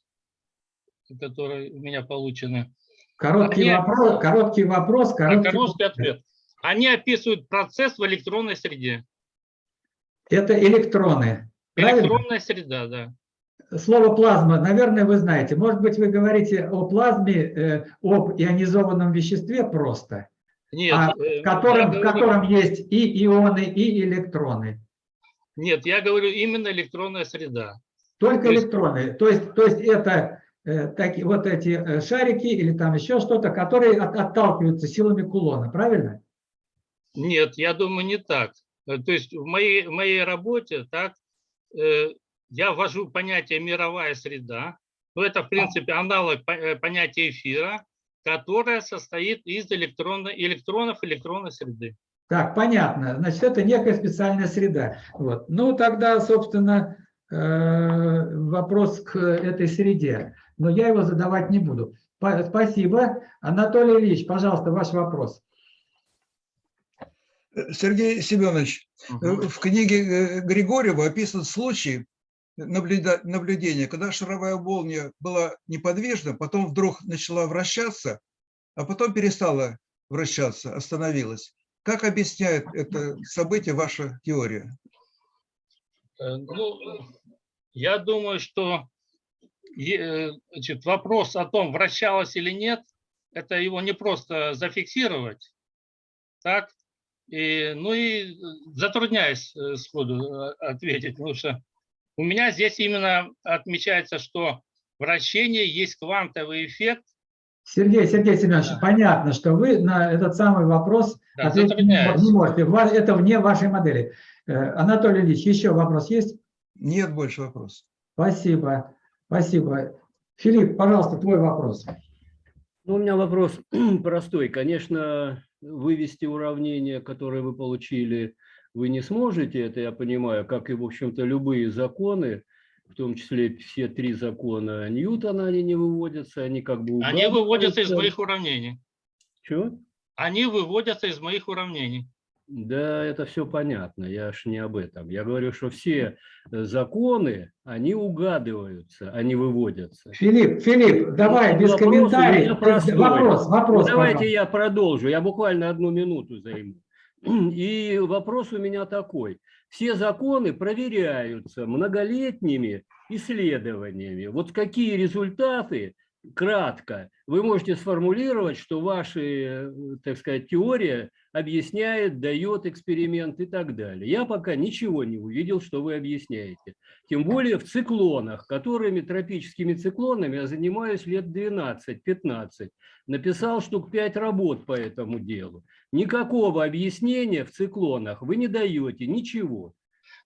которые у меня получены, Короткий Они- вопрос, короткий вопрос, короткий короткий ответ. Они описывают процесс в электронной среде. Это электроны. правильно? Электронная среда, да. Слово плазма, наверное, вы знаете. Может быть, вы говорите о плазме, э, об ионизованном веществе просто, Нет, а э, в котором, я в говорю- котором есть и ионы, и электроны. Нет, я говорю именно электронная среда. Только То есть- электроны. То есть, то есть это э, таки, вот эти э, шарики или там еще что-то, которые от- отталкиваются силами кулона, правильно? Нет, я думаю, не так. Э, То есть в моей, в моей работе так, э, я ввожу понятие мировая среда. Но это, в принципе, аналог по- понятия эфира, которое состоит из электронно- электронов электронной среды. Так, понятно. Значит, это некая специальная среда. Вот. Ну, тогда, собственно, э, вопрос к этой среде. Но я его задавать не буду. Па- Спасибо. Анатолий Ильич, пожалуйста, ваш вопрос. Сергей Семенович, э, в книге э, Григорьева описан случай наблюдения, когда шаровая молния была неподвижна, потом вдруг начала вращаться, а потом перестала вращаться, остановилась. Как объясняет это событие ваша теория? Э, Ну, я думаю, что значит, вопрос о том, вращалось или нет, это его не просто зафиксировать, так? И, ну и затрудняюсь э, сходу э, ответить, потому что у меня здесь именно отмечается, что вращение есть квантовый эффект. Сергей, Сергей Семенович, понятно, что вы на этот самый вопрос Да, ответить не можете. Это вне вашей модели. Э, Анатолий Ильич, еще вопрос есть? Нет больше вопросов. Спасибо. Спасибо. Филипп, пожалуйста, твой вопрос. Ну, у меня вопрос простой. Конечно, вывести уравнение, которое вы получили, вы не сможете, это я понимаю, как и, в общем-то, любые законы, в том числе все три закона Ньютона, они не выводятся, они как бы Они выводятся из моих уравнений. Чего? Они выводятся из моих уравнений. Да, это все понятно, я ж не об этом. Я говорю, что все э, законы, они угадываются, они выводятся. Филипп, Филипп, давай без Вопрос комментариев. простой. Вопрос, вопрос. Ну, давайте пожалуйста. я продолжу, я буквально одну минуту займу. И вопрос у меня такой. Все законы проверяются многолетними исследованиями. Вот какие результаты, кратко, вы можете сформулировать, что ваша, э, так сказать, теория объясняет, дает эксперимент и так далее. Я пока ничего не увидел, что вы объясняете. Тем более в циклонах, которыми тропическими циклонами я занимаюсь лет 12-15. Написал штук 5 работ по этому делу. Никакого объяснения в циклонах вы не даете, ничего.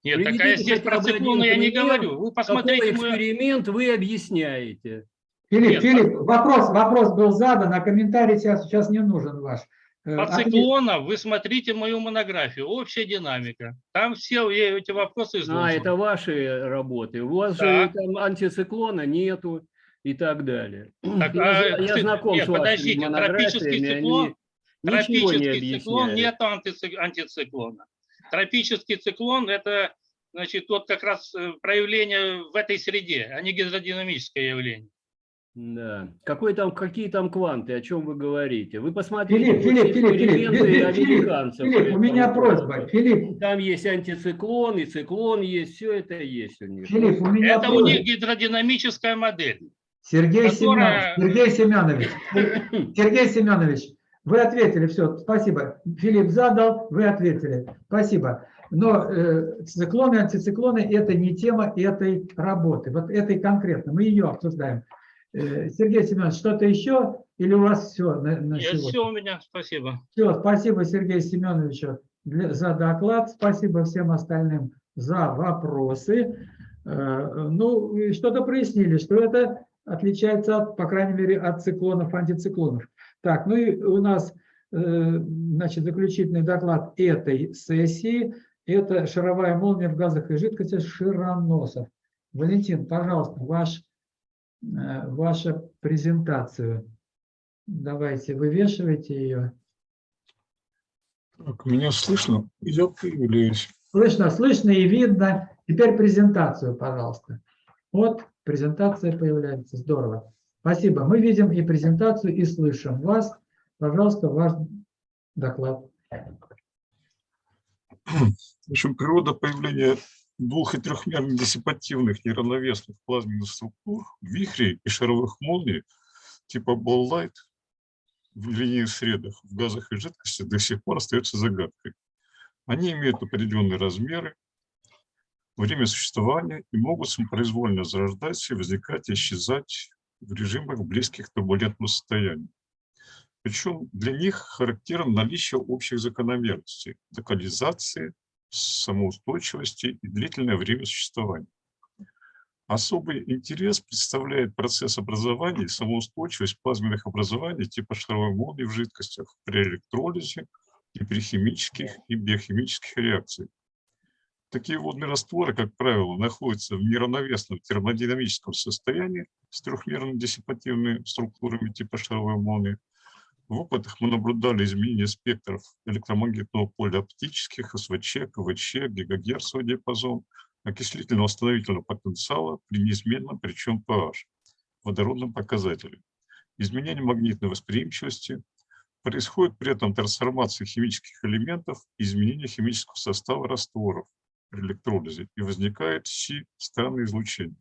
Нет, а Приведите здесь хотя про циклоны я не говорю. Вы посмотрите Какой эксперимент вы объясняете? Филипп, Нет, Филипп, вопрос, вопрос был задан, а комментарий сейчас, сейчас не нужен ваш. Э, По циклонам вы смотрите мою монографию «Общая динамика». Там все я эти вопросы А, изложены. это ваши работы. У вас Да. же там антициклона нету и так далее. Так, я, а, я знаком нет, с вашими подождите, тропический циклон, ничего не тропический циклон нет антици- антициклона. Тропический циклон – это значит, вот как раз э, проявление в этой среде, а не гидродинамическое явление. Да. Какой там, какие там кванты, о чем вы говорите? Вы посмотрите Филипп, Филипп, Филипп, Филипп, эксперименты Филипп, Филипп, американцев. Филипп, у меня просьба, Филипп, Там есть антициклон, и циклон есть, все это есть у них. Филипп, у меня Это у них просьба. гидродинамическая модель. Сергей которая- Семенович, Сергей Семенович, Сергей Семенович, вы ответили, все, спасибо. Филипп задал, вы ответили, спасибо. Но э, циклоны, антициклоны – это не тема этой работы, вот этой конкретно, мы ее обсуждаем. Э, Сергей Семенович, что-то еще или у вас все на, на Нет, сегодня? все у меня, спасибо. Все, спасибо Сергею Семеновичу для- за доклад, спасибо всем остальным за вопросы. Э, Ну, что-то прояснили, что это отличается, от, по крайней мере, от циклонов, антициклонов. Так, ну и у нас, э, значит, заключительный доклад этой сессии – это шаровая молния в газах и жидкостях Широносов. Валентин, пожалуйста, ваш, э, ваша презентацию. Давайте, вывешивайте ее. Так, меня слышно? Я появляюсь. Слышно, слышно и видно. Теперь презентацию, пожалуйста. Вот презентация появляется. Здорово. Спасибо. Мы видим и презентацию, и слышим вас. Пожалуйста, ваш доклад. В общем, природа появления двух- и трехмерных диссипативных неравновесных плазменных структур, вихрей и шаровых молний типа Ball Light в линейных средах, в газах и жидкостях до сих пор остается загадкой. Они имеют определенные размеры, время существования и могут самопроизвольно зарождаться и возникать и исчезать в режимах близких к турбулентному состоянию. Причем для них характерно наличие общих закономерностей, локализации, самоустойчивости и длительное время существования. Особый интерес представляет процесс образования и самоустойчивость плазменных образований типа шаровой молнии в жидкостях при электролизе и при химических и биохимических реакциях. Такие водные растворы, как правило, находятся в неравновесном термодинамическом состоянии с трехмерными диссипативными структурами типа шаровой молнии. В опытах мы наблюдали изменения спектров электромагнитного поля оптических, СВЧ, КВЧ, гигагерцовый диапазон, окислительно-восстановительного потенциала при неизменном, причем pH, водородном показателе. Изменение магнитной восприимчивости. Происходит при этом трансформация химических элементов и изменение химического состава растворов при электролизе и возникает си странное излучение.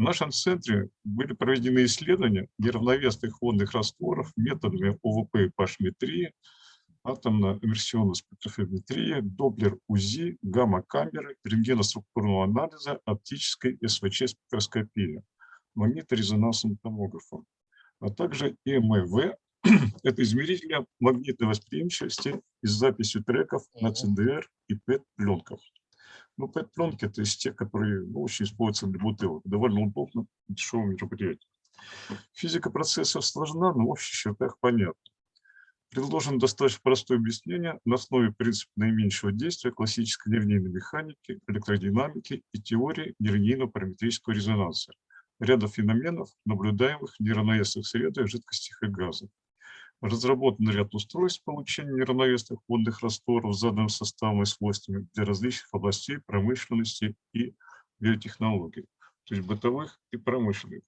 В нашем центре были проведены исследования неравновесных водных растворов методами ОВП и пашметрии, атомно-иммерсионной спектрофотометрии, доплер-УЗИ, гамма-камеры, рентгеноструктурного анализа, оптической СВЧ-спектроскопии, магниторезонансным томографом, а также ЭМВ, это измерители магнитной восприимчивости и с записью треков на ЦДР и ПЭТ-пленках. Ну, ПЭТ-пленки – это из тех, которые ну, очень используются для бутылок. Довольно удобно, дешевое мероприятие. Физика процессов сложна, но в общих чертах понятна. Предложено достаточно простое объяснение на основе принципа наименьшего действия классической нелинейной механики, электродинамики и теории нелинейного параметрического резонанса, ряда феноменов, наблюдаемых в неравновесных средах, жидкостях и газах. Разработан ряд устройств получения неравновесных водных растворов с заданным составом и свойствами для различных областей промышленности и биотехнологий, то есть бытовых и промышленных.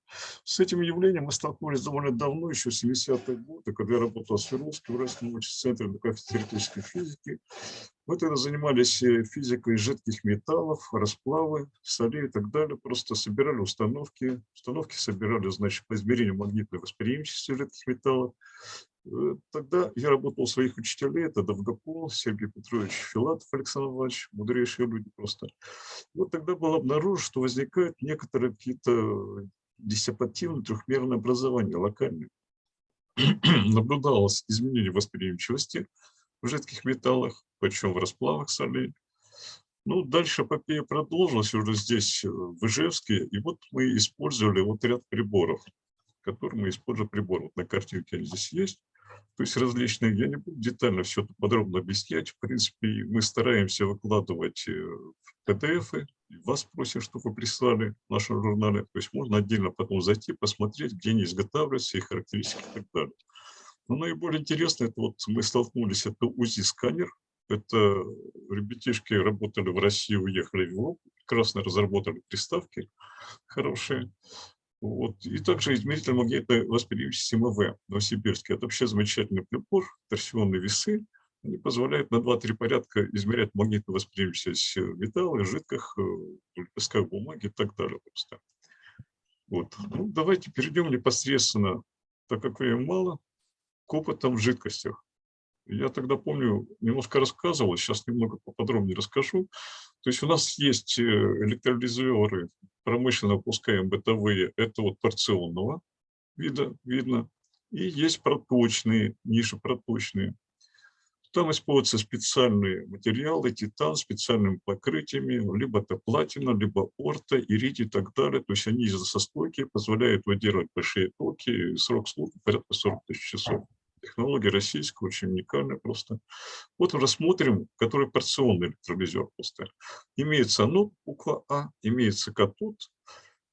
С этим явлением мы столкнулись довольно давно, еще в 70-е годы, когда я работал в Уральском научном центре кафедре теоретической физики. Мы тогда занимались э, физикой жидких металлов, расплавы, солей и так далее. Просто собирали установки. Установки собирали, значит, по измерению магнитной восприимчивости жидких металлов. Э, Тогда я работал у своих учителей, это Довгопол, Сергей Петрович Филатов, Александр Иванович, мудрейшие люди просто. Вот тогда было обнаружено, что возникают некоторые какие-то диссипативные трехмерные образования локальные. Наблюдалось изменение восприимчивости в жидких металлах, причем в расплавах солей. Ну, дальше эпопея продолжилась уже здесь, э, в Ижевске, и вот мы использовали вот ряд приборов. который мы используем прибор. Вот на картинке они здесь есть. То есть различные, я не буду детально все это подробно объяснять. В принципе, мы стараемся выкладывать э, PDF, вас просим, чтобы вы прислали в нашем. То есть можно отдельно потом зайти, посмотреть, где они изготавливаются, их характеристики и так далее. Но наиболее интересно, это вот мы столкнулись, это УЗИ-сканер. Это ребятишки работали в России, уехали в Европу, прекрасно разработали приставки хорошие. Вот. И также измеритель магнитной восприимчивости МВ Новосибирский. Это вообще замечательный прибор, торсионные весы. Они позволяют на 2-3 порядка измерять магнитную восприимчивость металла, жидких, э, песках бумаги и так далее. Просто. Вот. Ну, давайте перейдем непосредственно, так как времени мало, к опытам в жидкостях. Я тогда помню, немножко рассказывал, сейчас немного поподробнее расскажу. То есть у нас есть э, электролизеры промышленно выпускаем бытовые, это вот порционного вида видно. И есть проточные, ниже проточные. Там используются специальные материалы, титан, специальными покрытиями, либо это платина, либо орта, иридий и так далее. То есть они из-за состойки позволяют выдерживать большие токи, срок службы порядка 40 тысяч часов. Технология российская, очень уникальная просто. Вот рассмотрим, который порционный электролизер просто. Имеется анод, буква А, имеется катод.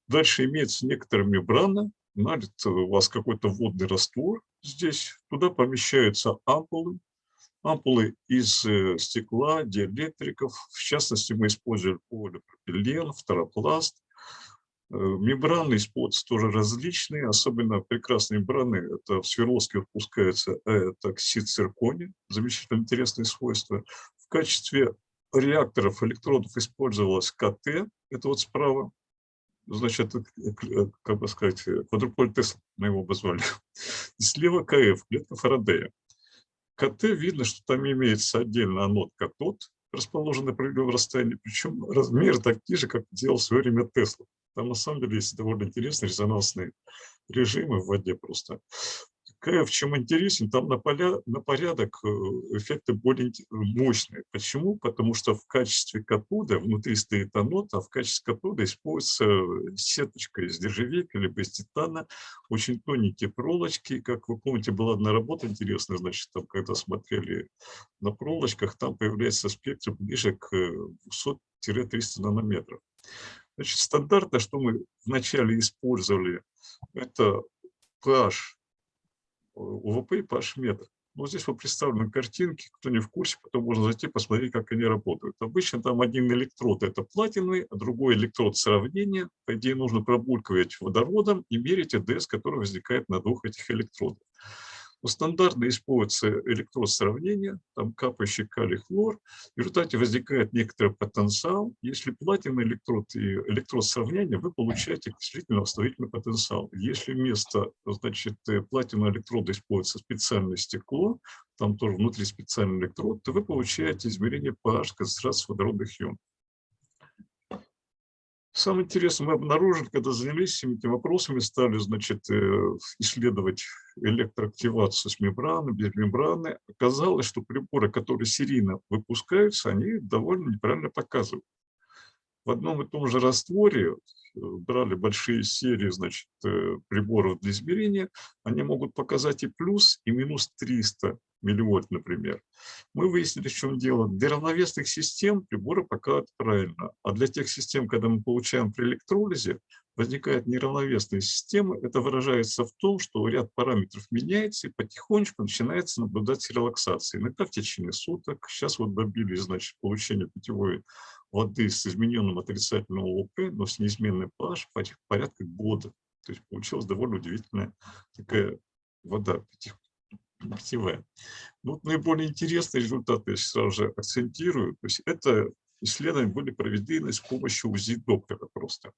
Дальше имеется некоторая мембрана, налит у вас какой-то водный раствор здесь. Туда помещаются ампулы. Ампулы из э, стекла, диэлектриков. В частности, мы используем полипропилен, фторопласт. Э, мембраны используются тоже различные, особенно прекрасные мембраны, это в Свердловске выпускается это оксид циркония, замечательно интересные свойства. В качестве реакторов электродов использовалась КТ, это вот справа, значит, э, э, как бы сказать, квадруполь Тесла мы его обозвали. И слева КФ, клетка Фарадея. КТ видно, что там имеется отдельно анод катод, расположенный на определенном расстоянии, причем размер такие же, как делал в свое время Тесла. Там на самом деле есть довольно интересные резонансные режимы в воде просто. В чем интересен, там на, поля, на порядок э, эффекты более мощные. Почему? Потому что в качестве катода внутри стоит анод, а в качестве катода используется сеточка из нержавейки либо из титана, очень тоненькие проволочки. Как вы помните, была одна работа интересная, значит, там, когда смотрели на проволочках, там появляется спектр ближе к 200-300 нанометров. Значит, стандартно, что мы вначале использовали, это pH, УВП и pH метр. Но здесь вот представлены картинки, кто не в курсе, потом можно зайти посмотреть, как они работают. Обычно там один электрод – это платиновый, а другой электрод сравнения. По идее, нужно пробулькивать водородом и мерить ЭДС, который возникает на двух этих электродах. Но стандартно используется электрод сравнения, там капающий калий-хлор. В результате возникает некоторый потенциал. Если платиновый электрод и электрод сравнения, вы получаете окислительно восстановительный потенциал. Если вместо значит, платинового электрода используется специальное стекло, там тоже внутри специальный электрод, то вы получаете измерение pH концентрации водородных ионов. Самое интересное, мы обнаружили, когда занялись всеми этими вопросами, стали значит, э, исследовать электроактивацию с мембраны, без мембраны, оказалось, что приборы, которые серийно выпускаются, они довольно неправильно показывают. В одном и том же растворе э, брали большие серии значит, э, приборов для измерения, они могут показать и плюс, и минус 300 милливольт, например. Мы выяснили, в чем дело. Для равновесных систем приборы показывают правильно, а для тех систем, когда мы получаем при электролизе, возникает неравновесная система. Это выражается в том, что ряд параметров меняется, и потихонечку начинается наблюдать релаксация. Иногда в течение суток. Сейчас вот добились значит, получения питьевой воды с измененным отрицательным ОП, но с неизменной pH порядка года. То есть получилась довольно удивительная такая вода питьевая. Ну, вот наиболее интересные результаты я сразу же акцентирую. То есть это исследования были проведены с помощью УЗИ-доплера просто.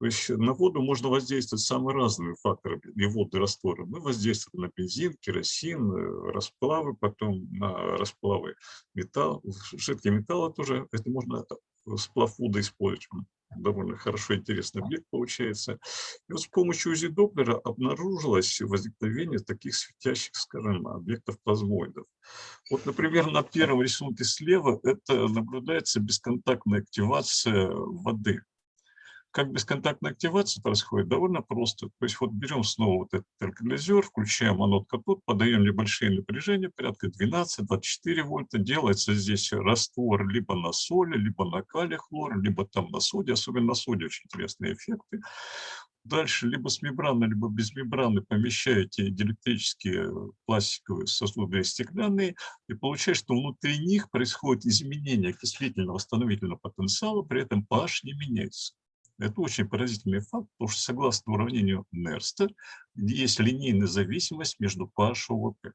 То есть на воду можно воздействовать самыми разными факторами и водные растворы. Мы воздействуем на бензин, керосин, э, расплавы, потом на расплавы металл, жидкие металлы тоже. Это можно э, сплав воды использовать довольно хорошо интересный объект получается. И вот с помощью УЗИ-доплера обнаружилось возникновение таких светящих, скажем, объектов плазмоидов. Вот, например, на первом рисунке слева это наблюдается бесконтактная активация воды. Как бесконтактная активация происходит? Довольно просто. То есть вот берем снова вот этот алкализер, включаем анод катод, подаем небольшие напряжения, порядка 12-24 вольта. Делается здесь раствор либо на соли, либо на калий хлор, либо там на соде. Особенно на соде очень интересные эффекты. Дальше либо с мембраны, либо без мембраны помещаете диэлектрические пластиковые сосуды стеклянные, и получается, что внутри них происходит изменение окислительного восстановительного потенциала, при этом pH не меняется. Это очень поразительный факт, потому что согласно уравнению Нерста есть линейная зависимость между pH и ОВП.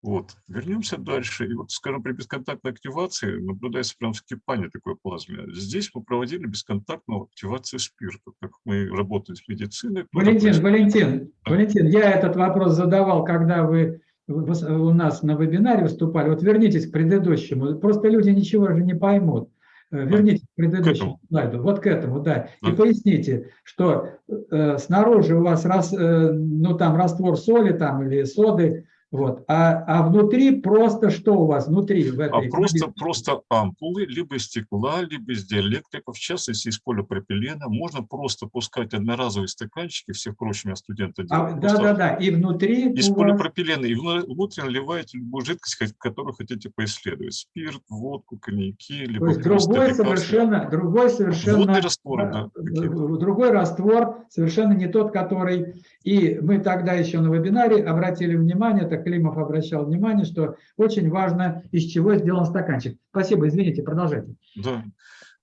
Вот. Вернемся дальше. И вот, скажем, при бесконтактной активации наблюдается прям вскипание такой плазмы. Здесь мы проводили бесконтактную активацию спирта, так как мы работаем с медициной. Валентин, Валентин, Валентин, я этот вопрос задавал, когда вы у нас на вебинаре выступали. Вот вернитесь к предыдущему. Просто люди ничего же не поймут. Э, вернитесь к предыдущему к слайду, вот к этому, да, и поясните, что э, снаружи у вас раз, э, ну там раствор соли там или соды, вот. А, а внутри просто что у вас внутри? В этой а просто, просто ампулы, либо из стекла, либо из диэлектриков, в частности из полипропилена. Можно просто пускать одноразовые стаканчики, все прочие студенты делают. А, да, да, да, и внутри Из полипропилена, и внутрь наливаете любую жидкость, которую хотите поисследовать. Спирт, водку, коньяки, либо То есть другой совершенно, другой совершенно... Водный раствор, да. Другой раствор, совершенно не тот, который... И мы тогда еще на вебинаре обратили внимание, Климов обращал внимание, что очень важно, из чего сделан стаканчик. Спасибо, извините, продолжайте. Да.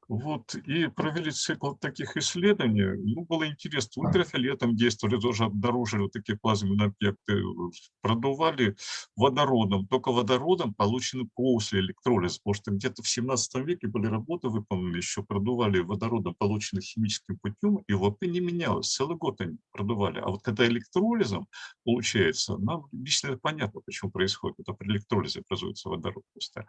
Вот, и провели цикл таких исследований. Ну, было интересно, ультрафиолетом действовали, тоже обнаружили вот такие плазменные объекты, продували водородом, только водородом получены после электролиза, потому что где-то в 17 веке были работы выполнены, еще продували водородом, полученным химическим путем, и ВП не менялось, целый год они продували. А вот когда электролизом получается, нам лично понятно, почему происходит, это при электролизе образуется водород. Просто.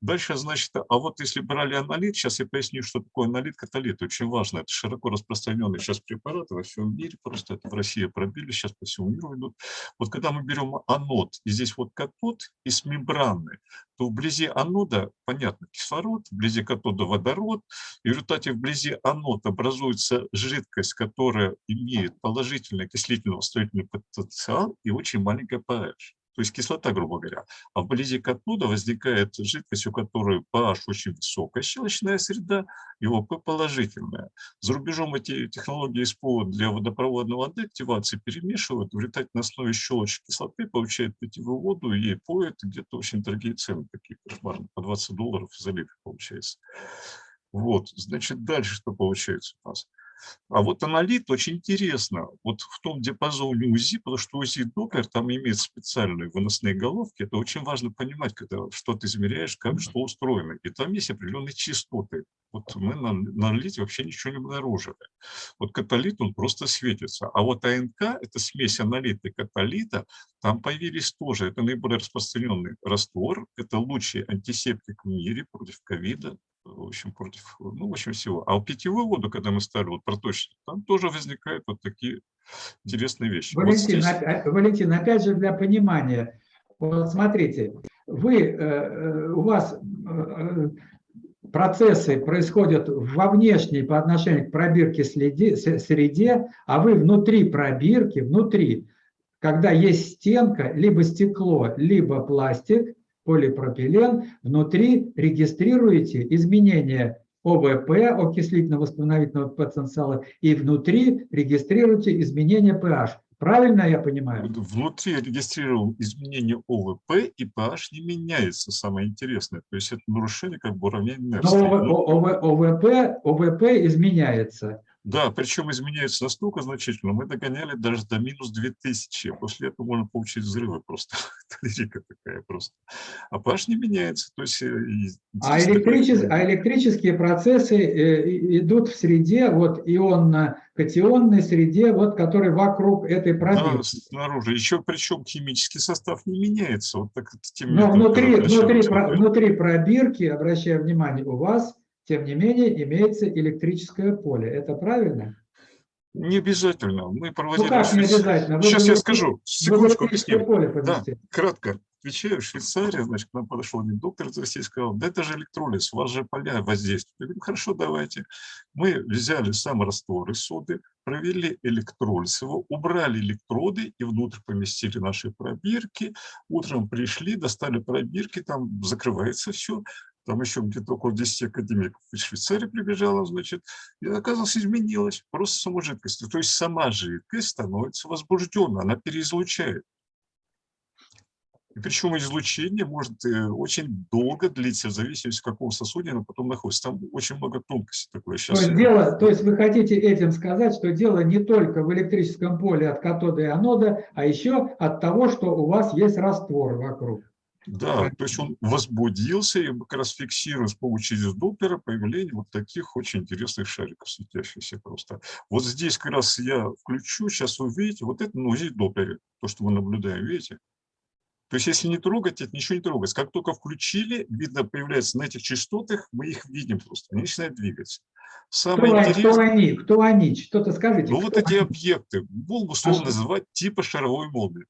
Дальше, значит, а вот если брали аналит, сейчас я поясню, что такое аналит, каталит. Очень важно. Это широко распространенный сейчас препарат во всем мире. Просто это в России пробили, сейчас по всему миру идут. Вот когда мы берем анод, и здесь вот катод, и с мембраны, то вблизи анода, понятно, кислород, вблизи катода водород, и в результате вблизи анода образуется жидкость, которая имеет положительный окислительно-восстановительный потенциал и очень маленькая pH то есть кислота, грубо говоря. А вблизи катода возникает жидкость, у которой pH очень высокая щелочная среда, и ОП положительная. За рубежом эти технологии СПО для водопроводного деактивации перемешивают, в результате на основе щелочи кислоты получают питьевую воду, ей поют, где-то очень дорогие цены, такие кошмарные, по 20 долларов за литр получается. Вот, значит, дальше что получается у нас? А вот аналит очень интересно, вот в том диапазоне УЗИ, потому что УЗИ Доплер там имеет специальные выносные головки, это очень важно понимать, когда что ты измеряешь, как что устроено. И там есть определенные частоты. Вот мы на, на аналите вообще ничего не обнаружили. Вот каталит, он просто светится. А вот АНК, это смесь аналита и каталита, там появились тоже, это наиболее распространенный раствор, это лучший антисептик в мире против ковида, в общем, против, ну, в общем, всего. А у питьевую воду, когда мы ставили вот проточник, там тоже возникают вот такие интересные вещи. Валентин, вот здесь... опять, Валентин опять же для понимания, вот смотрите, вы, э, э, у вас э, процессы происходят во внешней по отношению к пробирке среде, а вы внутри пробирки, внутри, когда есть стенка, либо стекло, либо пластик, полипропилен, внутри регистрируете изменения ОВП, окислительно-восстановительного потенциала, и внутри регистрируете изменения pH. Правильно я понимаю? Внутри регистрировал изменения ОВП, и pH не меняется, самое интересное. То есть это нарушение как бы уравнения Нерста. Но ОВП, ОВП изменяется. Да, причем изменяется настолько значительно, мы догоняли даже до минус 2000. После этого можно получить взрывы просто. лирика такая просто. А pH не меняется. То есть, э, а, электричес... а электрические процессы э, идут в среде, вот ионно-катионной среде, вот, который вокруг этой пробирки. Да, снаружи. Еще причем химический состав не меняется. Вот так, тем Но внутри, внутри, внутри пробирки, обращаю внимание, у вас тем не менее имеется электрическое поле. Это правильно? Не обязательно. Мы проводили... Ну как не обязательно? Вы Сейчас я скажу. Секундочку объясню. Поле да, кратко. отвечаю, Швейцария, значит, к нам подошел один доктор из России, сказал, да это же электролиз, у вас же поля воздействуют. Я говорю, хорошо, давайте. Мы взяли сам раствор из соды, провели электролиз его, убрали электроды и внутрь поместили наши пробирки. Утром пришли, достали пробирки, там закрывается все. Там еще где-то около 10 академиков из Швейцарии прибежало, значит, и оказалось, изменилось просто сама жидкость. То есть сама жидкость становится возбужденной, она переизлучает. И причем излучение может э, очень долго длиться, в зависимости, в каком сосуде оно потом находится. Там очень много тонкостей такое. Сейчас То есть, дело, то есть вы хотите этим сказать, что дело не только в электрическом поле от катода и анода, а еще от того, что у вас есть раствор вокруг. Да, то есть он возбудился, и мы как раз фиксируем с помощью Доплера появление вот таких очень интересных шариков, светящихся просто. Вот здесь как раз я включу, сейчас вы увидите, вот это на Доплере, то, что мы наблюдаем, видите? То есть если не трогать, это ничего не трогается. Как только включили, видно, появляется на этих частотах, мы их видим просто, они начинают двигаться. Самое кто, интересное, кто они? Кто они? Что-то скажите. ну вот эти они? объекты, будем условно А называть типа шаровой молнии.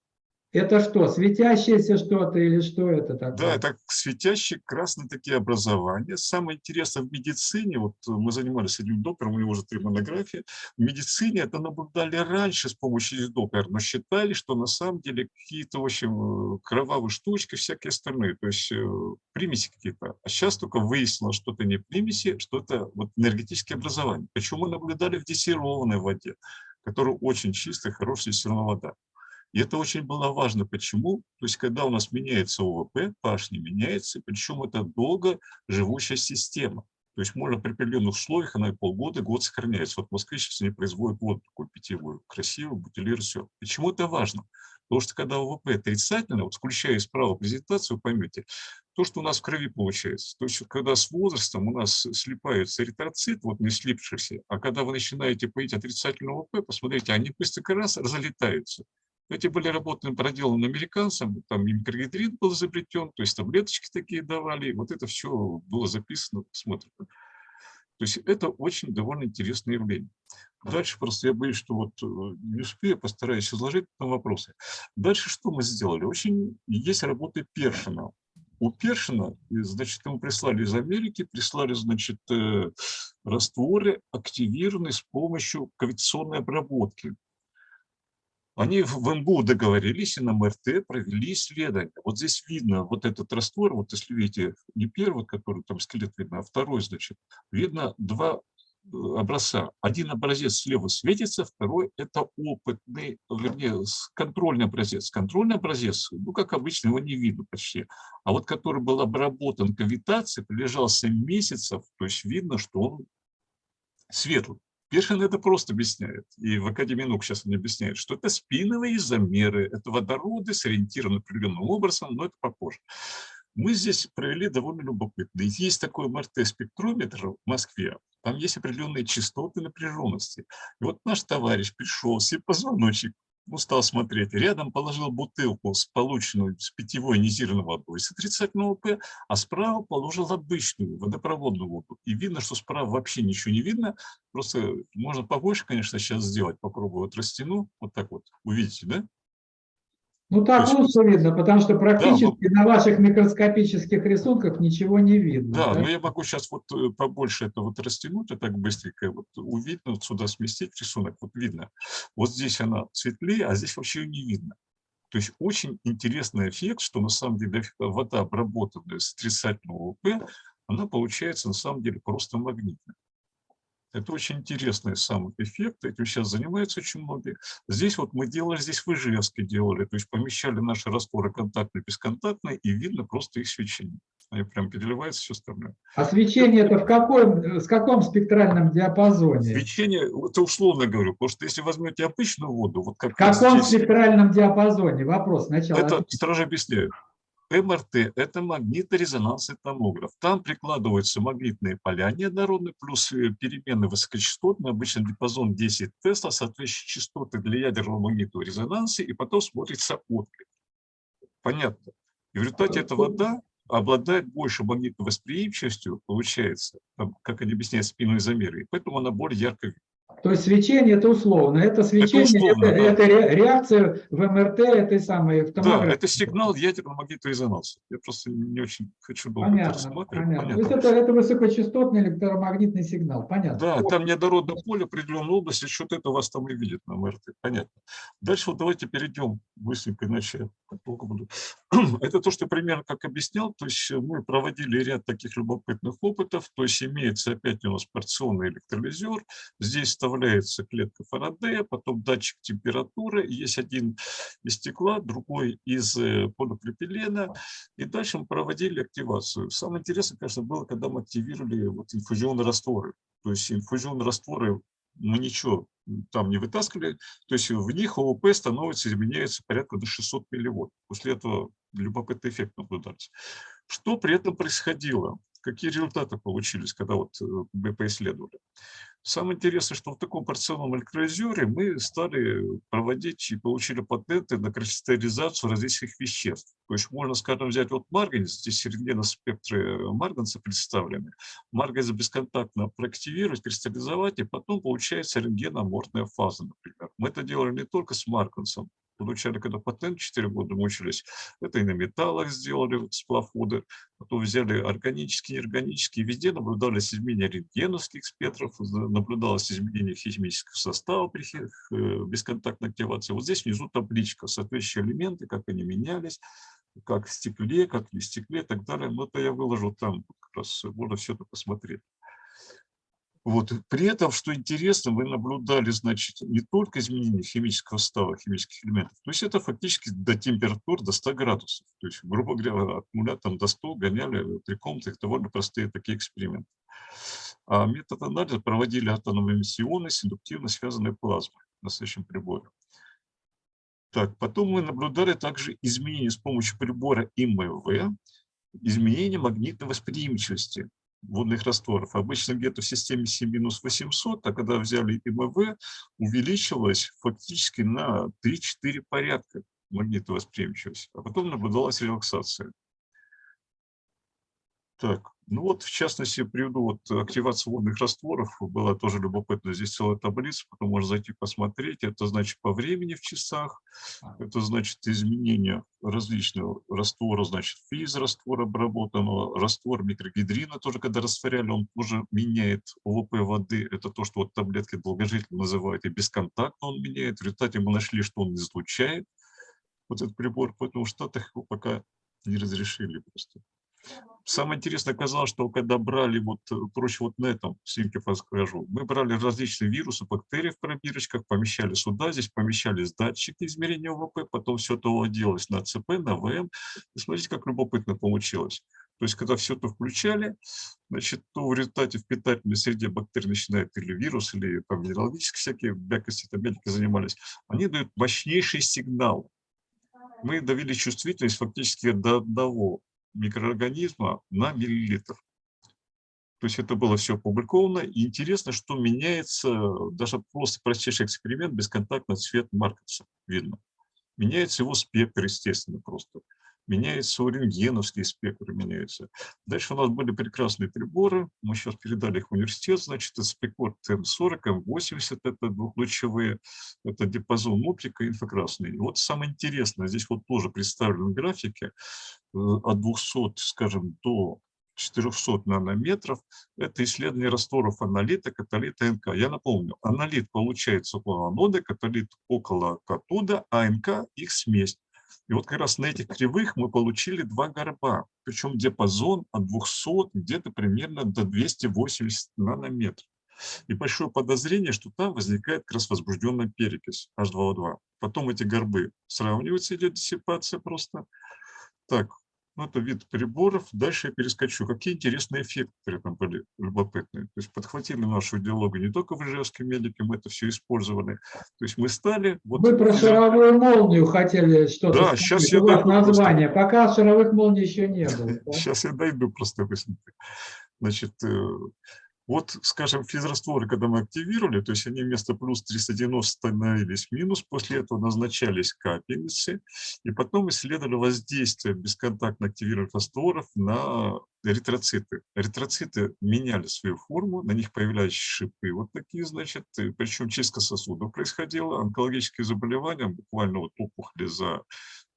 Это что, светящееся что-то или что это такое? Да, это светящие красные такие образования. Самое интересное в медицине, вот мы занимались одним доктором, у него уже три монографии, в медицине это наблюдали раньше с помощью доплера, но считали, что на самом деле какие-то, в общем, кровавые штучки, всякие остальные, то есть э, примеси какие-то. А сейчас только выяснилось, что это не примеси, что это вот энергетические образования. Причем мы наблюдали в дистиллированной воде, которая очень чистая, хорошая дистиллированная вода. И это очень было важно. Почему? То есть, когда у нас меняется ОВП, pH не меняется, причем это долго живущая система. То есть можно при определенных условиях, она и полгода, год сохраняется. Вот в Москве сейчас они производят воду такую питьевую, красивую, бутилируют все. Почему это важно? Потому что когда ОВП отрицательно, вот включая справа презентацию, поймете, то, что у нас в крови получается. То есть когда с возрастом у нас слипаются эритроцит, вот не слипшийся, а когда вы начинаете поить отрицательный ОВП, посмотрите, они быстро раз разлетаются. Эти были работы проделаны американцам, там и был изобретен, то есть таблеточки такие давали, вот это все было записано, смотрите. То есть это очень довольно интересное явление. Дальше просто я боюсь, что вот э, не успею, постараюсь изложить на вопросы. Дальше что мы сделали? Очень есть работы Першина. У Першина, значит, ему прислали из Америки, прислали, значит, э, растворы, активированные с помощью кавитационной обработки. Они в МГУ договорились и на МРТ провели исследование. Вот здесь видно вот этот раствор, вот если видите, не первый, который там скелет видно, а второй, значит, видно два э, образца. Один образец слева светится, второй – это опытный, вернее, контрольный образец. Контрольный образец, ну, как обычно, его не видно почти. А вот который был обработан кавитацией, пролежал 7 месяцев, то есть видно, что он светлый. Першин это просто объясняет, и в Академии наук сейчас он объясняет, что это спиновые замеры, это водороды сориентированы определенным образом, но это попозже. Мы здесь провели довольно любопытно. Есть такой МРТ-спектрометр в Москве, там есть определенные частоты напряженности. И вот наш товарищ пришел, себе позвоночник ну, стал смотреть, рядом положил бутылку с полученной с питьевой ионизированной водой с отрицательного П, а справа положил обычную водопроводную воду. И видно, что справа вообще ничего не видно, просто можно побольше, конечно, сейчас сделать, попробую вот растяну, вот так вот, увидите, да? Ну так есть- лучше видно, потому что практически Да, на ваших микроскопических рисунках ничего не видно. Да, да? но я могу сейчас вот э, побольше это вот растянуть, и так быстренько вот увидно, вот сюда сместить рисунок, вот видно. Вот здесь она светлее, а здесь вообще ее не видно. То есть очень интересный эффект, что на самом деле вода, обработанная с отрицательного УП, она получается на самом деле просто магнитной. Это очень интересный сам эффект, этим сейчас занимаются очень многие. Здесь вот мы делали, здесь в Ижевске делали, то есть помещали наши растворы контактные, бесконтактные, и видно просто их свечение. Они прям переливаются, все остальное. А свечение это в каком, с каком спектральном диапазоне? Свечение, это условно говорю, потому что если возьмете обычную воду, вот как В каком здесь, спектральном диапазоне? Вопрос сначала. это сразу объясняю. МРТ – это магнитно-резонансный томограф. Там прикладываются магнитные поля неоднородные, плюс э, переменные высокочастотные, обычно диапазон 10 Тесла, соответствующие частоты для ядерного магнитного резонанса, и потом смотрится отклик. Понятно. И в результате эта вода обладает больше магнитной восприимчивостью, получается, там, как они объясняют спинные замеры, и поэтому она более ярко видна. То есть свечение это условно. Это свечение, это, условно, да. это ре- реакция в МРТ этой самой в Да, это сигнал ядерного магнитного резонанса. Я просто не очень хочу долго это Понятно, рассматривать. понятно. То есть это, это высокочастотный электромагнитный сигнал. Понятно. Да, там неоднородное поле определенной области, что-то это вас там и видит на МРТ. Понятно. Дальше вот давайте перейдем быстренько, иначе я долго буду. Это то, что примерно как объяснял. То есть мы проводили ряд таких любопытных опытов. То есть имеется опять у нас порционный электролизер. Здесь вставляется клетка Фарадея, потом датчик температуры. Есть один из стекла, другой из э, полипропилена. И дальше мы проводили активацию. Самое интересное, конечно, было, когда мы активировали вот инфузионные растворы. То есть инфузионные растворы мы ничего там не вытаскивали, то есть в них ОВП становится, изменяется порядка до 600 милливатт. После этого любопытный эффект наблюдается. Что при этом происходило? Какие результаты получились, когда вот э, мы поисследовали? Самое интересное, что в таком порционном электролизере мы стали проводить и получили патенты на кристаллизацию различных веществ. То есть можно, скажем, взять вот марганец, здесь рентгеноспектры марганца представлены. Марганец бесконтактно проактивировать, кристаллизовать, и потом получается рентгеноморфная фаза, например. Мы это делали не только с марганцем, получали, когда патент 4 года мучились, это и на металлах сделали, вот сплаводы, потом взяли органические, неорганические, везде наблюдались изменения рентгеновских спектров, наблюдалось изменение химического состава при э, бесконтактной активации. Вот здесь внизу табличка, соответствующие элементы, как они менялись, как в стекле, как не в стекле и так далее. Но это я выложу там, как раз можно все это посмотреть. Вот. При этом, что интересно, вы наблюдали, значит, не только изменение химического состава, химических элементов, то есть это фактически до температур до 100 градусов. То есть, грубо говоря, аккумулятором до 100 гоняли три комнаты, их довольно простые такие эксперименты. А метод анализа проводили атомно-эмиссионной с индуктивно связанной плазмой следующем приборе. Так, потом мы наблюдали также изменения с помощью прибора ИМВ, изменение магнитной восприимчивости водных растворов. Обычно где-то в системе 7-800, а когда взяли ИМВ, увеличилось фактически на 3-4 порядка магнитной восприимчивости. А потом наблюдалась релаксация. Так, ну вот, в частности, приведу вот активацию водных растворов. Была тоже любопытно. Здесь целая таблица, потом можно зайти посмотреть. Это значит по времени в часах. Это значит изменение различного раствора, значит физ раствора обработанного, раствор микрогидрина тоже, когда растворяли, он тоже меняет ОВП воды. Это то, что вот таблетки долгожитель называют, и бесконтактно он меняет. В результате мы нашли, что он излучает вот этот прибор, поэтому в Штатах его пока не разрешили просто. Самое интересное оказалось, что когда брали, вот, э, проще вот на этом снимке расскажу, мы брали различные вирусы, бактерии в пробирочках, помещали сюда, здесь помещались датчики измерения ОВП, потом все это выводилось на ЦП, на ВМ. И смотрите, как любопытно получилось. То есть, когда все это включали, значит, то в результате в питательной среде бактерии начинают или вирус, или там минералогические всякие бякости, там медики занимались, они дают мощнейший сигнал. Мы довели чувствительность фактически до одного микроорганизма на миллилитр. То есть это было все опубликовано. И интересно, что меняется даже просто простейший эксперимент, бесконтактный цвет маркерса видно. Меняется его спектр, естественно, просто. Меняется у рентгеновские спектры, меняются. Дальше у нас были прекрасные приборы. Мы сейчас передали их в университет. Значит, это спекор М40, М80, это двухлучевые, это диапазон оптика, инфракрасный. И вот самое интересное, здесь вот тоже представлены графики э, от 200, скажем, до 400 нанометров. Это исследование растворов аналита, каталита, НК. Я напомню, аналит получается около анода, каталит около катода, а НК их смесь. И вот как раз на этих кривых мы получили два горба, причем диапазон от 200 где-то примерно до 280 нанометров. И большое подозрение, что там возникает как раз возбужденная перекись H2O2. Потом эти горбы сравниваются, идет диссипация просто. Так, ну, это вид приборов. Дальше я перескочу. Какие интересные эффекты при этом были любопытные. То есть подхватили нашу идеологию не только в ижевском медике, мы это все использовали. То есть мы стали... Вот, Вы про шаровую молнию хотели что-то Да, сказать, сейчас я дойду просто. название. Пока шаровых молний еще не было. да? Сейчас я дойду просто быстренько. Значит, э, Вот, скажем, физрастворы, когда мы активировали, то есть они вместо плюс 390 становились минус, после этого назначались капельницы, и потом исследовали воздействие бесконтактно активированных растворов на эритроциты. Эритроциты меняли свою форму, на них появлялись шипы вот такие, значит, причем чистка сосудов происходила, онкологические заболевания, буквально вот опухоли за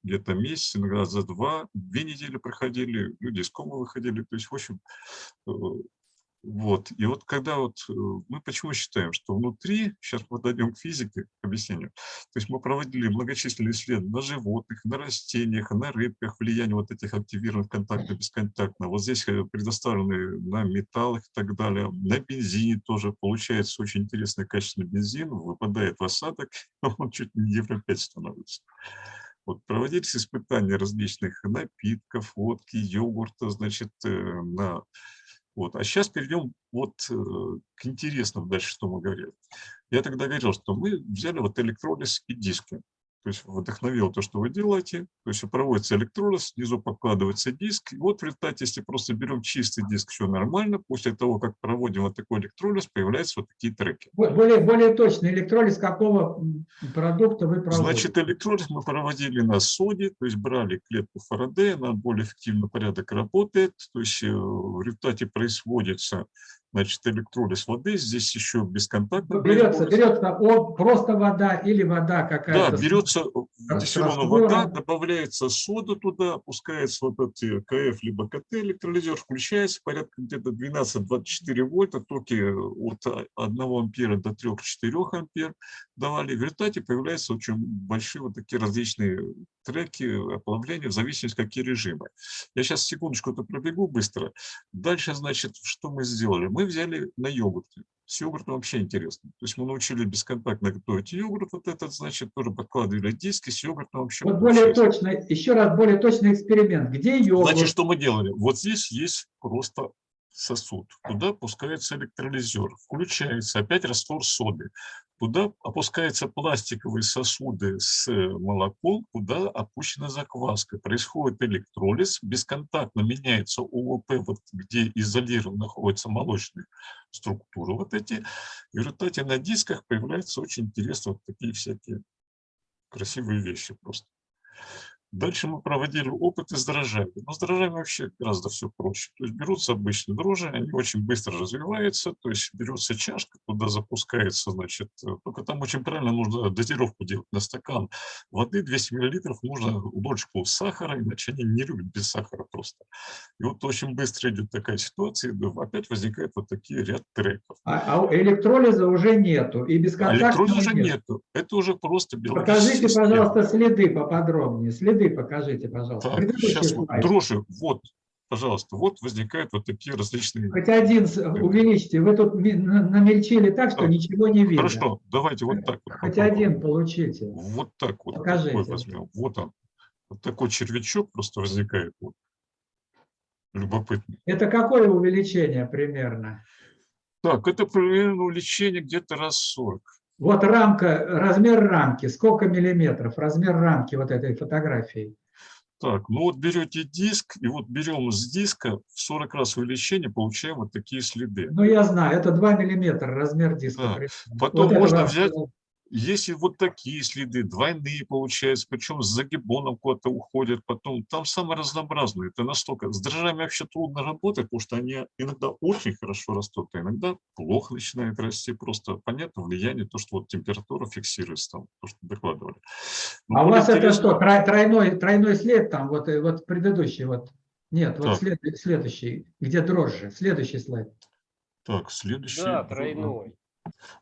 где-то месяц, иногда за два, две недели проходили, люди из комы выходили, то есть, в общем, э, вот. И вот когда вот э, мы почему считаем, что внутри, сейчас мы дойдем к физике, к объяснению, то есть мы проводили многочисленные исследования на животных, на растениях, на рыбках, влияние вот этих активированных контактов, бесконтактно. Вот здесь э, предоставлены на металлах и так далее. На бензине тоже получается очень интересный качественный бензин, выпадает в осадок, он чуть не евро 5 становится. Вот проводились испытания различных напитков, водки, йогурта, значит, э, на вот. А сейчас перейдем вот э, к интересному дальше, что мы говорили. Я тогда говорил, что мы взяли вот электролиз и диски. То есть вдохновил то, что вы делаете. То есть проводится электролиз, снизу покладывается диск. И вот в результате, если просто берем чистый диск, все нормально. После того, как проводим вот такой электролиз, появляются вот такие треки. Более, более точно, электролиз какого продукта вы проводите? Значит, электролиз мы проводили на соде, то есть брали клетку Фарадея, она более эффективно порядок работает. То есть э, в результате происходится значит, электролиз воды, здесь еще бесконтактно. Берется, берется о, просто вода или вода какая-то. Да, берется дистиллированная вода, добавляется сода туда, опускается вот этот КФ либо КТ электролизер, включается порядка где-то 12-24 вольта, токи от 1 ампера до 3-4 ампер давали. В результате появляются очень большие вот такие различные треки оплавления в зависимости какие режимы. Я сейчас секундочку это пробегу быстро. Дальше, значит, что мы сделали? Мы взяли на йогурте. С йогуртом вообще интересно. То есть мы научили бесконтактно готовить йогурт, вот этот, значит, тоже подкладывали диски, с йогуртом вообще. Вот более точно, еще раз, более точный эксперимент. Где йогурт? Значит, что мы делали? Вот здесь есть просто сосуд. Туда пускается электролизер, включается опять раствор соды. Туда опускаются пластиковые сосуды с молоком, куда опущена закваска. Происходит электролиз, бесконтактно меняется ОВП, вот где изолированно находятся молочные структуры вот эти. И в результате на дисках появляются очень интересные вот такие всякие красивые вещи просто. Дальше мы проводили опыты с дрожжами. Но с дрожжами вообще гораздо все проще. То есть берутся обычные дрожжи, они очень быстро развиваются, то есть берется чашка, туда запускается, значит, э, только там очень правильно нужно дозировку делать на стакан воды 200 мл, нужно ложку сахара, иначе они не любят без сахара просто. И вот очень быстро идет такая ситуация, и опять возникает вот такие ряд треков. А, а электролиза уже нету, и бесконтактного а электролиза нет. нету, это уже просто биологический Покажите, система. пожалуйста, следы поподробнее. Следы покажите, пожалуйста. Так, сейчас вот дрожжи, вот, пожалуйста, вот возникают вот такие различные... Хоть один с- увеличьте. Вы тут намельчили так, что Так, ничего не видно. Хорошо, давайте вот так вот. Хоть попробуем. один получите. Вот так вот. Покажите. такой возьмем. Вот он. Вот такой червячок просто возникает. Вот. Любопытно. Это какое увеличение примерно? Так, это примерно увеличение где-то раз 40. Вот рамка, размер рамки, сколько миллиметров, размер рамки вот этой фотографии. Так, ну вот берете диск, и вот берем с диска в 40 раз увеличение, получаем вот такие следы. Ну, я знаю, это 2 миллиметра размер диска. Да. Потом Вот можно взять, если вот такие следы, двойные получаются, причем с загибоном куда-то уходят, потом там самое разнообразное. Это настолько, с дрожжами вообще трудно работать, потому что они иногда очень хорошо растут, а иногда плохо начинают расти, просто понятно влияние, то, что вот температура фиксируется там, то, что докладывали. Но А у вас это интересно- что, трой- тройной, тройной след там, вот, э, вот предыдущий, вот. Нет, вот след- следующий, где дрожжи, следующий слайд. Так, следующий. Да, тройной.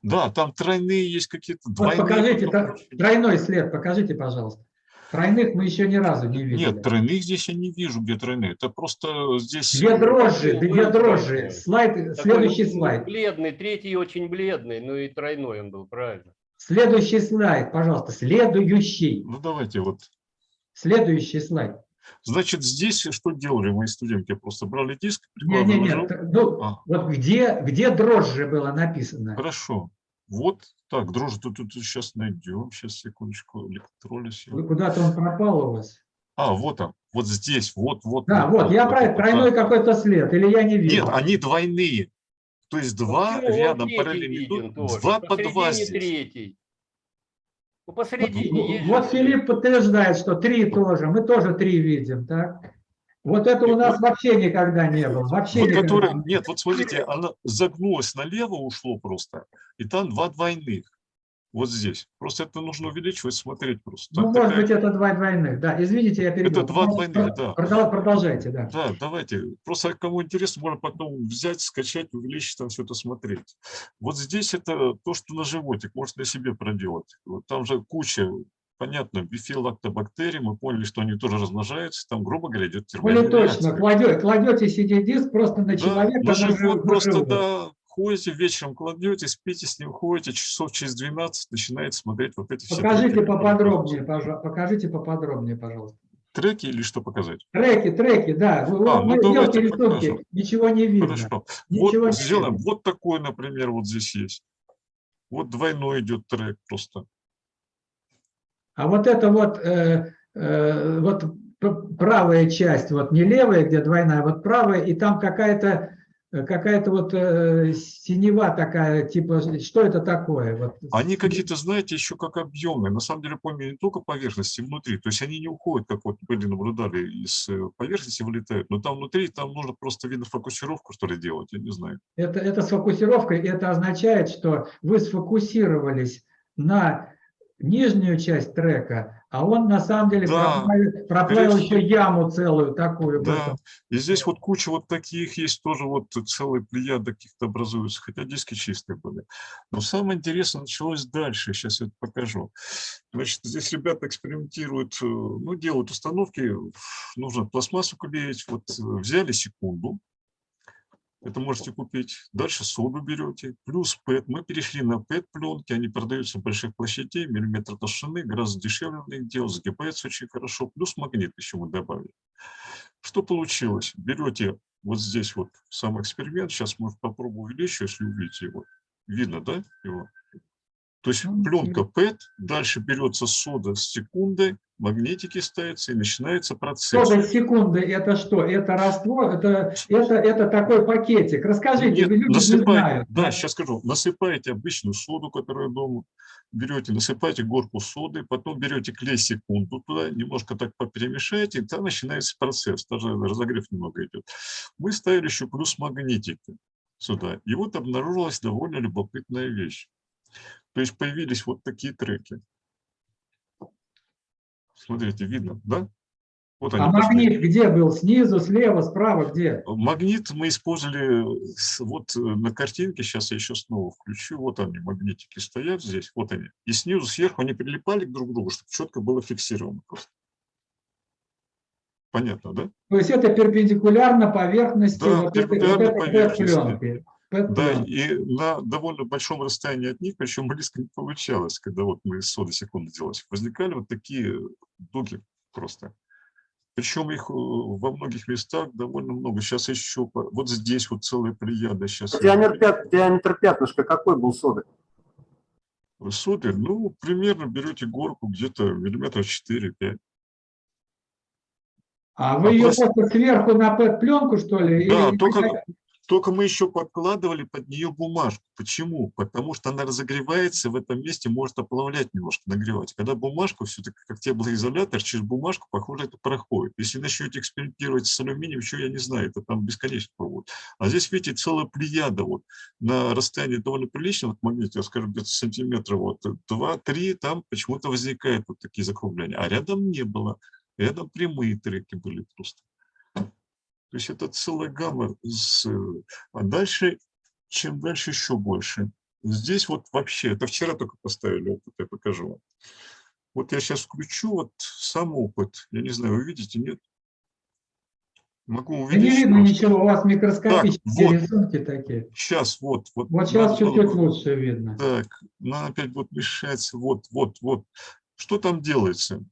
Да, там тройные есть какие-то, Вот покажите, тро- тройной след, покажите, пожалуйста. Тройных мы еще ни разу не видели. Нет, тройных здесь я не вижу, где тройные. Это просто здесь... Две дрожжи, Ну, две дрожжи. Слайд, Такой, следующий слайд. Бледный, третий очень бледный, ну и тройной он был, правильно. Следующий слайд, пожалуйста, следующий. Ну давайте вот. Следующий слайд. Значит, здесь что делали мои студенты? Просто брали диск, Не, не, прикладывали. не, жел- т- ну, А. вот где, где дрожжи было написано? Хорошо. Вот так, дрожжи тут, тут сейчас найдем. Сейчас, секундочку, электролиз. Вы- Куда-то он пропал у вас. А, вот он, вот здесь, вот, вот. Да, вот, я про это, тройной какой-то след, или я не вижу. Нет, они двойные. То есть два? Он рядом параллельно идут, два по два здесь. третий. Посередине есть Вот же Филипп подтверждает, что три тоже. Мы тоже три видим, так? Вот это у нас вообще никогда не было. Вообще Вот никогда. которая, нет, вот смотрите, она загнулась налево, ушло просто, и там два двойных. Вот здесь. Просто это нужно увеличивать, смотреть просто. Ну, Там может такая- быть, это два двойных. Да, извините, я перебил. Это два двойных, да. Продол- Продолжайте, да. Да, давайте. Просто кому интересно, можно потом взять, скачать, увеличить, там все это смотреть. Вот здесь это то, что на животик, можно на себе проделать. Вот там же куча, понятно, бифилактобактерий, мы поняли, что они тоже размножаются, там, грубо говоря, идет Более термоядерация. точно, кладете, кладете CD-диск просто на Да, человека. на живот жив- просто, живот. да, ходите, вечером кладете, спите с ним, ходите, часов через 12 начинаете смотреть вот эти все Покажите треки. поподробнее, пожалуйста. Покажите поподробнее, пожалуйста. Треки или что показать? Треки, треки, да. Вы, А, ну вы давайте делаете рисунки, ничего не видно. Хорошо. Ничего Вот не сделаем. видно. Вот такой, например, вот здесь есть. Вот двойной идет трек просто. А вот это вот, э, э, вот правая часть, вот не левая, где двойная, а вот правая, и там какая-то какая-то вот э, синева такая, типа, что это такое? Вот. Они какие-то, знаете, еще как объемные. На самом деле, помню, не только поверхности внутри. То есть они не уходят, как вот были наблюдали, из э, поверхности вылетают. Но там внутри, там нужно просто, видно, фокусировку, что ли, делать. Я не знаю. Это, это с фокусировкой, это означает, что вы сфокусировались на нижнюю часть трека, а он на самом деле Да, проплавил, еще яму целую такую. Да, и здесь вот куча вот таких есть, тоже вот целые плеяды каких-то образуются, хотя диски чистые были. Но самое интересное началось дальше, сейчас я это покажу. Значит, здесь ребята экспериментируют, э, ну, делают установки, нужно пластмассу клеить, вот э, взяли секунду, это можете купить. Дальше соду берете, плюс PET. Мы перешли на PET-пленки, они продаются больших площадей, миллиметр толщины, гораздо дешевле на них делать, сгибается очень хорошо, плюс магнит еще мы добавили. Что получилось? Берете вот здесь вот сам эксперимент, сейчас может попробую увеличить, если увидите его. Видно, да, его? То есть пленка PET, дальше берется сода с секундой, магнитики ставятся и начинается процесс. Сода секунды это что? Это раствор, это, это, это такой пакетик. Расскажите, Нет, люди не насыпаете, знают. да, сейчас скажу, насыпаете обычную соду, которая дома, берете, насыпаете горку соды, потом берете клей секунду туда, немножко так перемешаете, и там начинается процесс, даже разогрев немного идет. Мы ставили еще плюс магнитики сюда, и вот обнаружилась довольно любопытная вещь. То есть появились вот такие треки. Смотрите, видно, да? Вот они А пошли. магнит где был? Снизу, слева, справа, где? Магнит мы использовали вот э, на картинке, сейчас я еще снова включу, вот они, магнитики стоят здесь, вот они. И снизу, сверху они прилипали к друг другу, чтобы четко было фиксировано просто. Понятно, да? То есть это перпендикулярно поверхности Да, вот этой, вот перпендикулярно этой поверхности. пленки. Да, Пэт-пленки. и на довольно большом расстоянии от них, причем близко не получалось, когда вот мы из соды секунды делали, возникали вот такие дуги просто. Причем их э, во многих местах довольно много. Сейчас еще, вот здесь вот целая плеяда. Сейчас Диаметр, пят- диаметр пятнышка какой был соды? Соды, ну, примерно берете горку где-то миллиметра 4-5. А вы А ее просто- просто сверху на пэт-пленку, что ли? Да, Или- только, только мы еще подкладывали под нее бумажку. Почему? Потому что она разогревается в этом месте, может оплавлять немножко, нагревать. Когда бумажку, все-таки как теплоизолятор, через бумажку, похоже, это проходит. Если начнете экспериментировать с алюминием, еще я не знаю, это там бесконечно пробуют. А здесь, видите, целая плеяда вот на расстоянии довольно приличного от магнита, я скажу, где-то сантиметра, вот 2-3, там почему-то возникают вот такие закругления. А рядом не было. Рядом прямые треки были просто. То есть это целая гамма. с, э, А дальше, чем дальше, еще больше. Здесь вот вообще, это вчера только поставили опыт, я покажу вам. Вот я сейчас включу вот сам опыт. Я не знаю, вы видите, нет? Могу Да не видно просто. ничего, у вас микроскопические вот. рисунки такие. Сейчас, вот. Вот, Вот сейчас чуть-чуть лучше видно. Так, нам опять вот мешается. Вот, вот, вот. Что там делается?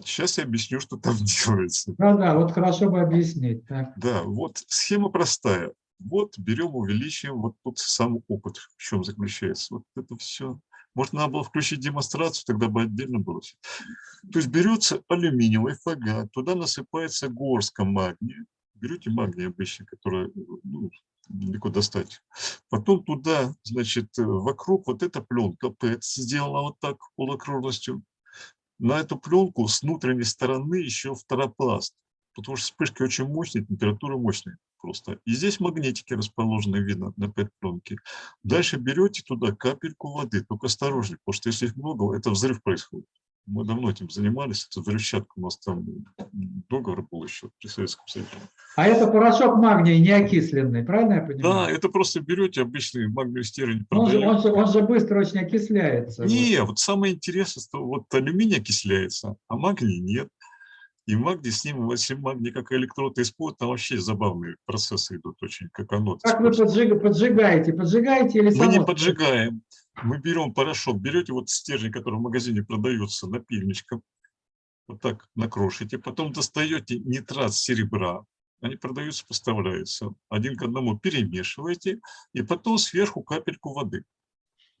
Сейчас я объясню, что там делается. Да-да, вот хорошо бы объяснить. Так. Да, вот схема простая. Вот берем, увеличиваем, вот тут сам опыт в чем заключается. Вот это все. Может, надо было включить демонстрацию, тогда бы отдельно было. всё. То есть берется алюминиевый фагат, туда насыпается горстка магния. Берете магний обычный, который ну, далеко достать. Потом туда, значит, э, вокруг вот эта пленка PET сделана вот так полукруглостью. На эту пленку с внутренней стороны еще второпласт, потому что вспышки очень мощные, температура мощная просто. И здесь магнитики расположены, видно, на PET-пленке. Дальше берете туда капельку воды, только осторожнее, потому что если их много, это взрыв происходит. Мы давно этим занимались, это взрывчатка у нас там договор был еще при Советском Союзе. А это порошок магния не окисленный, правильно я понимаю? Да, это просто берете обычный магниевый стержень, Он же, он, же, он же быстро очень окисляется. Не, вот самое интересное, что вот алюминий окисляется, а магний нет. И магний с ним, если магний как электрод используют, там вообще забавные процессы идут очень, как оно. Как вы поджиг- поджигаете? Поджигаете или Мы не поджигаем. Мы берем порошок, берете вот стержень, который в магазине продается напильничком, вот так накрошите, потом достаете нитрат серебра, они продаются, поставляются, один к одному перемешиваете, и потом сверху капельку воды.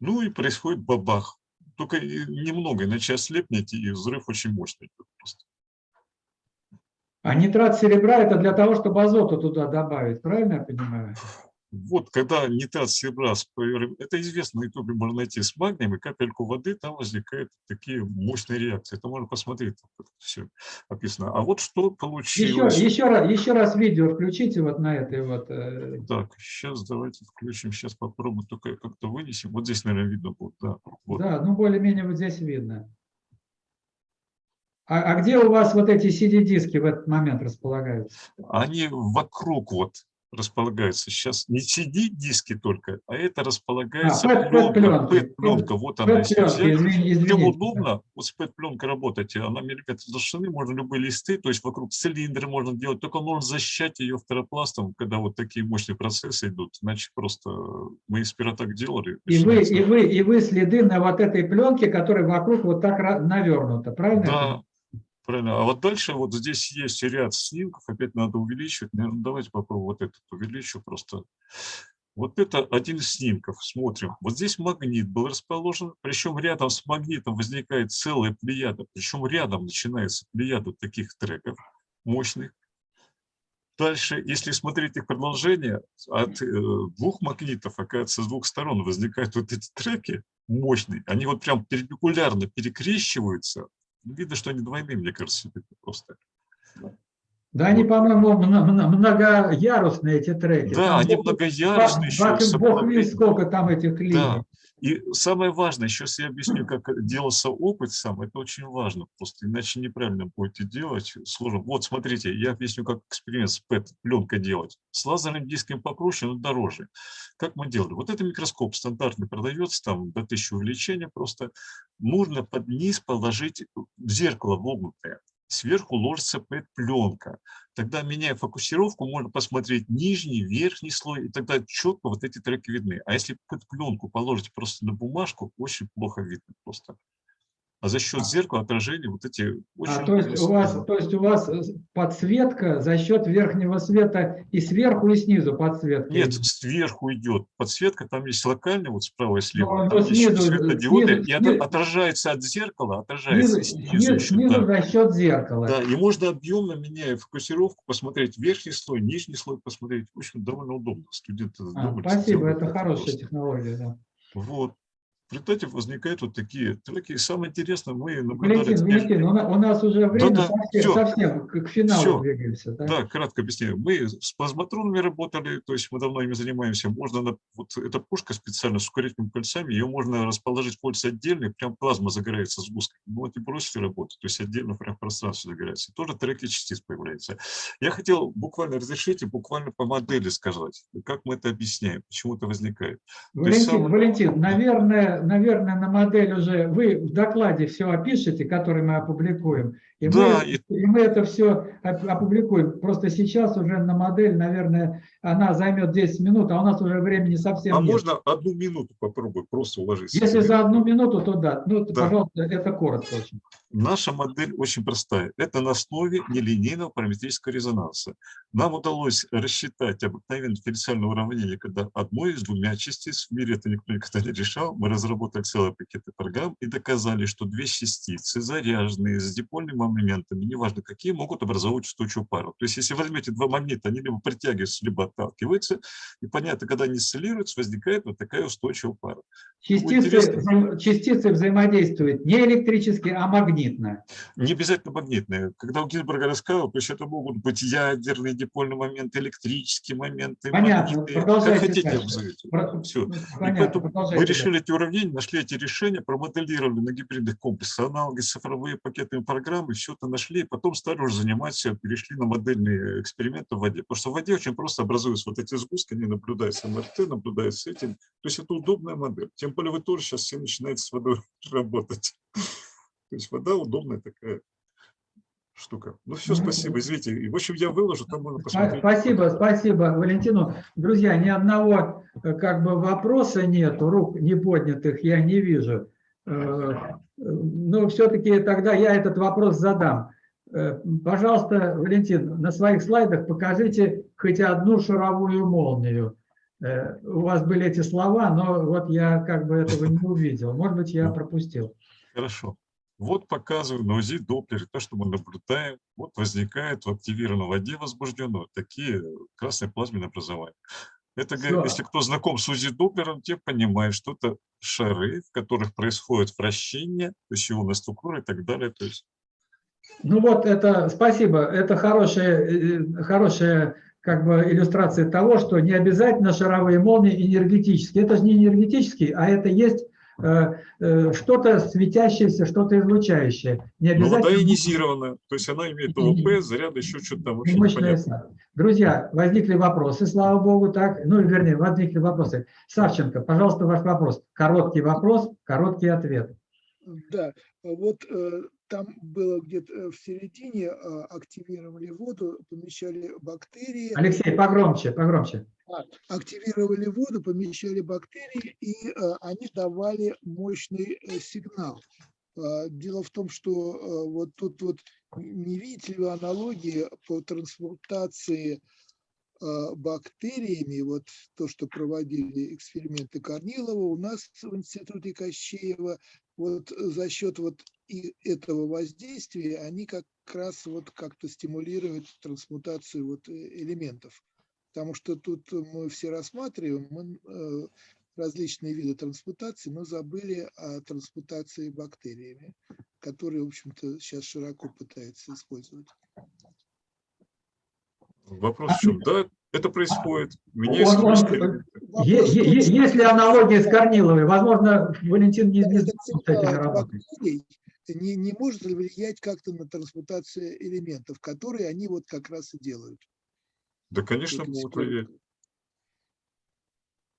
Ну и происходит бабах. Только немного, иначе ослепнете, и взрыв очень мощный. идет просто. А нитрат серебра это для того, чтобы азоту туда добавить, правильно я понимаю? Вот, когда нитрат серебра, это известно, на ютубе можно найти с магнием и капельку воды, там возникают такие мощные реакции. Это можно посмотреть, там все описано. А вот что Еще, получилось. еще, раз, еще раз видео включите вот на этой вот. э, Так, сейчас давайте включим, сейчас попробуем, только как-то вынесем. Вот здесь, наверное, видно будет, да. Вот. Да, ну более-менее вот здесь видно. А, а где у вас вот эти CD-диски в этот момент располагаются? Они вокруг вот располагаются. Сейчас не CD-диски только, а это располагается PET пленка. PET-пленка. Вот она. Если удобно, вот с PET-пленкой работать, она миллиметр толщины, можно любые листы, то есть вокруг цилиндры можно делать, только нужно защищать ее второпластом, когда вот такие мощные процессы идут, иначе просто мы из так делали. И вы, начинается- и, вы, и вы следы на вот этой пленке, которая вокруг вот так навернута, правильно? Да, правильно. А вот дальше вот здесь есть ряд снимков, опять надо увеличивать. Наверное, давайте попробуем вот этот увеличу просто. Вот это один из снимков. Смотрим. Вот здесь магнит был расположен, причем рядом с магнитом возникает целая плеяда, причем рядом начинается плеяда таких треков мощных. Дальше, если смотреть их продолжение, от э, двух магнитов, оказывается, с двух сторон возникают вот эти треки мощные. Они вот прям перпендикулярно перекрещиваются. Видно, что они двойные, мне кажется, просто. Они, по-моему, мно- мно- многоярусные эти треки. Да, Там они бог- многоярусные еще, бог- с Бог видит, сколько там этих линий. Да. И самое важное, сейчас я объясню, как делался опыт сам, это очень важно, просто иначе неправильно будете делать, сложно. Вот смотрите, я объясню, как эксперимент с PET-пленкой делать. С лазерным диском попроще, но дороже. Как мы делали? Вот это микроскоп стандартный продается, там до 1000 увеличения просто. Нужно под низ положить зеркало вогнутое. Сверху ложится PET-пленка. Тогда, меняя фокусировку, можно посмотреть нижний, верхний слой, и тогда четко вот эти треки видны. А если PET-пленку положить просто на бумажку, очень плохо видно просто. А за счет зеркала отражения вот эти очень... А, то, есть у вас, то есть у вас э, подсветка за счет верхнего света и сверху, и снизу подсветка. Нет, сверху идет подсветка, там есть локальная, вот справа и слева, Ну, там ну, есть снизу, светодиоды, снизу, и это снизу. отражается от зеркала, отражается Снизу, снизу еще, снизу да. за счет зеркала. Да, и можно объемно, меняя фокусировку, посмотреть верхний слой, нижний слой посмотреть. В общем, довольно удобно. Студенты А, спасибо, это это хорошая просто. технология. Да. Вот. В результате возникают вот такие треки. И самое интересное, мы наблюдали... Валентин, Валентин, у на- у нас уже время Да-да, совсем, всё. совсем к финалу Всё. двигаемся. Да? Да, кратко объясняю. Мы с плазматронами работали, то есть мы давно ими занимаемся. Можно, на- вот эта пушка специально с ускорительными кольцами, ее можно расположить кольца отдельно, и прям плазма загорается с густкой. Ну вот и бросили работу, то есть отдельно прям пространство загорается. Тоже треки частиц появляются. Я хотел буквально разрешите, буквально по модели сказать, как мы это объясняем, почему это возникает. То есть Валентин, самое- Валентин, наверное, наверное, на модель уже вы в докладе все опишете, который мы опубликуем, и, Да, мы, и- и мы это все опубликуем. Просто сейчас уже на модель, наверное, она займет 10 минут, а у нас уже времени совсем А нет. можно одну минуту попробую просто уложиться? Если за одну минуту, то да. Ну, Да. пожалуйста, это коротко очень. Наша модель очень простая. Это на основе нелинейного параметрического резонанса. Нам удалось рассчитать обыкновенное дифференциальное уравнение, когда одной из двумя частиц, в мире это никто никогда не решал, мы разработали целый пакет программ и доказали, что две частицы, заряженные с дипольными моментами, неважно какие, могут образовывать устойчивую пару. То есть если возьмете два магнита, они либо притягиваются, либо отталкиваются, и понятно, когда они сциллируются, возникает вот такая устойчивая пара. Частицы, частицы взаимодействуют не электрически, а магнитно. Не обязательно магнитные. Когда у Гильберга рассказывал, то есть это могут быть ядерные дипольные моменты, электрические моменты, Понятно, магнитные, как продолжайте хотите назовите. Про- Все. ну, И понятно, поэтому продолжайте мы решили эти уравнения, нашли эти решения, промоделировали на гибридных комплексах, аналоги, цифровые пакетные программы, все это нашли, и потом стали уже заниматься, перешли на модельные эксперименты в воде. Потому что в воде очень просто образуются вот эти сгустки, они наблюдаются МРТ, наблюдаются этим. То есть это удобная модель. Тем более вы тоже сейчас все начинаете с водой работать. То есть вода удобная такая штука. Ну все, спасибо, извините. И, В общем, я выложу, там можно посмотреть. Спасибо, спасибо, Валентину. Друзья, ни одного э, как бы вопроса нету, рук не поднятых я не вижу. Э, Но все-таки тогда я этот вопрос задам. Э, Пожалуйста, Валентин, на своих слайдах покажите хоть одну шаровую молнию. У вас были эти слова, но вот я как бы этого не увидел. Может быть, я пропустил. Хорошо. Вот показываю на УЗИ Доплере то, что мы наблюдаем. Вот возникает в активированной воде возбужденной вот такие красные плазменные образования. Это, Всё. если кто знаком с УЗИ Доплером, те понимают, что это шары, в которых происходит вращение, то есть ионная структура и так далее. То есть Ну вот это, спасибо, это хорошая, э, хорошая как бы иллюстрация того, что не обязательно шаровые молнии энергетические. Это же не энергетические, а это есть э, э, что-то светящееся, что-то излучающее. Не Ну, вода обязательно ионизированная, то есть она имеет ОВП, заряд, еще что-то там, вообще мощная непонятно. сна. Друзья, возникли вопросы, слава богу, так. Ну, вернее, возникли вопросы. Савченко, пожалуйста, ваш вопрос. Короткий вопрос, короткий ответ. Да, вот э, там было где-то э, в середине э, активировали воду, помещали бактерии. Алексей, погромче, погромче. А, активировали воду, помещали бактерии, и э, они давали мощный э, сигнал. А, Дело в том, что вот тут вот не видите ли вы аналогии по трансмутации бактериями, вот то, что проводили эксперименты Корнилова у нас в институте Кощеева, вот за счет вот и этого воздействия они как раз вот как-то стимулируют трансмутацию вот э, элементов. Потому что тут мы все рассматриваем мы, э, различные виды трансмутации, но забыли о трансмутации бактериями, которые, в общем-то, сейчас широко пытаются использовать. Вопрос в чем? Да, это происходит. Меня Он- он- Е- е- е- Есть ли аналогия с Корниловой? Возможно, Валентин не знаком с этими работами. не, не может ли влиять как-то на трансмутацию элементов, которые они вот как раз и делают. Да, конечно, могут влиять.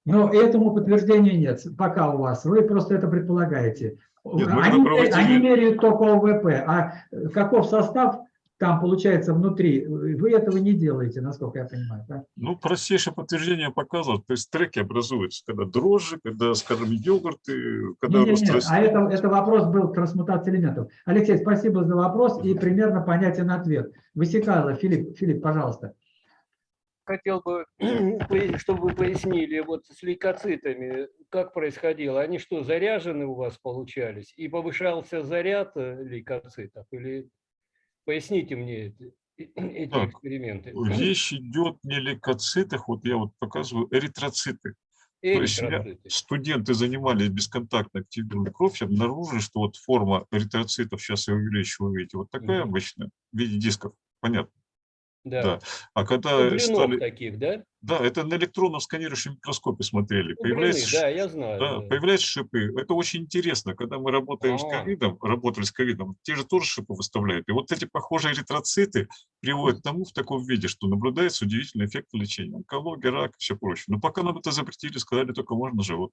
Но этому подтверждения нет пока у вас. Вы просто это предполагаете. Нет, они, проводили- они меряют только ОВП, а каков состав там получается внутри, вы этого не делаете, насколько я понимаю. да? Ну, простейшее подтверждение показывает, то есть треки образуются, когда дрожжи, когда, скажем, йогурты, когда Не, не, рост не, а это, это вопрос был к трансмутации элементов. Алексей, спасибо за вопрос и примерно понятен ответ. Высекало, Филипп, Филипп, пожалуйста. Хотел бы, чтобы вы пояснили, вот с лейкоцитами, как происходило? Они что, заряжены у вас получались? И повышался заряд э, лейкоцитов? Или поясните мне э- эти Так, эксперименты? Речь идет не о лейкоцитах, вот я вот показываю эритроциты. То есть Эритроциты. студенты занимались бесконтактно активированной кровь, и обнаружили, что вот форма эритроцитов, сейчас я увеличу, вы видите, вот такая Мгм. обычная, в виде дисков, понятно. Да. Да. А когда Углянов стали... таких, да? Да, это на электронном сканирующем микроскопе смотрели. Углины, Появляются, ш- да, я знаю. да, да. появляются шипы. Это очень интересно. Когда мы работаем с А. ковидом, работали с ковидом, те же тоже шипы выставляют. И вот эти похожие эритроциты приводят к тому в таком виде, что наблюдается удивительный эффект лечения. Онкология, рак и все прочее. Но пока нам это запретили, сказали, только можно живот.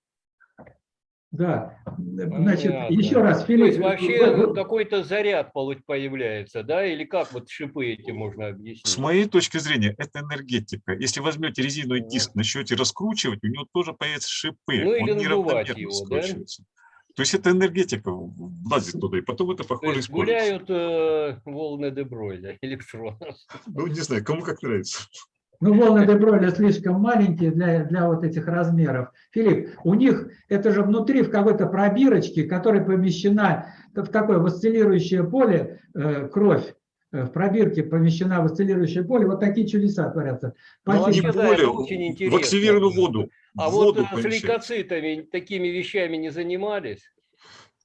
Да, значит, Понятно. еще раз, То Филипп. есть вообще вы- ну, какой-то заряд появляется, да? Или как вот шипы эти можно объяснить? С моей точки зрения, это энергетика. Если возьмете резиновый диск, начнете раскручивать, у него тоже появятся шипы. Ну, или Он надувать неравномерно его, да? То есть это энергетика влазит туда, и потом это То похоже есть используется. гуляют э, волны Дебройля, электронов. Ну, не знаю, кому как нравится. Ну, волны Дебройля слишком маленькие для, для вот этих размеров. Филипп, у них это же внутри в какой-то пробирочке, которая помещена в такое в осциллирующее поле, э, кровь э, в пробирке помещена в осциллирующее поле, вот такие чудеса творятся. Ну, Спасибо. вообще, да, это очень интересно. в воду. А в вот воду э, с помещают. лейкоцитами такими вещами не занимались?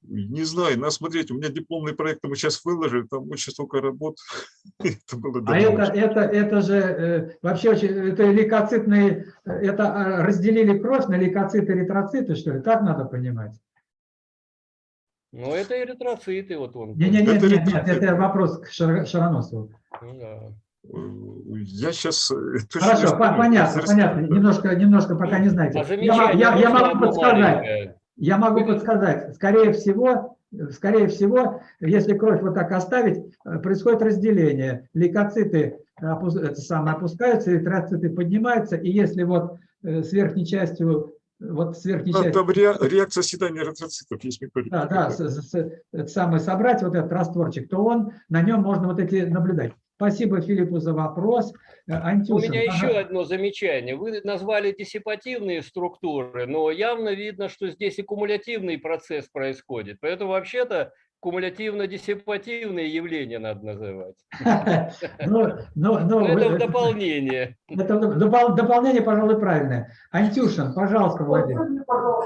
Не знаю, надо смотреть, у меня дипломный проект мы сейчас выложили, там очень столько работ. Это было А это, это, это же э, вообще очень, это лейкоцитные, э, это а, разделили кровь на лейкоциты, эритроциты, что ли? Так надо понимать? Ну, это эритроциты, вот он. Не, не, нет, нет, нет, это вопрос к Шар- Шароносову. Ну, да. Я сейчас... Хорошо, по- понятно, понятно. Немножко, немножко пока не знаете. Я, я- я могу подсказать. Я могу подсказать. Скорее всего, скорее всего, если кровь вот так оставить, э, происходит разделение. Лейкоциты самое, опускаются, эритроциты поднимаются, и если вот э, с верхней частью, вот с верхней Там, частью там ре- реакция оседания эритроцитов, есть методика. да, да, с- с- с- самое, собрать вот этот растворчик, то он, на нем можно вот эти наблюдать. Спасибо Филиппу за вопрос. Э, У Антюшин, меня ага. еще одно замечание. Вы назвали диссипативные структуры, но явно видно, что здесь и кумулятивный процесс происходит. Поэтому вообще-то кумулятивно-диссипативные явления надо называть. Ну, ну, ну, Это вы- в дополнение. это допол- дополнение, пожалуй, правильное. Антюшин, пожалуйста, Владимир.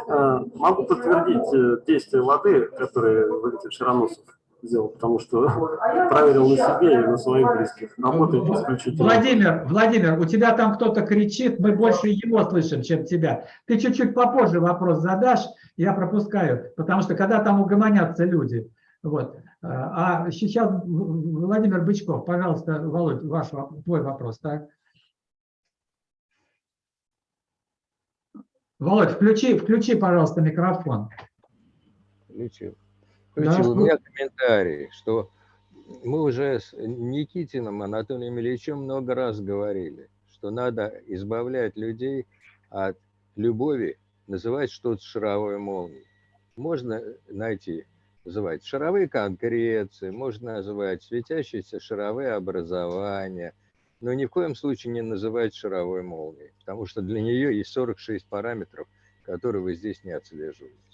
Э, Могу подтвердить э, действие воды, которые Валентин Широносов сделал, потому что проверил на себе и на своих близких. Работает исключительно. Владимир, Владимир, у тебя там кто-то кричит, мы больше его слышим, чем тебя. Ты чуть-чуть попозже вопрос задашь, я пропускаю, потому что когда там угомонятся люди. Вот. А сейчас В- Владимир Бычков, пожалуйста, Володь, ваш, во- твой вопрос, так? Володь, включи, включи, пожалуйста, микрофон. Включил. Да. У ну- меня комментарий, что мы уже с Никитиным Анатолием Ильичем много раз говорили, что надо избавлять людей от любови называть что-то шаровой молнией. Можно найти, называть шаровые конкреции, можно называть светящиеся шаровые образования, но ни в коем случае не называть шаровой молнией, потому что для нее есть 46 параметров, которые вы здесь не отслеживаете.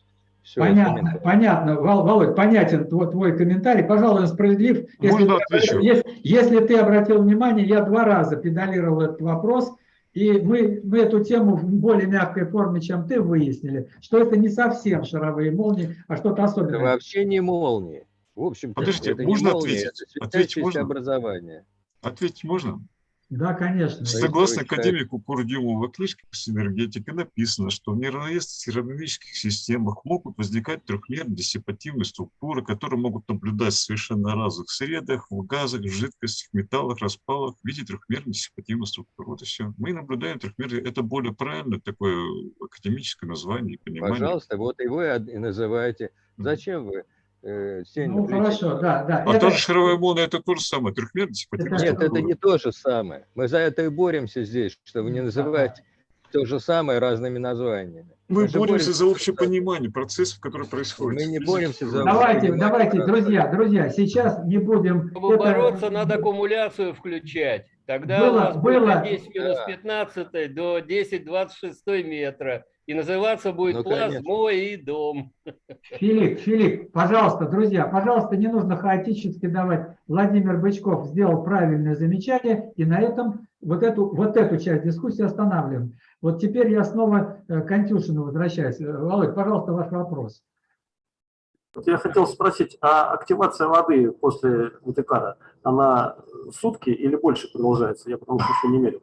Всё, Понятно, понятно, Вол- Володь, понятен твой, твой комментарий. Пожалуй, он справедлив. Если, Можно ты, отвечу? если, если ты обратил внимание, я два раза педалировал этот вопрос, и мы, мы эту тему в более мягкой форме, чем ты, выяснили, что это не совсем шаровые молнии, а что-то Это особенное. вообще не молнии. В общем, Подождите, это можно не молния, ответить? это Ответить можно? образование. Ответить можно? Да, конечно. Согласно академику Курдюмову в книжке по энергетике написано, что в неравновесных равновесных системах могут возникать трехмерные диссипативные структуры, которые могут наблюдать в совершенно разных средах, в газах, в жидкостях, металлах, распалах в виде трехмерной диссипативной структуры. Вот и все. Мы наблюдаем трехмерные, это более правильное такое академическое название и понимание. Пожалуйста, вот его и называйте. Зачем вы э, тень Ну, хорошо, да, да. А Это- тоже шаровая молния это то же самое, трехмерная диссипативная Нет, это не то же самое. Мы за это и боремся здесь, чтобы не называть то же самое разными названиями. Мы же боремся за общее понимание процессов, которые происходят. Мы не боремся за Давайте, давайте, друзья, друзья, сейчас не будем... Чтобы это- бороться, надо аккумуляцию включать. Тогда Было- у нас было- будет от 10 минус 15 до 10 26 метра. И называться будет Ну, класс конечно. «Мой и дом». Филипп, Филипп, пожалуйста, друзья, пожалуйста, не нужно хаотически давать. Владимир Бычков сделал правильное замечание, и на этом вот эту, вот эту часть дискуссии останавливаем. Вот теперь я снова э, к Антюшину возвращаюсь. Э, Володь, пожалуйста, ваш вопрос. Вот Я хотел спросить, а активация воды после УТК, она сутки или больше продолжается? Я потому что еще не мерил.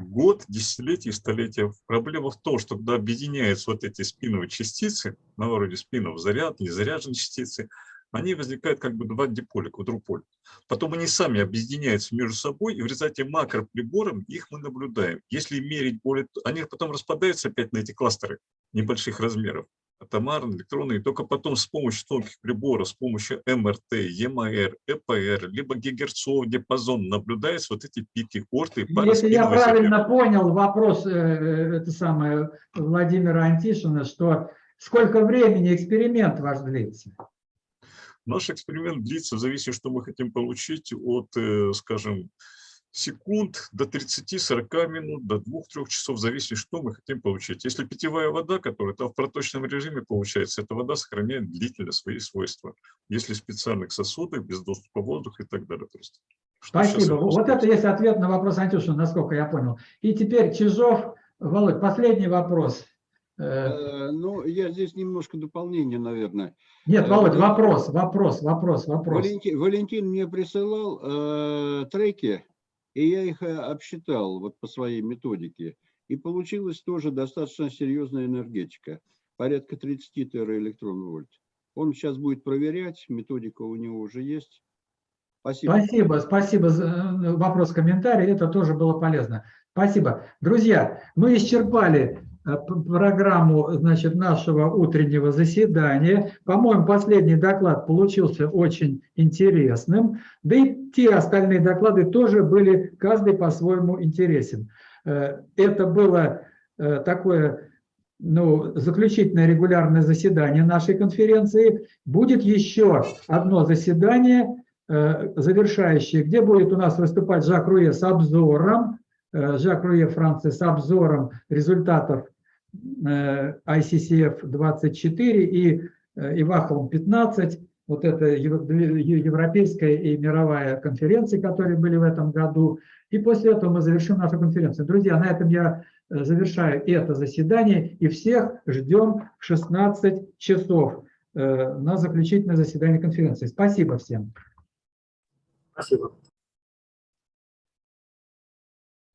Год, десятилетия, столетия. Проблема в том, что когда объединяются вот эти спиновые частицы, на вроде спинов заряд, незаряженные частицы, они возникают как бы два диполя, квадруполь. Потом они сами объединяются между собой, и в результате макроприбором их мы наблюдаем. Если мерить более... Они потом распадаются опять на эти кластеры небольших размеров, атомарные, электронные, и только потом с помощью тонких приборов, с помощью МРТ, ЕМР, ЭПР, либо гигагерцовый диапазон наблюдаются вот эти пики орты и Если я правильно понял вопрос э, это самое, Владимира Антишина, что сколько времени эксперимент ваш длится? Наш эксперимент длится в зависимости, что мы хотим получить от, э, скажем, секунд до 30-40 минут, до 2-3 часов, в зависимости, что мы хотим получить. Если питьевая вода, которая там в проточном режиме получается, эта вода сохраняет длительно свои свойства. Если в специальных сосудах, без доступа воздуха и так далее. То есть, что Спасибо. Вот это есть ответ на вопрос Антюшина, насколько я понял. И теперь Чижов, Володь, последний вопрос. Э, Э, Ну, я здесь немножко дополнение, наверное. Нет, Э, Володь, вопрос, вопрос, вопрос, вопрос. Валентин, Валентин мне присылал э, треки, и я их э, обсчитал вот по своей методике. И получилась тоже достаточно серьезная энергетика, порядка 30 тераэлектрон-вольт. Он сейчас будет проверять, методика у него уже есть. Спасибо. Спасибо, спасибо за э, вопрос, комментарий, это тоже было полезно. Спасибо. Друзья, мы исчерпали программу значит, нашего утреннего заседания. По-моему, последний доклад получился очень интересным. Да и те остальные доклады тоже были, каждый по-своему интересен. Э, Это было э, такое ну, заключительное регулярное заседание нашей конференции. Будет еще одно заседание, э, завершающее, где будет у нас выступать Жак Руе с обзором, э, Жак Руе Франция с обзором результатов э, ICCF-24 и э, Иваховым 15. Вот это европейская и мировая конференции, которые были в этом году. И после этого мы завершим нашу конференцию. Друзья, на этом я э, завершаю это заседание и всех ждем в 16 часов э, на заключительное заседание конференции. Спасибо всем. Спасибо.